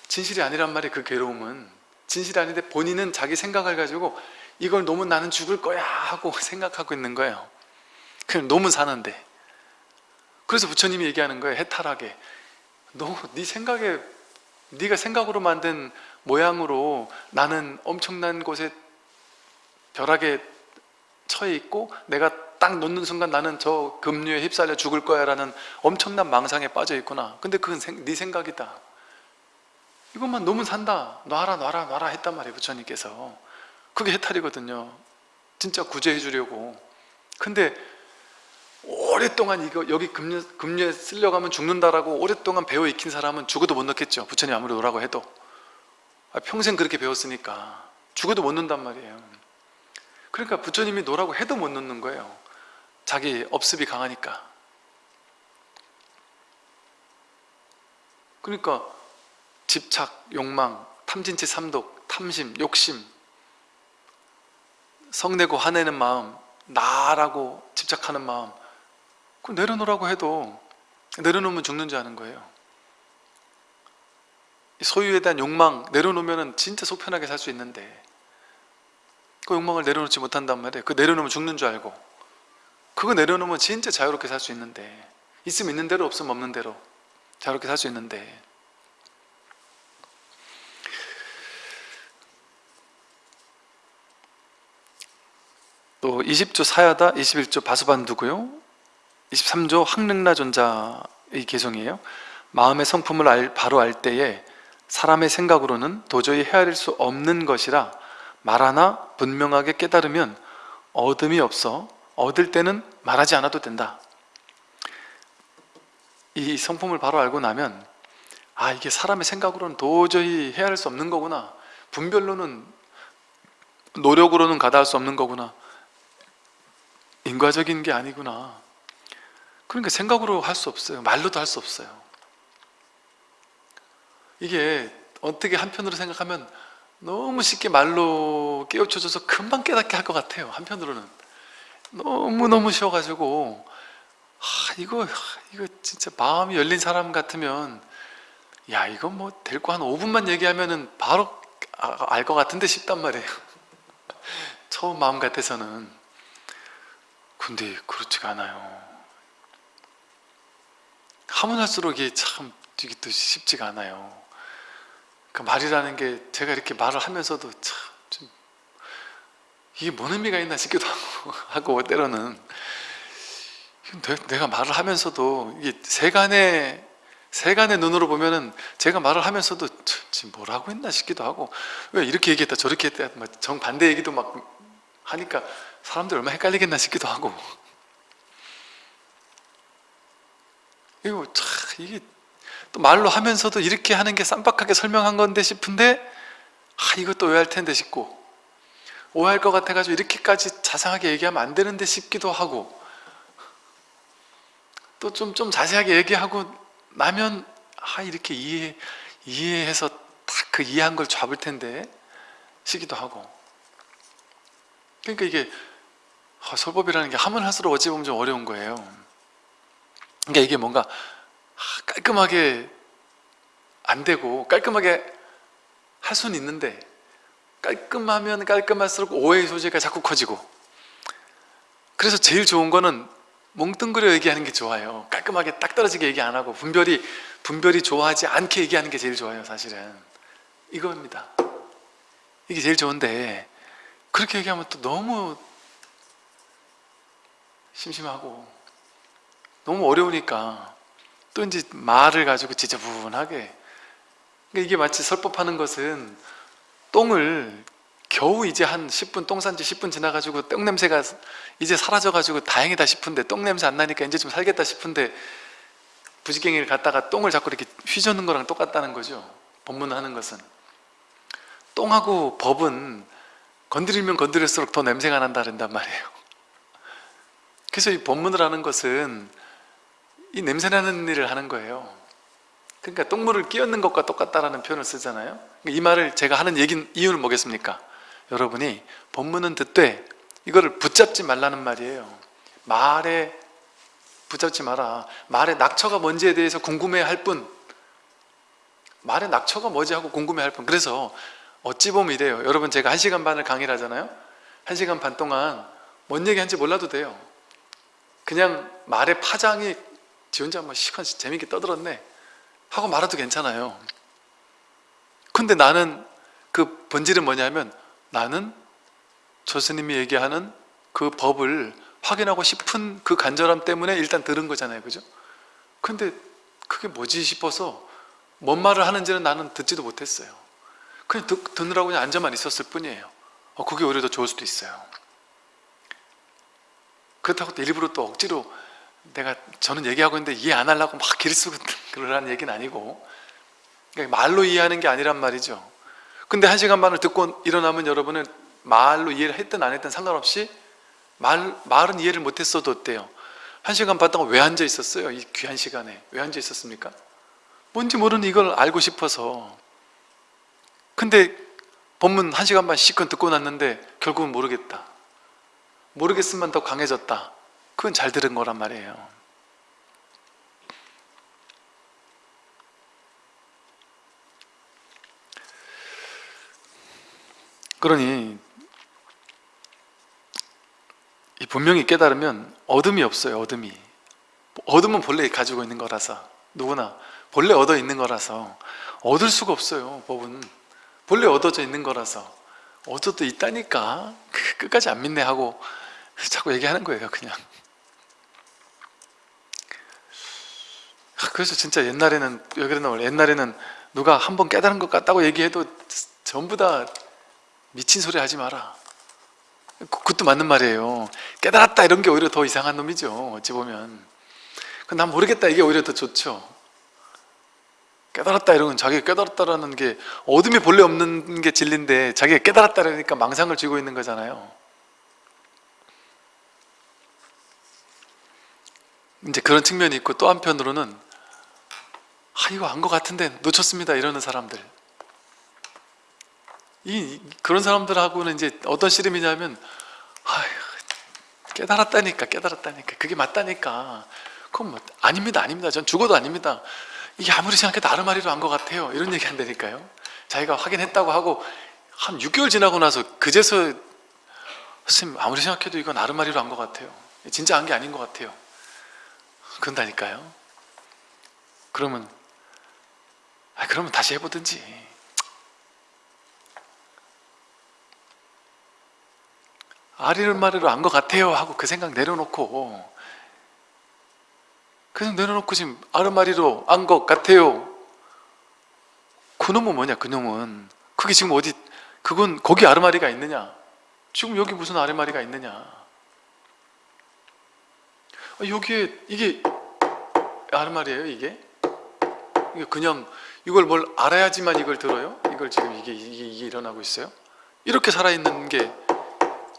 진실이 아니란 말이에요 그 괴로움은 진실이 아닌데 본인은 자기 생각을 가지고 이걸 놓으면 나는 죽을 거야 하고 (laughs) 생각하고 있는 거예요. 그냥 놓으면 사는데. 그래서 부처님이 얘기하는 거예요 해탈하게. 너네 생각에 네가 생각으로 만든 모양으로 나는 엄청난 곳에 벼락에 처해 있고 내가 딱 놓는 순간 나는 저 급류에 휩쓸려 죽을 거야 라는 엄청난 망상에 빠져 있구나. 근데 그건 생, 네 생각이다. 이것만 놓으면 산다. 놔라 놔라 놔라 했단 말이에요 부처님께서 그게 해탈이거든요. 진짜 구제해 주려고. 근데 오랫동안 이거 여기 급류, 급류에 쓸려가면 죽는다라고 오랫동안 배워 익힌 사람은 죽어도 못 놓겠죠. 부처님 아무리 오라고 해도. 아, 평생 그렇게 배웠으니까. 죽어도 못 놓는단 말이에요. 그러니까 부처님이 놓으라고 해도 못 놓는 거예요. 자기 업습이 강하니까. 그러니까 집착, 욕망, 탐진치 삼독, 탐심, 욕심 성내고 화내는 마음 나라고 집착하는 마음 그 내려놓으라고 해도 내려놓으면 죽는 줄 아는 거예요. 소유에 대한 욕망 내려놓으면 진짜 속 편하게 살 수 있는데 그 욕망을 내려놓지 못한단 말이에요. 그 내려놓으면 죽는 줄 알고. 그거 내려놓으면 진짜 자유롭게 살 수 있는데 있으면 있는 대로 없으면 없는 대로 자유롭게 살 수 있는데 또 20조 사야다 21조 바수반두고요. 23조 항릉라존자의 개성이에요. 마음의 성품을 알, 바로 알 때에 사람의 생각으로는 도저히 헤아릴 수 없는 것이라 말하나 분명하게 깨달으면 얻음이 없어 얻을 때는 말하지 않아도 된다. 이 성품을 바로 알고 나면 아 이게 사람의 생각으로는 도저히 헤아릴 수 없는 거구나. 분별로는 노력으로는 가다할 수 없는 거구나 인과적인 게 아니구나. 그러니까 생각으로 할 수 없어요. 말로도 할 수 없어요. 이게 어떻게 한편으로 생각하면 너무 쉽게 말로 깨우쳐줘서 금방 깨닫게 할 것 같아요 한편으로는. 너무너무 쉬워가지고. 아, 이거 이거 진짜 마음이 열린 사람 같으면 야 이거 뭐될 거 한 5분만 얘기하면은 바로 알 것 같은데 싶단 말이에요. (laughs) 처음 마음 같아서는 근데 그렇지가 않아요. 하면 할수록 이게 참 이게 또 쉽지가 않아요. 그 말이라는 게 제가 이렇게 말을 하면서도 참 이게 뭔 의미가 있나 싶기도 하고, 하고 때로는. 내 가 말을 하면서도 이게 세간의 세간의 눈으로 보면은 제가 말을 하면서도 지금 뭐라고 했나 싶기도 하고. 왜 이렇게 얘기했다 저렇게 했다 정 반대 얘기도 막 하니까 사람들 얼마나 헷갈리겠나 싶기도 하고. 이거 참 이게 또 말로 하면서도 이렇게 하는 게 쌈박하게 설명한 건데 싶은데 아 이것도 오해할 텐데 싶고. 오해할 것 같아가지고 이렇게까지 자상하게 얘기하면 안 되는데 싶기도 하고. 또 좀 좀 자세하게 얘기하고 나면 아 이렇게 이해 이해해서 딱 그 이해한 걸 잡을 텐데 싶기도 하고. 그러니까 이게 아, 설법이라는 게 하면 할수록 어찌 보면 좀 어려운 거예요. 그러니까 이게 뭔가 아, 깔끔하게 안 되고 깔끔하게 할 수는 있는데 깔끔하면 깔끔할수록 오해의 소지가 자꾸 커지고. 그래서 제일 좋은 거는 몽뚱그려 얘기하는 게 좋아요. 깔끔하게 딱 떨어지게 얘기 안 하고 분별이 분별이 좋아하지 않게 얘기하는 게 제일 좋아요 사실은. 이겁니다. 이게 제일 좋은데 그렇게 얘기하면 또 너무 심심하고. 너무 어려우니까 또 이제 말을 가지고 지저분하게. 그러니까 이게 마치 설법하는 것은 똥을 겨우 이제 한 10분 똥 산 지 10분 지나가지고 똥 냄새가 이제 사라져가지고 다행이다 싶은데 똥 냄새 안 나니까 이제 좀 살겠다 싶은데 부지깽이를 갖다가 똥을 자꾸 이렇게 휘젓는 거랑 똑같다는 거죠. 법문하는 것은. 똥하고 법은 건드리면 건드릴수록 더 냄새가 난다 그런단 말이에요 그래서 이 법문을 하는 것은 이 냄새나는 일을 하는 거예요. 그러니까 똥물을 끼얹는 것과 똑같다라는 표현을 쓰잖아요. 이 말을 제가 하는 얘기 이유는 뭐겠습니까? 여러분이 법문은 듣되 이거를 붙잡지 말라는 말이에요. 말에 붙잡지 마라. 말의 낙처가 뭔지에 대해서 궁금해할 뿐 말의 낙처가 뭐지 하고 궁금해할 뿐. 그래서 어찌 보면 이래요. 여러분 제가 한시간 반을 강의를 하잖아요. 한시간 반 동안 뭔 얘기하는지 몰라도 돼요 그냥 말의 파장이 지 혼자 뭐 시간 재밌게 떠들었네 하고 말아도 괜찮아요. 근데 나는 그 본질은 뭐냐면 나는 저 스님이 얘기하는 그 법을 확인하고 싶은 그 간절함 때문에 일단 들은 거잖아요. 그죠? 근데 그게 뭐지 싶어서 뭔 말을 하는지는 나는 듣지도 못했어요. 그냥 듣, 듣느라고 그냥 앉아만 있었을 뿐이에요. 어, 그게 오히려 더 좋을 수도 있어요 그렇다고 또 일부러 또 억지로 내가 저는 얘기하고 있는데 이해 안 하려고 막 길을 쓰고 (laughs) 그러라는 얘기는 아니고 그러니까 말로 이해하는 게 아니란 말이죠 근데 한 시간 반을 듣고 일어나면 여러분은 말로 이해를 했든 안 했든 상관없이 말, 말은 이해를 못했어도 어때요? 한 시간 반 동안 왜 앉아 있었어요? 이 귀한 시간에 왜 앉아 있었습니까? 뭔지 모르는 이걸 알고 싶어서 근데 본문 한 시간 반 시컷 듣고 났는데 결국은 모르겠다 모르겠으면 더 강해졌다. 그건 잘 들은 거란 말이에요. 그러니 이 분명히 깨달으면 어둠이 없어요 어둠이. 어둠은 본래 가지고 있는 거라서. 누구나 본래 얻어 있는 거라서. 얻을 수가 없어요 법은. 본래 얻어져 있는 거라서. 얻어도 있다니까. 그 끝까지 안 믿네 하고 (laughs) 자꾸 얘기하는 거예요 그냥. 그래서 진짜 옛날에는 몰라 옛날에는 누가 한 번 깨달은 것 같다고 얘기해도 전부 다 미친 소리 하지 마라. 그- 그것도 맞는 말이에요. 깨달았다 이런 게 오히려 더 이상한 놈이죠 어찌 보면. 그난 모르겠다 이게 오히려 더 좋죠. 깨달았다 이런 건 자기가 깨달았다라는 게 어둠이 본래 없는 게 진리인데 자기가 깨달았다라니까 망상을 쥐고 있는 거잖아요 이제 그런 측면이 있고 또 한편으로는 아 이거 안 것 같은데 놓쳤습니다 이러는 사람들. 이 그런 사람들하고는 이제 어떤 씨름이냐면 아휴, 깨달았다니까 깨달았다니까. 그게 맞다니까. 그건 뭐 아닙니다 아닙니다. 전 죽어도 아닙니다. 이게 아무리 생각해도 아르마리로 한 것 같아요. 이런 얘기 한다니까요. 자기가 확인했다고 하고 한 6개월 지나고 나서 그제서 선생님 아무리 생각해도 이건 아르마리로 한 것 같아요. 진짜 한 게 아닌 것 같아요 그런다니까요. 그러면 아 그러면 다시 해보든지. 아리르마리로 한것 같아요 하고 그 생각 내려놓고. 그냥 내려놓고 지금 아르마리로 한것 같아요. 그놈은 뭐냐 그놈은. 그게 지금 어디 그건 거기 아르마리가 있느냐? 지금 여기 무슨 아르마리가 있느냐? 아, 여기에 이게 아르마리예요 이게? 이게 그냥 이걸 뭘 알아야지만 이걸 들어요? 이걸 지금 이게 이게, 이게 일어나고 있어요? 이렇게 살아있는 게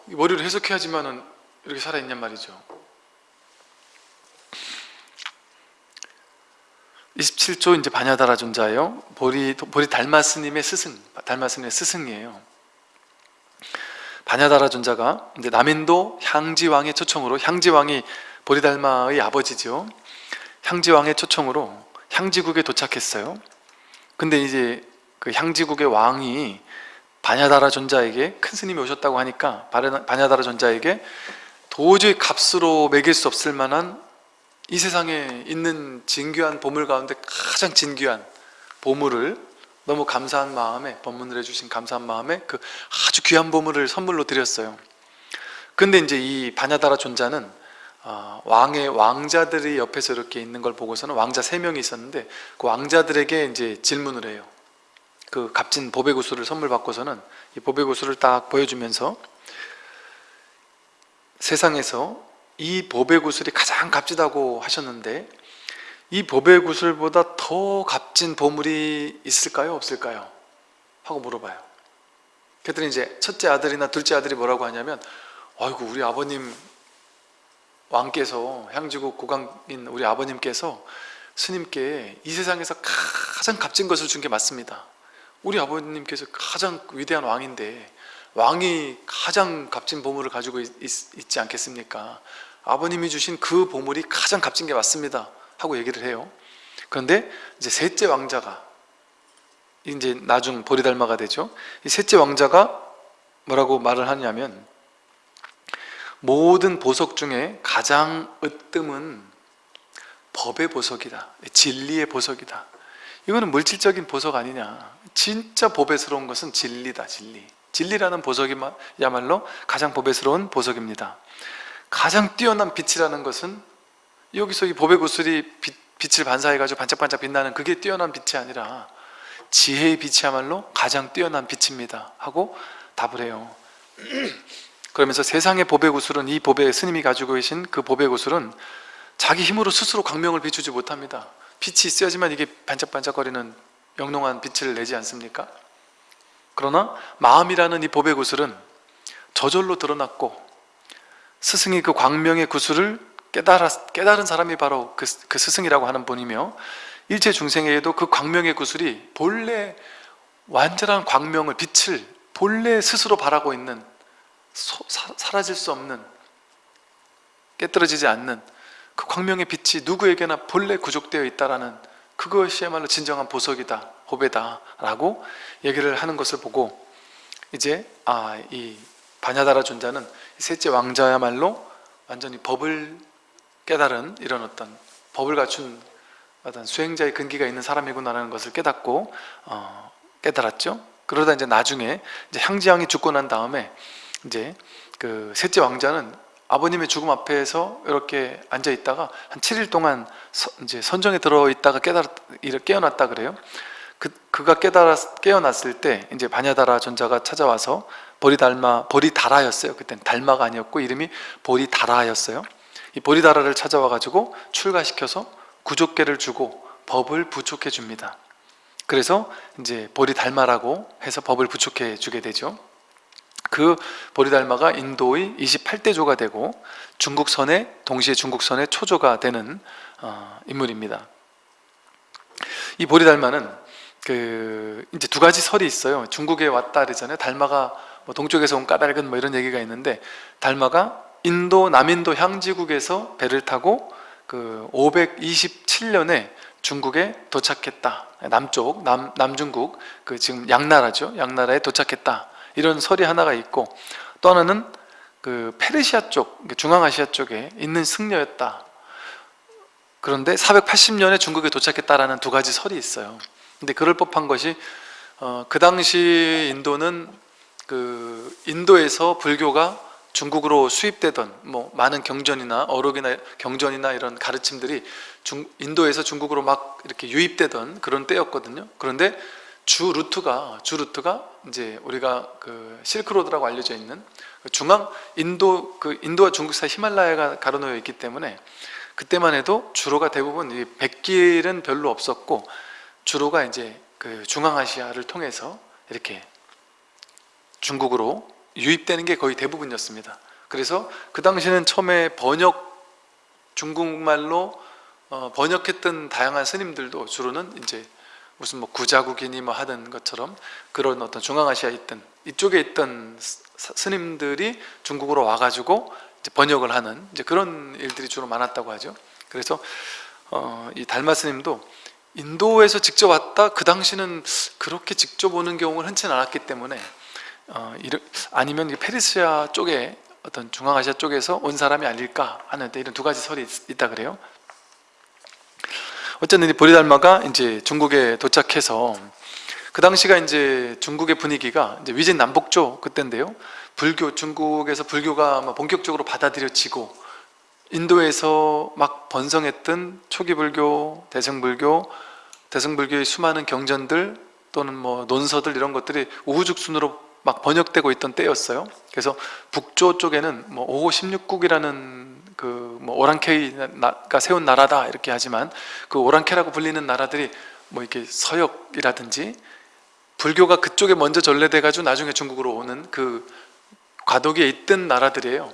머리로 해석해야지만은 이렇게 살아있냔 말이죠. 27조 이제 바냐다라 존자예요. 보리, 보리 달마스님의 스승 달마스님의 스승이에요. 바냐다라 존자가 이제 남인도 향지왕의 초청으로 향지왕이 보리달마의 아버지죠. 향지왕의 초청으로 향지국에 도착했어요. 근데 이제 그 향지국의 왕이 바냐다라 존자에게 큰 스님이 오셨다고 하니까 바냐다라 존자에게 도저히 값으로 매길 수 없을 만한 이 세상에 있는 진귀한 보물 가운데 가장 진귀한 보물을 너무 감사한 마음에 법문을 해주신 감사한 마음에 그 아주 귀한 보물을 선물로 드렸어요. 근데 이제 이 바냐다라 존자는 어, 왕의 왕자들이 옆에서 이렇게 있는 걸 보고서는 왕자 세 명이 있었는데 그 왕자들에게 이제 질문을 해요 그 값진 보배구슬을 선물 받고서는 이 보배구슬을 딱 보여주면서 세상에서 이 보배구슬이 가장 값지다고 하셨는데 이 보배구슬보다 더 값진 보물이 있을까요? 없을까요? 하고 물어봐요 그랬더니 이제 첫째 아들이나 둘째 아들이 뭐라고 하냐면 아이고 우리 아버님 왕께서 향지국 고강인 우리 아버님께서 스님께 이 세상에서 가장 값진 것을 준 게 맞습니다 우리 아버님께서 가장 위대한 왕인데 왕이 가장 값진 보물을 가지고 있, 있, 지 않겠습니까? 아버님이 주신 그 보물이 가장 값진 게 맞습니다 하고 얘기를 해요 그런데 이제 셋째 왕자가 이제 나중 보리달마가 되죠. 이 셋째 왕자가 뭐라고 말을 하냐면 모든 보석 중에 가장 으뜸은 법의 보석이다. 진리의 보석이다. 이거는 물질적인 보석 아니냐. 진짜 보배스러운 것은 진리다. 진리. 진리라는 보석이야말로 가장 보배스러운 보석입니다. 가장 뛰어난 빛이라는 것은 여기서 이 보배 구슬이 빛, 빛을 반사해가지고 반짝반짝 빛나는 그게 뛰어난 빛이 아니라 지혜의 빛이야말로 가장 뛰어난 빛입니다 하고 답을 해요 (clears throat) 그러면서 세상의 보배 구슬은 이 보배 스님이 가지고 계신 그 보배 구슬은 자기 힘으로 스스로 광명을 비추지 못합니다 빛이 있어야지만 이게 반짝반짝거리는 영롱한 빛을 내지 않습니까? 그러나 마음이라는 이 보배 구슬은 저절로 드러났고 스승이 그 광명의 구슬을 깨달아, 깨달은 사람이 바로 그, 그 스승이라고 하는 분이며 일체 중생에게도 그 광명의 구슬이 본래 완전한 광명을 빛을 본래 스스로 바라고 있는 소, 사, 사라질 수 없는 깨뜨려지지 않는 그 광명의 빛이 누구에게나 본래 구족되어 있다라는 그것이야말로 진정한 보석이다 호배다 라고 얘기를 하는 것을 보고 이제 아 이 바냐다라 존자는 셋째 왕자야말로 완전히 법을 깨달은 이런 어떤 법을 갖춘 어떤 수행자의 근기가 있는 사람이구나라는 것을 깨닫고 어, 깨달았죠. 그러다 이제 나중에 이제 향지왕이 죽고 난 다음에 이제 그 셋째 왕자는 아버님의 죽음 앞에서 이렇게 앉아 있다가 한 7일 동안 서, 이제 선정에 들어 있다가 깨달았 깨어났다 그래요. 그 그가 깨달았 깨어났을 때 이제 바냐다라 존자가 찾아와서 보리달마 보리다라였어요. 그땐 달마가 아니었고 이름이 보리다라였어요. 이 보리다라를 찾아와 가지고 출가시켜서 구족계를 주고 법을 부촉해 줍니다. 그래서 이제 보리달마라고 해서 법을 부촉해 주게 되죠. 그 보리달마가 인도의 28대조가 되고 중국선의 동시에 중국선의 초조가 되는 어, 인물입니다. 이 보리달마는 그 이제 두 가지 설이 있어요. 중국에 왔다 그러잖아요. 달마가 뭐 동쪽에서 온 까닭은 뭐 이런 얘기가 있는데 달마가 인도 남인도 향지국에서 배를 타고 그 527년에 중국에 도착했다. 남쪽 남 남중국 그 지금 양나라죠. 양나라에 도착했다. 이런 설이 하나가 있고 또 하나는 그 페르시아 쪽 중앙아시아 쪽에 있는 승려였다. 그런데 480년에 중국에 도착했다라는 두 가지 설이 있어요. 근데 그럴 법한 것이 어, 그 당시 인도는 그 인도에서 불교가 중국으로 수입되던 뭐 많은 경전이나 어록이나 경전이나 이런 가르침들이 중, 인도에서 중국으로 막 이렇게 유입되던 그런 때였거든요. 그런데 주 루트가 주 루트가 이제 우리가 그 실크로드라고 알려져 있는 그 중앙 인도 그 인도와 중국 사이 히말라야가 가로놓여 있기 때문에 그때만 해도 주로가 대부분 이 백길은 별로 없었고 주로가 이제 그 중앙아시아를 통해서 이렇게 중국으로 유입되는 게 거의 대부분이었습니다. 그래서 그 당시에는 처음에 번역 중국말로 어, 번역했던 다양한 스님들도 주로는 이제 무슨 뭐 구자국이니 뭐 하던 것처럼 그런 어떤 중앙아시아에 있던 이쪽에 있던 스님들이 중국으로 와가지고 번역을 하는 이제 그런 일들이 주로 많았다고 하죠. 그래서 어, 이 달마 스님도 인도에서 직접 왔다 그 당시는 그렇게 직접 오는 경우는 흔치 않았기 때문에 어, 이르, 아니면 페르시아 쪽에 어떤 중앙아시아 쪽에서 온 사람이 아닐까 하는 이런 두 가지 설이 있, 있다 그래요. 어쨌든 이 보리달마가 이제 중국에 도착해서 그 당시가 이제 중국의 분위기가 이제 위진 남북조 그때인데요. 불교 중국에서 불교가 본격적으로 받아들여지고 인도에서 막 번성했던 초기 불교, 대승 불교, 대승 불교의 수많은 경전들 또는 뭐 논서들 이런 것들이 우후죽순으로 막 번역되고 있던 때였어요. 그래서 북조 쪽에는 뭐 5호 16국이라는 그 뭐 오랑캐가 세운 나라다 이렇게 하지만 그 오랑캐라고 불리는 나라들이 뭐 이렇게 서역이라든지 불교가 그쪽에 먼저 전래돼 가지고 나중에 중국으로 오는 그 과도기에 있던 나라들이에요.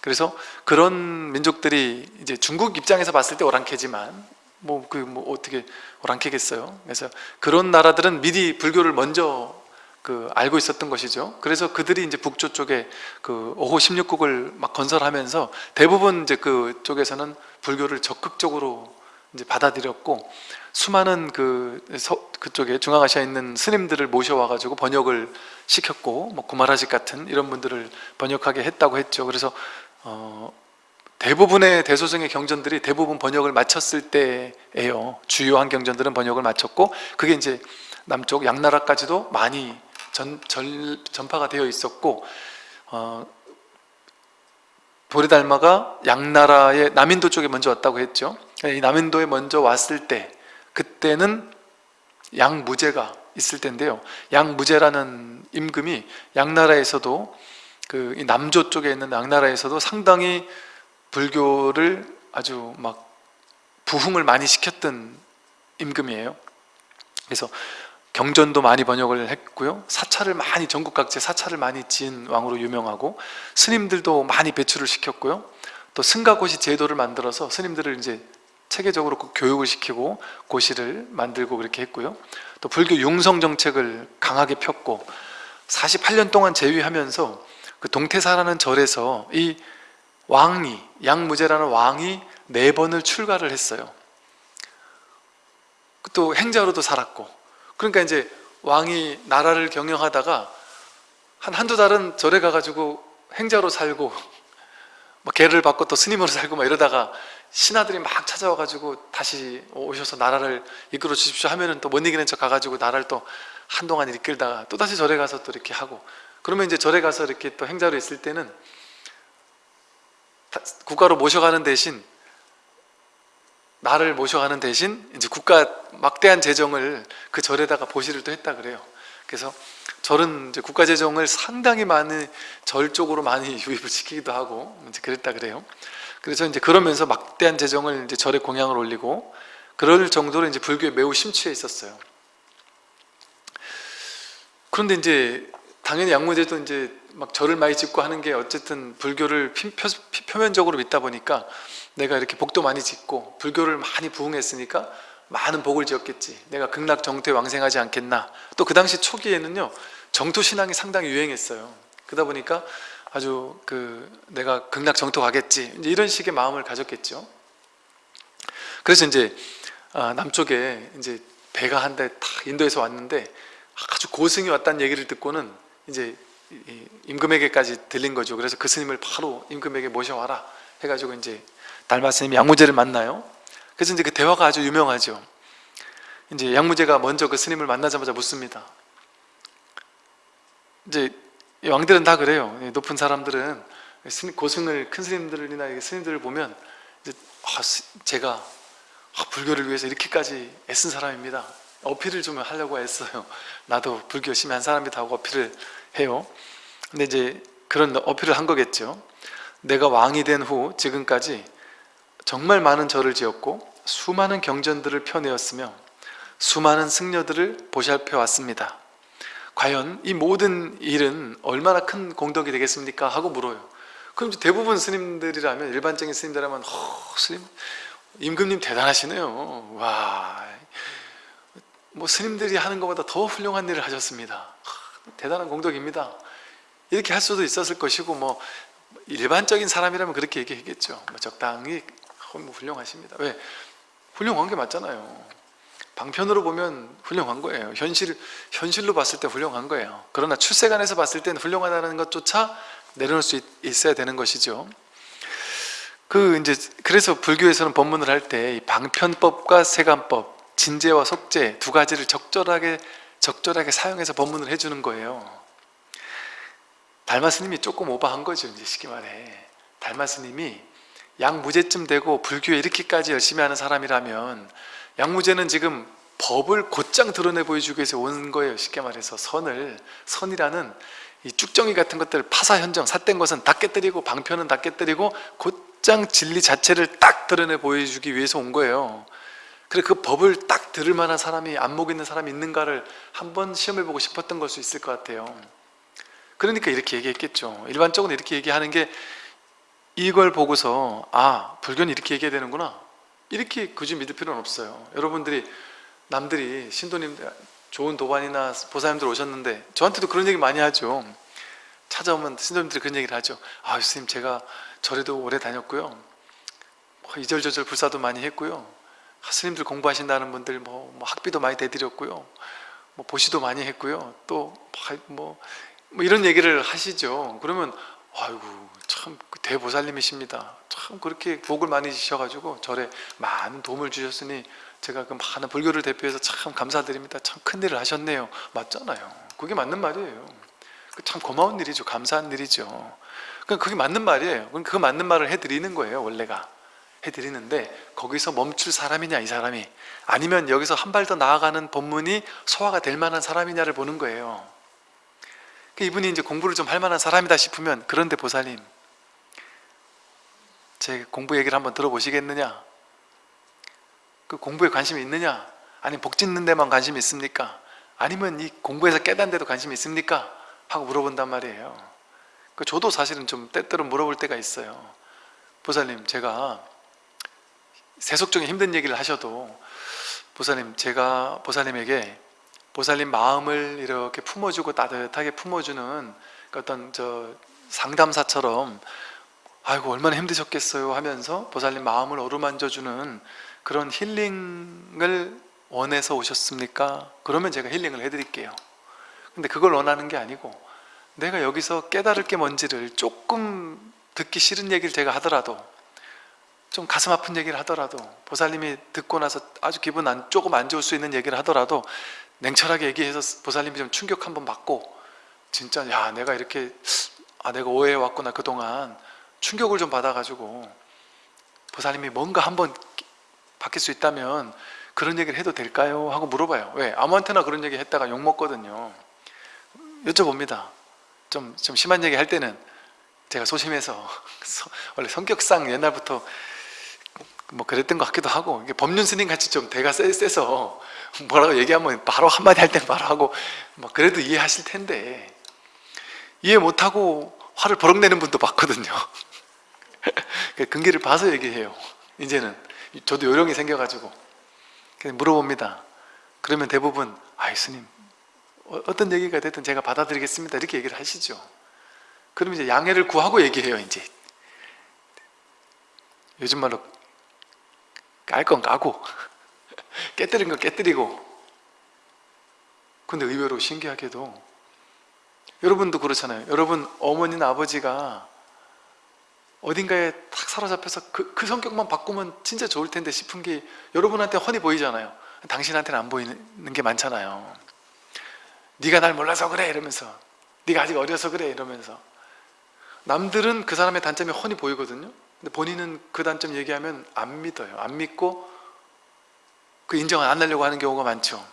그래서 그런 민족들이 이제 중국 입장에서 봤을 때 오랑캐지만 뭐 그뭐 뭐 어떻게 오랑캐겠어요. 그래서 그런 나라들은 미리 불교를 먼저 그 알고 있었던 것이죠. 그래서 그들이 이제 북조 쪽에 그 5호 16국을 막 건설하면서 대부분 이제 그 쪽에서는 불교를 적극적으로 이제 받아들였고 수많은 그 서, 그쪽에 중앙아시아에 있는 스님들을 모셔와 가지고 번역을 시켰고 뭐 구마라식 같은 이런 분들을 번역하게 했다고 했죠. 그래서 어, 대부분의 대소정의 경전들이 대부분 번역을 마쳤을 때예요. 주요한 경전들은 번역을 마쳤고 그게 이제 남쪽 양나라까지도 많이 전, 전, 전파가 되어 있었고 어, 보리달마가 양나라의 남인도 쪽에 먼저 왔다고 했죠. 이 남인도에 먼저 왔을 때 그때는 양무제가 있을 텐데요. 양무제라는 임금이 양나라에서도 그 남조 쪽에 있는 양나라에서도 상당히 불교를 아주 막 부흥을 많이 시켰던 임금이에요. 그래서 경전도 많이 번역을 했고요. 사찰을 많이 전국 각지에 사찰을 많이 지은 왕으로 유명하고 스님들도 많이 배출을 시켰고요. 또 승가고시 제도를 만들어서 스님들을 이제 체계적으로 교육을 시키고 고시를 만들고 그렇게 했고요. 또 불교 융성 정책을 강하게 폈고 48년 동안 재위하면서 그 동태사라는 절에서 이 왕이 양무제라는 왕이 네 번을 출가를 했어요. 또 행자로도 살았고 그러니까 이제 왕이 나라를 경영하다가 한 한두 달은 절에 가가지고 행자로 살고 (laughs) 뭐 개를 받고 또 스님으로 살고 막 이러다가 신하들이 막 찾아와가지고 다시 오셔서 나라를 이끌어 주십시오 하면은 또 못 이기는 척 가가지고 나라를 또 한동안 이끌다가 또 다시 절에 가서 또 이렇게 하고 그러면 이제 절에 가서 이렇게 또 행자로 있을 때는 국가로 모셔가는 대신 나를 모셔가는 대신 이제 국가 막대한 재정을 그 절에다가 보시를 또 했다 그래요. 그래서 절은 국가 재정을 상당히 많이 절 쪽으로 많이 (laughs) 유입을 시키기도 하고 이제 그랬다 그래요. 그래서 이제 그러면서 막대한 재정을 이제 절에 공양을 올리고 그럴 정도로 이제 불교에 매우 심취해 있었어요. 그런데 이제 당연히 양무제도 이제 막 절을 많이 짓고 하는 게 어쨌든 불교를 표, 면적으로 믿다 보니까 내가 이렇게 복도 많이 짓고 불교를 많이 부흥했으니까 많은 복을 지었겠지. 내가 극락 정토에 왕생하지 않겠나. 또 그 당시 초기에는요 정토 신앙이 상당히 유행했어요. 그러다 보니까 아주 그 내가 극락 정토 가겠지. 이런 식의 마음을 가졌겠죠. 그래서 이제 아, 남쪽에 이제 배가 한 대 탁 인도에서 왔는데 아주 고승이 왔다는 얘기를 듣고는 이제 임금에게까지 들린 거죠. 그래서 그 스님을 바로 임금에게 모셔와라 해가지고 이제 달마 스님이 양무제를 만나요 그래서 이제 그 대화가 아주 유명하죠. 이제 양무제가 먼저 그 스님을 만나자마자 묻습니다. 이제 왕들은 다 그래요. 높은 사람들은 고승을 큰 스님들이나 스님들을 보면 이제 아, 제가 아, 불교를 위해서 이렇게까지 애쓴 사람입니다. 어필을 좀 하려고 했어요. 나도 불교 열심히 한 사람이다 하고 어필을 해요. 근데 이제 그런 어필을 한 거겠죠. 내가 왕이 된 후 지금까지 정말 많은 절을 지었고 수많은 경전들을 펴내었으며 수많은 승려들을 보살펴 왔습니다. 과연 이 모든 일은 얼마나 큰 공덕이 되겠습니까? 하고 물어요. 그럼 대부분 스님들이라면 일반적인 스님들이라면 허, 스님 임금님 대단하시네요. 와, 뭐 스님들이 하는 것보다 더 훌륭한 일을 하셨습니다. 대단한 공덕입니다. 이렇게 할 수도 있었을 것이고 뭐 일반적인 사람이라면 그렇게 얘기했겠죠. 뭐 적당히 뭐 훌륭하십니다. 왜? 훌륭한 게 맞잖아요. 방편으로 보면 훌륭한 거예요. 현실, 현실로 봤을 때 훌륭한 거예요. 그러나 출세관에서 봤을 때는 훌륭하다는 것조차 내려놓을 수 있, 어야 되는 것이죠. 그 이제 그래서 불교에서는 법문을 할 때 방편법과 세간법 진제와 속제 두 가지를 적절하게 적절하게 사용해서 법문을 해주는 거예요. 달마 스님이 조금 오버한 거죠 이제 쉽게 말해. 달마 스님이 양무제쯤 되고 불교에 이렇게까지 열심히 하는 사람이라면 양무제는 지금 법을 곧장 드러내 보여주기 위해서 온 거예요. 쉽게 말해서 선을 선이라는 이 쭉정이 같은 것들 파사현정 삿된 것은 다 깨뜨리고 방편은 다 깨뜨리고 곧장 진리 자체를 딱 드러내 보여주기 위해서 온 거예요. 그래 그 법을 딱 들을 만한 사람이 안목 있는 사람이 있는가를 한번 시험해 보고 싶었던 걸 수 있을 것 같아요. 그러니까 이렇게 얘기했겠죠. 일반적으로 이렇게 얘기하는 게 이걸 보고서 아 불교는 이렇게 얘기해야 되는구나 이렇게 굳이 믿을 필요는 없어요 여러분들이 남들이 신도님 좋은 도반이나 보사님들 오셨는데 저한테도 그런 얘기 많이 하죠 찾아오면 신도님들이 그런 얘기를 하죠 아 스님 제가 절에도 오래 다녔고요 뭐 이절저절 불사도 많이 했고요 스님들 공부하신다는 분들 뭐, 뭐 학비도 많이 대드렸고요. 뭐 보시도 많이 했고요. 또뭐 뭐 이런 얘기를 하시죠. 그러면 아이고 참 대보살님이십니다. 참 그렇게 복을 많이 주셔가지고 절에 많은 도움을 주셨으니 제가 그 많은 불교를 대표해서 참 감사드립니다. 참 큰일을 하셨네요. 맞잖아요. 그게 맞는 말이에요. 그참 고마운 일이죠. 감사한 일이죠. 그러니까 그게 맞는 말이에요. 그 맞는 말을 해드리는 거예요. 원래가. 해드리는데 거기서 멈출 사람이냐 이 사람이 아니면 여기서 한 발 더 나아가는 법문이 소화가 될 만한 사람이냐를 보는 거예요 그 이분이 이제 공부를 좀 할 만한 사람이다 싶으면 그런데 보살님 제 공부 얘기를 한번 들어보시겠느냐? 그 공부에 관심이 있느냐? 아니면 복 짓는 데만 관심이 있습니까? 아니면 이 공부에서 깨닫는 데도 관심이 있습니까? 하고 물어본단 말이에요. 그 저도 사실은 좀 때때로 물어볼 때가 있어요. 보살님 제가 세속적인 힘든 얘기를 하셔도 보살님 제가 보살님에게 보살님 마음을 이렇게 품어주고 따뜻하게 품어주는 그 어떤 저 상담사처럼 아이고 얼마나 힘드셨겠어요 하면서 보살님 마음을 어루만져주는 그런 힐링을 원해서 오셨습니까? 그러면 제가 힐링을 해드릴게요 근데 그걸 원하는 게 아니고 내가 여기서 깨달을 게 뭔지를 조금 듣기 싫은 얘기를 제가 하더라도 좀 가슴 아픈 얘기를 하더라도 보살님이 듣고 나서 아주 기분 안, 조금 안 좋을 수 있는 얘기를 하더라도 냉철하게 얘기해서 보살님이 좀 충격 한번 받고 진짜 야 내가 이렇게 아 내가 오해해 왔구나 그동안 충격을 좀 받아가지고 보살님이 뭔가 한번 바뀔 수 있다면 그런 얘기를 해도 될까요? 하고 물어봐요 왜? 아무한테나 그런 얘기 했다가 욕먹거든요 여쭤봅니다 좀, 좀 심한 얘기 할 때는 제가 소심해서 (laughs) 원래 성격상 옛날부터 뭐 그랬던 것 같기도 하고 법륜 스님 같이 좀 대가 세, 세서 (laughs) 뭐라고 얘기하면 바로 한마디 할 땐 바로 하고 뭐 그래도 이해하실 텐데. 이해 못하고 화를 버럭 내는 분도 봤거든요. (laughs) 근기를 봐서 얘기해요. 이제는. 저도 요령이 생겨가지고. 물어봅니다. 그러면 대부분 아이 스님 어, 어떤 얘기가 됐든 제가 받아들이겠습니다. 이렇게 얘기를 하시죠. 그럼 이제 양해를 구하고 얘기해요 이제. 요즘 말로 깔 건 까고. (laughs) 깨뜨린 건 깨뜨리고. 근데 의외로 신기하게도 여러분도 그렇잖아요. 여러분 어머니나 아버지가 어딘가에 탁 사로잡혀서 그, 그 성격만 바꾸면 진짜 좋을 텐데 싶은 게 여러분한테 훤히 보이잖아요. 당신한테는 안 보이는 게 많잖아요. 네가 날 몰라서 그래 이러면서 네가 아직 어려서 그래 이러면서. 남들은 그 사람의 단점이 훤히 보이거든요 근데 본인은 그 단점 얘기하면 안 믿어요. 안 믿고 그 인정을 안 하려고 하는 경우가 많죠.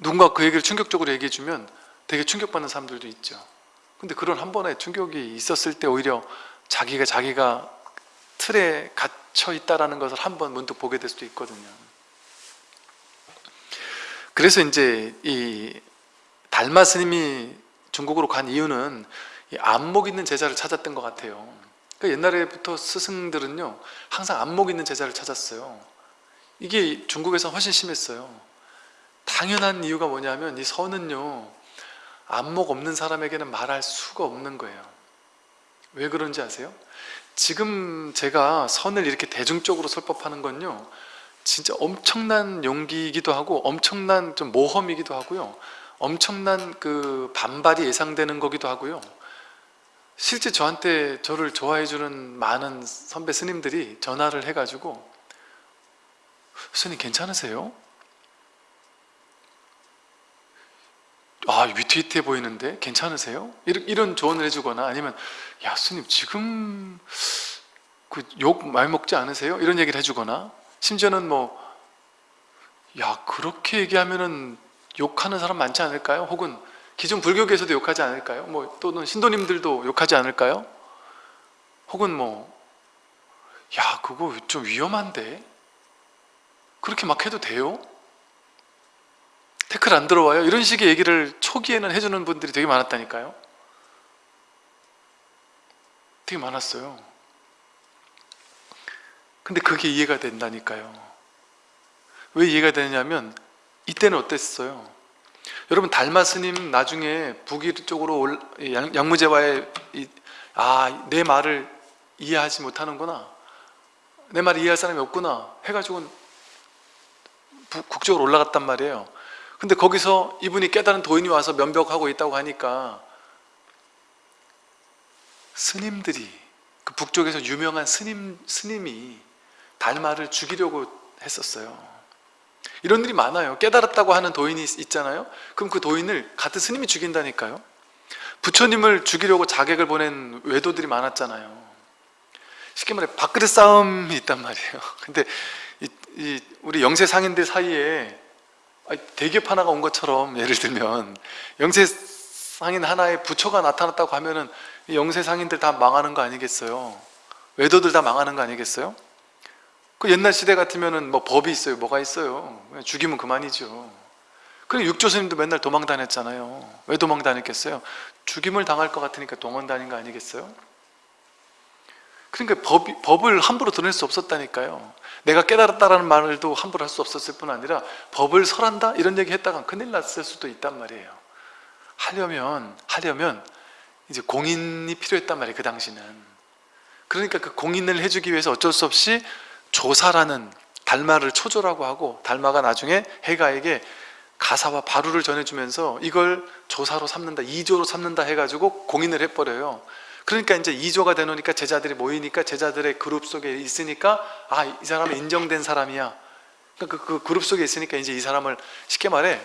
누군가 그 얘기를 충격적으로 얘기해 주면 되게 충격받는 사람들도 있죠. 근데 그런 한 번의 충격이 있었을 때 오히려 자기가 자기가 틀에 갇혀 있다는 것을 한 번 문득 보게 될 수도 있거든요. 그래서 이제 이 달마 스님이 중국으로 간 이유는 안목 있는 제자를 찾았던 것 같아요. 그러니까 옛날에부터 스승들은요 항상 안목 있는 제자를 찾았어요. 이게 중국에서 훨씬 심했어요. 당연한 이유가 뭐냐면 이 선은요 안목 없는 사람에게는 말할 수가 없는 거예요. 왜 그런지 아세요? 지금 제가 선을 이렇게 대중적으로 설법하는 건요 진짜 엄청난 용기이기도 하고 엄청난 좀 모험이기도 하고요 엄청난 그 반발이 예상되는 거기도 하고요 실제 저한테 저를 좋아해 주는 많은 선배 스님들이 전화를 해가지고 스님 괜찮으세요? 아 위태위태해 보이는데 괜찮으세요? 이런 조언을 해주거나 아니면 야 스님 지금 그 욕 많이 먹지 않으세요? 이런 얘기를 해주거나 심지어는 뭐 야 그렇게 얘기하면은 욕하는 사람 많지 않을까요? 혹은 기존 불교계에서도 욕하지 않을까요? 뭐 또는 신도님들도 욕하지 않을까요? 혹은 뭐 야 그거 좀 위험한데 그렇게 막 해도 돼요? 태클 안 들어와요? 이런 식의 얘기를 초기에는 해주는 분들이 되게 많았다니까요 되게 많았어요 근데 그게 이해가 된다니까요 왜 이해가 되냐면 이때는 어땠어요? 여러분 달마 스님 나중에 북위 쪽으로 양무제와의 아내 말을 이해하지 못하는구나. 내말 이해할 사람이 없구나 해가지고 부- 국적으로 올라갔단 말이에요. 근데 거기서 이분이 깨달은 도인이 와서 면벽하고 있다고 하니까 스님들이 그 북쪽에서 유명한 스님, 스님이 달마를 죽이려고 했었어요 이런 일이 많아요. 깨달았다고 하는 도인이 있- 있잖아요. 그럼 그 도인을 같은 스님이 죽인다니까요. 부처님을 죽이려고 자객을 보낸 외도들이 많았잖아요. 쉽게 말해 밥그릇 싸움이 있단 말이에요. (laughs) 근데 이, 이 우리 영세 상인들 사이에 아니, 대기업 하나가 온 것처럼 예를 들면 영세 상인 하나의 부처가 나타났다고 하면은 이 영세 상인들 다 망하는 거 아니겠어요? 외도들 다 망하는 거 아니겠어요? 그 옛날 시대 같으면은 뭐 법이 있어요, 뭐가 있어요? 죽이면 그만이죠. 그래 육조스님도 맨날 도망 다녔잖아요. 왜 도망 다녔겠어요? 죽임을 당할 것 같으니까 도망 다닌 거 아니겠어요? 그러니까 법, 법을 함부로 드러낼 수 없었다니까요. 내가 깨달았다라는 말도 함부로 할 수 없었을 뿐 아니라 법을 설한다 이런 얘기 했다가 큰일 났을 수도 있단 말이에요. 하려면 하려면 이제 공인이 필요했단 말이에요. 그 당시는. 그러니까 그 공인을 해주기 위해서 어쩔 수 없이 조사라는 달마를 초조라고 하고 달마가 나중에 해가에게 가사와 바루를 전해주면서 이걸 조사로 삼는다, 이조로 삼는다 해가지고 공인을 해버려요. 그러니까 이제 2조가 되놓으니까 제자들이 모이니까 제자들의 그룹 속에 있으니까 아 이 사람은 인정된 사람이야. 그러니까 그, 그 그룹 속에 있으니까 이제 이 사람을 쉽게 말해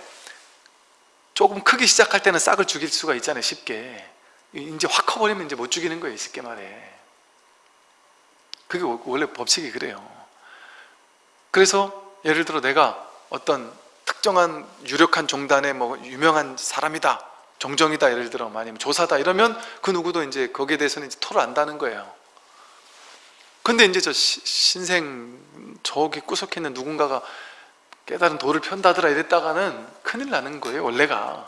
조금 크게 시작할 때는 싹을 죽일 수가 있잖아요 쉽게. 이제 확 커버리면 이제 못 죽이는 거예요 쉽게 말해. 그게 원래 법칙이 그래요 그래서 예를 들어 내가 어떤 특정한 유력한 종단의 뭐 유명한 사람이다 정정이다 예를 들어 아니면 조사다 이러면 그 누구도 이제 거기에 대해서는 이제 토를 안다는 거예요. 근데 이제 저 시- 신생 저기 구석에 있는 누군가가 깨달은 도를 편다더라 이랬다가는 큰일 나는 거예요 원래가.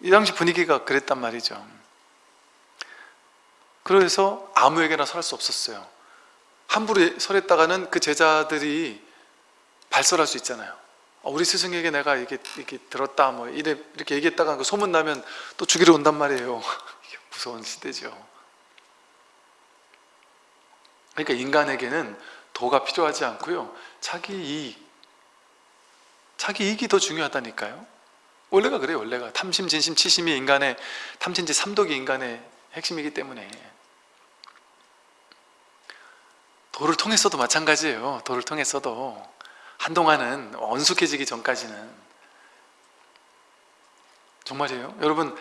이 당시 분위기가 그랬단 말이죠. 그래서 아무에게나 설할 수 없었어요 함부로 설했다가는 그 제자들이 발설할 수 있잖아요. 어, 우리 스승에게 내가 이게, 이게 들었다 뭐 이래 이렇게 얘기했다가 그 소문 나면 또 죽이러 온단 말이에요. (laughs) 무서운 시대죠. 그러니까 인간에게는 도가 필요하지 않고요. 자기 이익 자기 이익이 더 중요하다니까요. 원래가 그래요 원래가. 탐심, 진심, 치심이 인간의 탐진지 삼독이 인간의 핵심이기 때문에 도를 통해서도 마찬가지예요. 도를 통해서도 한동안은 언숙해지기 전까지는. 정말이에요? 여러분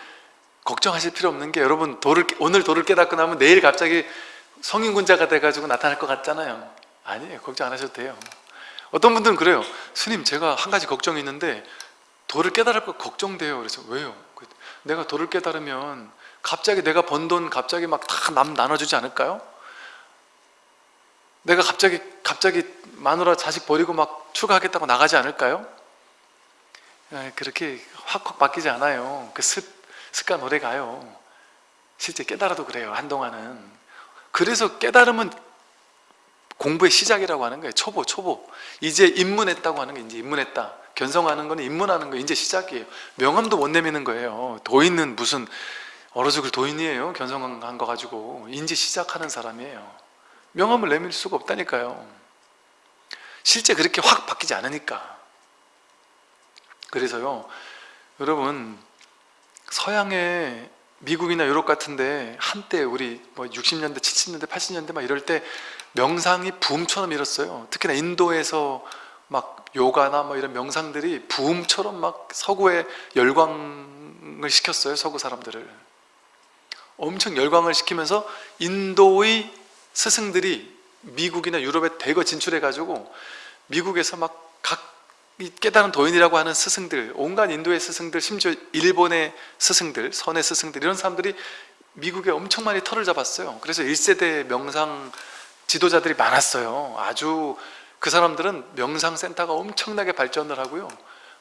걱정하실 필요 없는 게 여러분 도를 오늘 도를 깨닫고 나면 내일 갑자기 성인군자가 돼가지고 나타날 것 같잖아요. 아니에요. 걱정 안 하셔도 돼요. 어떤 분들은 그래요. 스님 제가 한 가지 걱정이 있는데 도를 깨달을 거 걱정돼요. 그래서 왜요? 그 내가 도를 깨달으면 갑자기 내가 번 돈 갑자기 막 다 남 나눠주지 않을까요? 내가 갑자기 갑자기 마누라 자식 버리고 막 출가하겠다고 나가지 않을까요? 에, 그렇게 확확 바뀌지 않아요. 그 습, 습관 오래 가요. 실제 깨달아도 그래요 한동안은. 그래서 깨달으면 공부의 시작이라고 하는 거예요. 초보 초보. 이제 입문했다고 하는 게 이제 입문했다. 견성하는 거는 입문하는 거 이제 시작이에요. 명함도 못 내미는 거예요. 도인은 무슨 얼어 죽을 도인이에요? 견성한 거 가지고. 이제 시작하는 사람이에요 명함을 내밀 수가 없다니까요 실제 그렇게 확 바뀌지 않으니까 그래서요 여러분 서양의 미국이나 유럽 같은데 한때 우리 뭐 60년대, 70년대, 80년대 막 이럴 때 명상이 붐처럼 일었어요. 특히나 인도에서 막 요가나 뭐 이런 명상들이 붐처럼 막 서구에 열광을 시켰어요. 서구 사람들을. 엄청 열광을 시키면서 인도의 스승들이 미국이나 유럽에 대거 진출해가지고 미국에서 막 각 깨달은 도인이라고 하는 스승들 온갖 인도의 스승들 심지어 일본의 스승들 선의 스승들 이런 사람들이 미국에 엄청 많이 털을 잡았어요. 그래서 1세대 명상 지도자들이 많았어요. 아주 그 사람들은 명상센터가 엄청나게 발전을 하고요.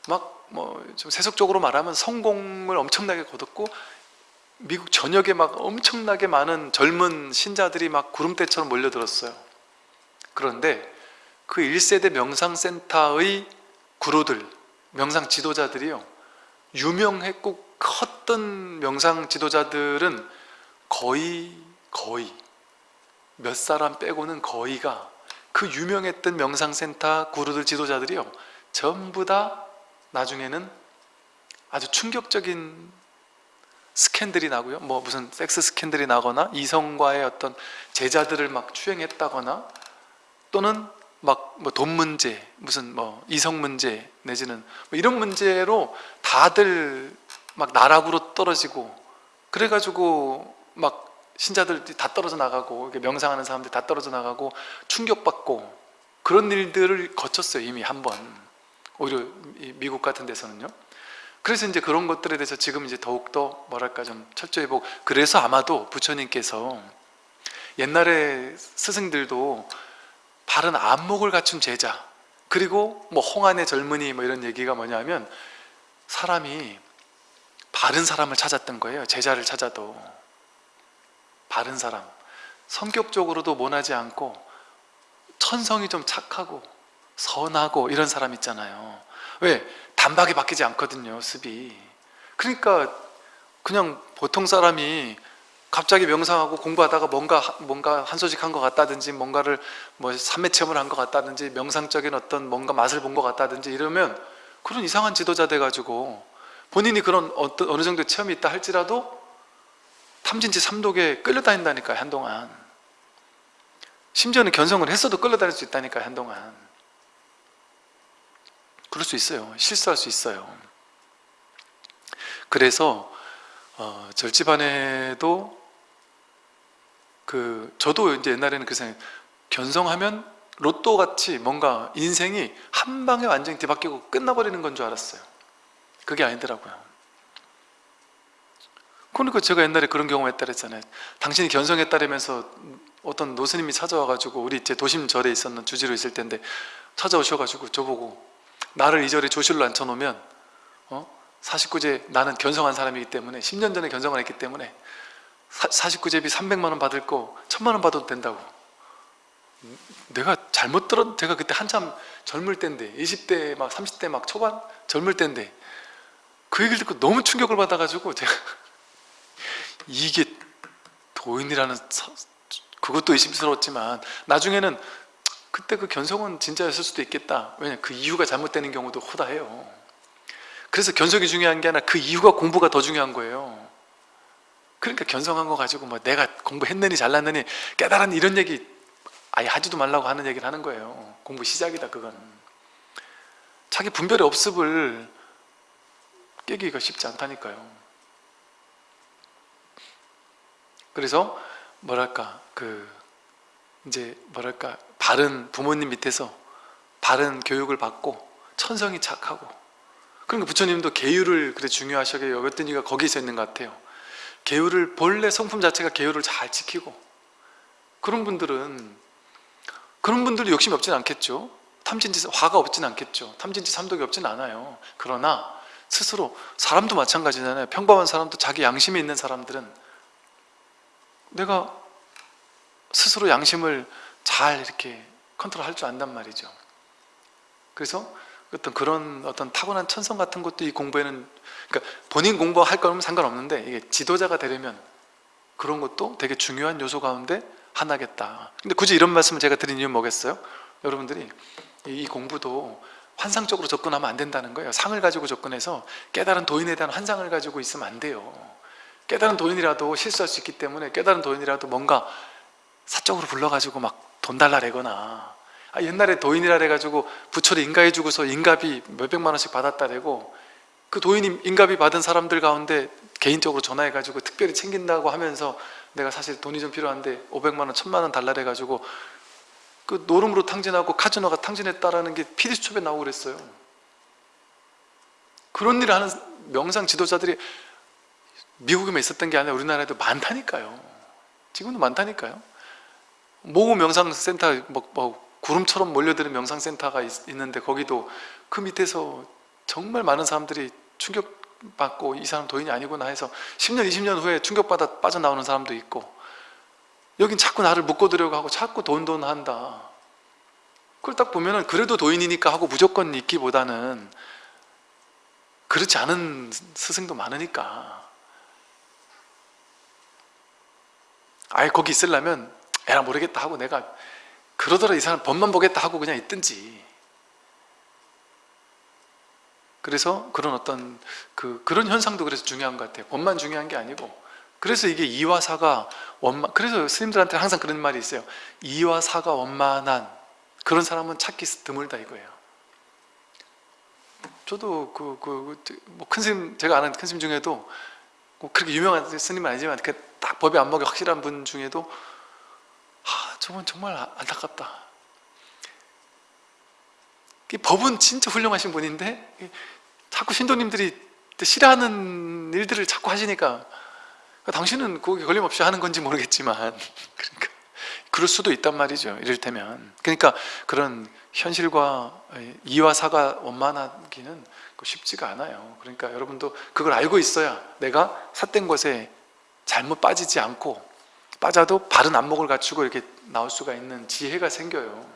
막 뭐 좀 세속적으로 말하면 성공을 엄청나게 거뒀고 미국 전역에 막 엄청나게 많은 젊은 신자들이 막 구름대처럼 몰려들었어요. 그런데 그 1세대 명상센터의 구로들, 명상 지도자들이요. 유명했고 컸던 명상 지도자들은 거의 거의 몇 사람 빼고는 거의가 그 유명했던 명상센터 구루들 지도자들이요. 전부 다 나중에는 아주 충격적인 스캔들이 나고요. 뭐 무슨 섹스 스캔들이 나거나 이성과의 어떤 제자들을 막 추행했다거나 또는 막 뭐 돈 문제 무슨 뭐 이성 문제 내지는 뭐 이런 문제로 다들 막 나락으로 떨어지고 그래가지고 막 신자들이 다 떨어져 나가고 명상하는 사람들이 다 떨어져 나가고 충격받고 그런 일들을 거쳤어요 이미 한 번. 오히려 이 미국 같은 데서는요 그래서 이제 그런 것들에 대해서 지금 이제 더욱더 뭐랄까 좀 철저히 보고 그래서 아마도 부처님께서 옛날에 스승들도 바른 안목을 갖춘 제자 그리고 뭐 홍안의 젊은이 뭐 이런 얘기가 뭐냐면 사람이 바른 사람을 찾았던 거예요 제자를 찾아도. 바른 사람. 성격적으로도 모나지 않고 천성이 좀 착하고 선하고 이런 사람 있잖아요. 왜? 단박에 바뀌지 않거든요 습이. 그러니까 그냥 보통 사람이 갑자기 명상하고 공부하다가 뭔가 뭔가 한 소식 한 것 같다든지 뭔가를 뭐 삼매 체험을 한 것 같다든지 명상적인 어떤 뭔가 맛을 본 것 같다든지 이러면 그런 이상한 지도자 돼가지고 본인이 그런 어떤 어느 정도 체험이 있다 할지라도 탐진치 삼독에 끌려다닌다니까요 한동안. 심지어는 견성을 했어도 끌려다닐 수 있다니까요 한동안 그럴 수 있어요. 실수할 수 있어요. 그래서 어, 절집안에도 그 저도 이제 옛날에는 그 생각 견성하면 로또 같이 뭔가 인생이 한 방에 완전히 뒤바뀌고 끝나버리는 건 줄 알았어요. 그게 아니더라고요. 그러니까 제가 옛날에 그런 경험했다 그랬잖아요. 당신이 견성했다라면서 어떤 노스님이 찾아와가지고 우리 제 도심 절에 있었는 주지로 있을 텐데 찾아오셔가지고 저보고 나를 이 절에 조실로 앉혀놓으면 어? 49제 나는 견성한 사람이기 때문에 10년 전에 견성을 했기 때문에 49제비 300만 원 받을 거 1000만 원 받아도 된다고 내가 잘못 들었 제가 그때 한참 젊을 때인데 20대 막 30대 막 초반 젊을 때인데 그 얘기를 듣고 너무 충격을 받아가지고 제가 (laughs) 이게 도인이라는 사, 그것도 의심스러웠지만 나중에는 그때 그 견성은 진짜였을 수도 있겠다. 왜냐 그 이유가 잘못되는 경우도 호다해요. 그래서 견성이 중요한 게 아니라 그 이유가 공부가 더 중요한 거예요. 그러니까 견성한 거 가지고 뭐 내가 공부했느니 잘났느니 깨달았니 이런 얘기 아예 하지도 말라고 하는 얘기를 하는 거예요. 공부 시작이다 그건. 자기 분별의 업습을 깨기가 쉽지 않다니까요. 그래서 뭐랄까 그 이제 뭐랄까 바른 부모님 밑에서 바른 교육을 받고 천성이 착하고. 그러니까 부처님도 계율을 그래 중요하시게 여겼던 이유가 거기서 있는 것 같아요. 계율을 본래 성품 자체가 계율을 잘 지키고. 그런 분들은 그런 분들도 욕심이 없진 않겠죠. 탐진지 화가 없진 않겠죠. 탐진지 삼독이 없진 않아요. 그러나 스스로 사람도 마찬가지잖아요. 평범한 사람도 자기 양심이 있는 사람들은 내가 스스로 양심을 잘 이렇게 컨트롤할 줄 안단 말이죠. 그래서 어떤 그런 어떤 타고난 천성 같은 것도 이 공부에는 그러니까 본인 공부할 거면 상관없는데 이게 지도자가 되려면 그런 것도 되게 중요한 요소 가운데 하나겠다. 근데 굳이 이런 말씀을 제가 드린 이유는 뭐겠어요? 여러분들이 이 공부도 환상적으로 접근하면 안 된다는 거예요. 상을 가지고 접근해서 깨달은 도인에 대한 환상을 가지고 있으면 안 돼요. 깨달은 도인이라도 실수할 수 있기 때문에 깨달은 도인이라도 뭔가 사적으로 불러가지고 막 돈 달라 래거나. 아, 옛날에 도인이라 해가지고 부처를 인가해 주고서 인가비 몇백만 원씩 받았다래고 그 도인이 인가비 받은 사람들 가운데 개인적으로 전화해가지고 특별히 챙긴다고 하면서 내가 사실 돈이 좀 필요한데 500만 원, 1000만 원 달라 해가지고 그 노름으로 탕진하고 카지노 가 탕진했다라는 게 PD수첩에 나오고 그랬어요. 그런 일을 하는 명상 지도자들이 미국에만 있었던 게 아니라 우리나라에도 많다니까요. 지금도 많다니까요 모구 명상센터 뭐, 뭐 구름처럼 몰려드는 명상센터가 있, 있는데 거기도 그 밑에서 정말 많은 사람들이 충격받고 이 사람 도인이 아니구나 해서 10년 20년 후에 충격받아 빠져나오는 사람도 있고 여긴 자꾸 나를 묶어두려고 하고 자꾸 돈돈 한다. 그걸 딱 보면은 그래도 도인이니까 하고 무조건 있기보다는 그렇지 않은 스승도 많으니까. 아예 거기 있으려면 에라 모르겠다 하고 내가 그러더라 이 사람 법만 보겠다 하고 그냥 있든지. 그래서 그런 어떤 그 그런 현상도 그래서 중요한 것 같아요. 법만 중요한 게 아니고. 그래서 이게 이와 사가 원만 그래서 스님들한테 항상 그런 말이 있어요. 이와 사가 원만한 그런 사람은 찾기 드물다 이거예요. 저도 그 그 뭐큰 스님 제가 아는 큰 스님 중에도 뭐 그렇게 유명한 스님은 아니지만 그 딱 법이 안목이 확실한 분 중에도 아 저분 정말 안타깝다. 이 법은 진짜 훌륭하신 분인데 자꾸 신도님들이 싫어하는 일들을 자꾸 하시니까 당신은 거기 걸림없이 하는 건지 모르겠지만 (laughs) 그러니까 그럴 수도 있단 말이죠 이를테면. 그러니까 그런 현실과 이와 사가 원만하기는 쉽지가 않아요. 그러니까 여러분도 그걸 알고 있어야 내가 삿된 것에 잘못 빠지지 않고 빠져도 바른 안목을 갖추고 이렇게 나올 수가 있는 지혜가 생겨요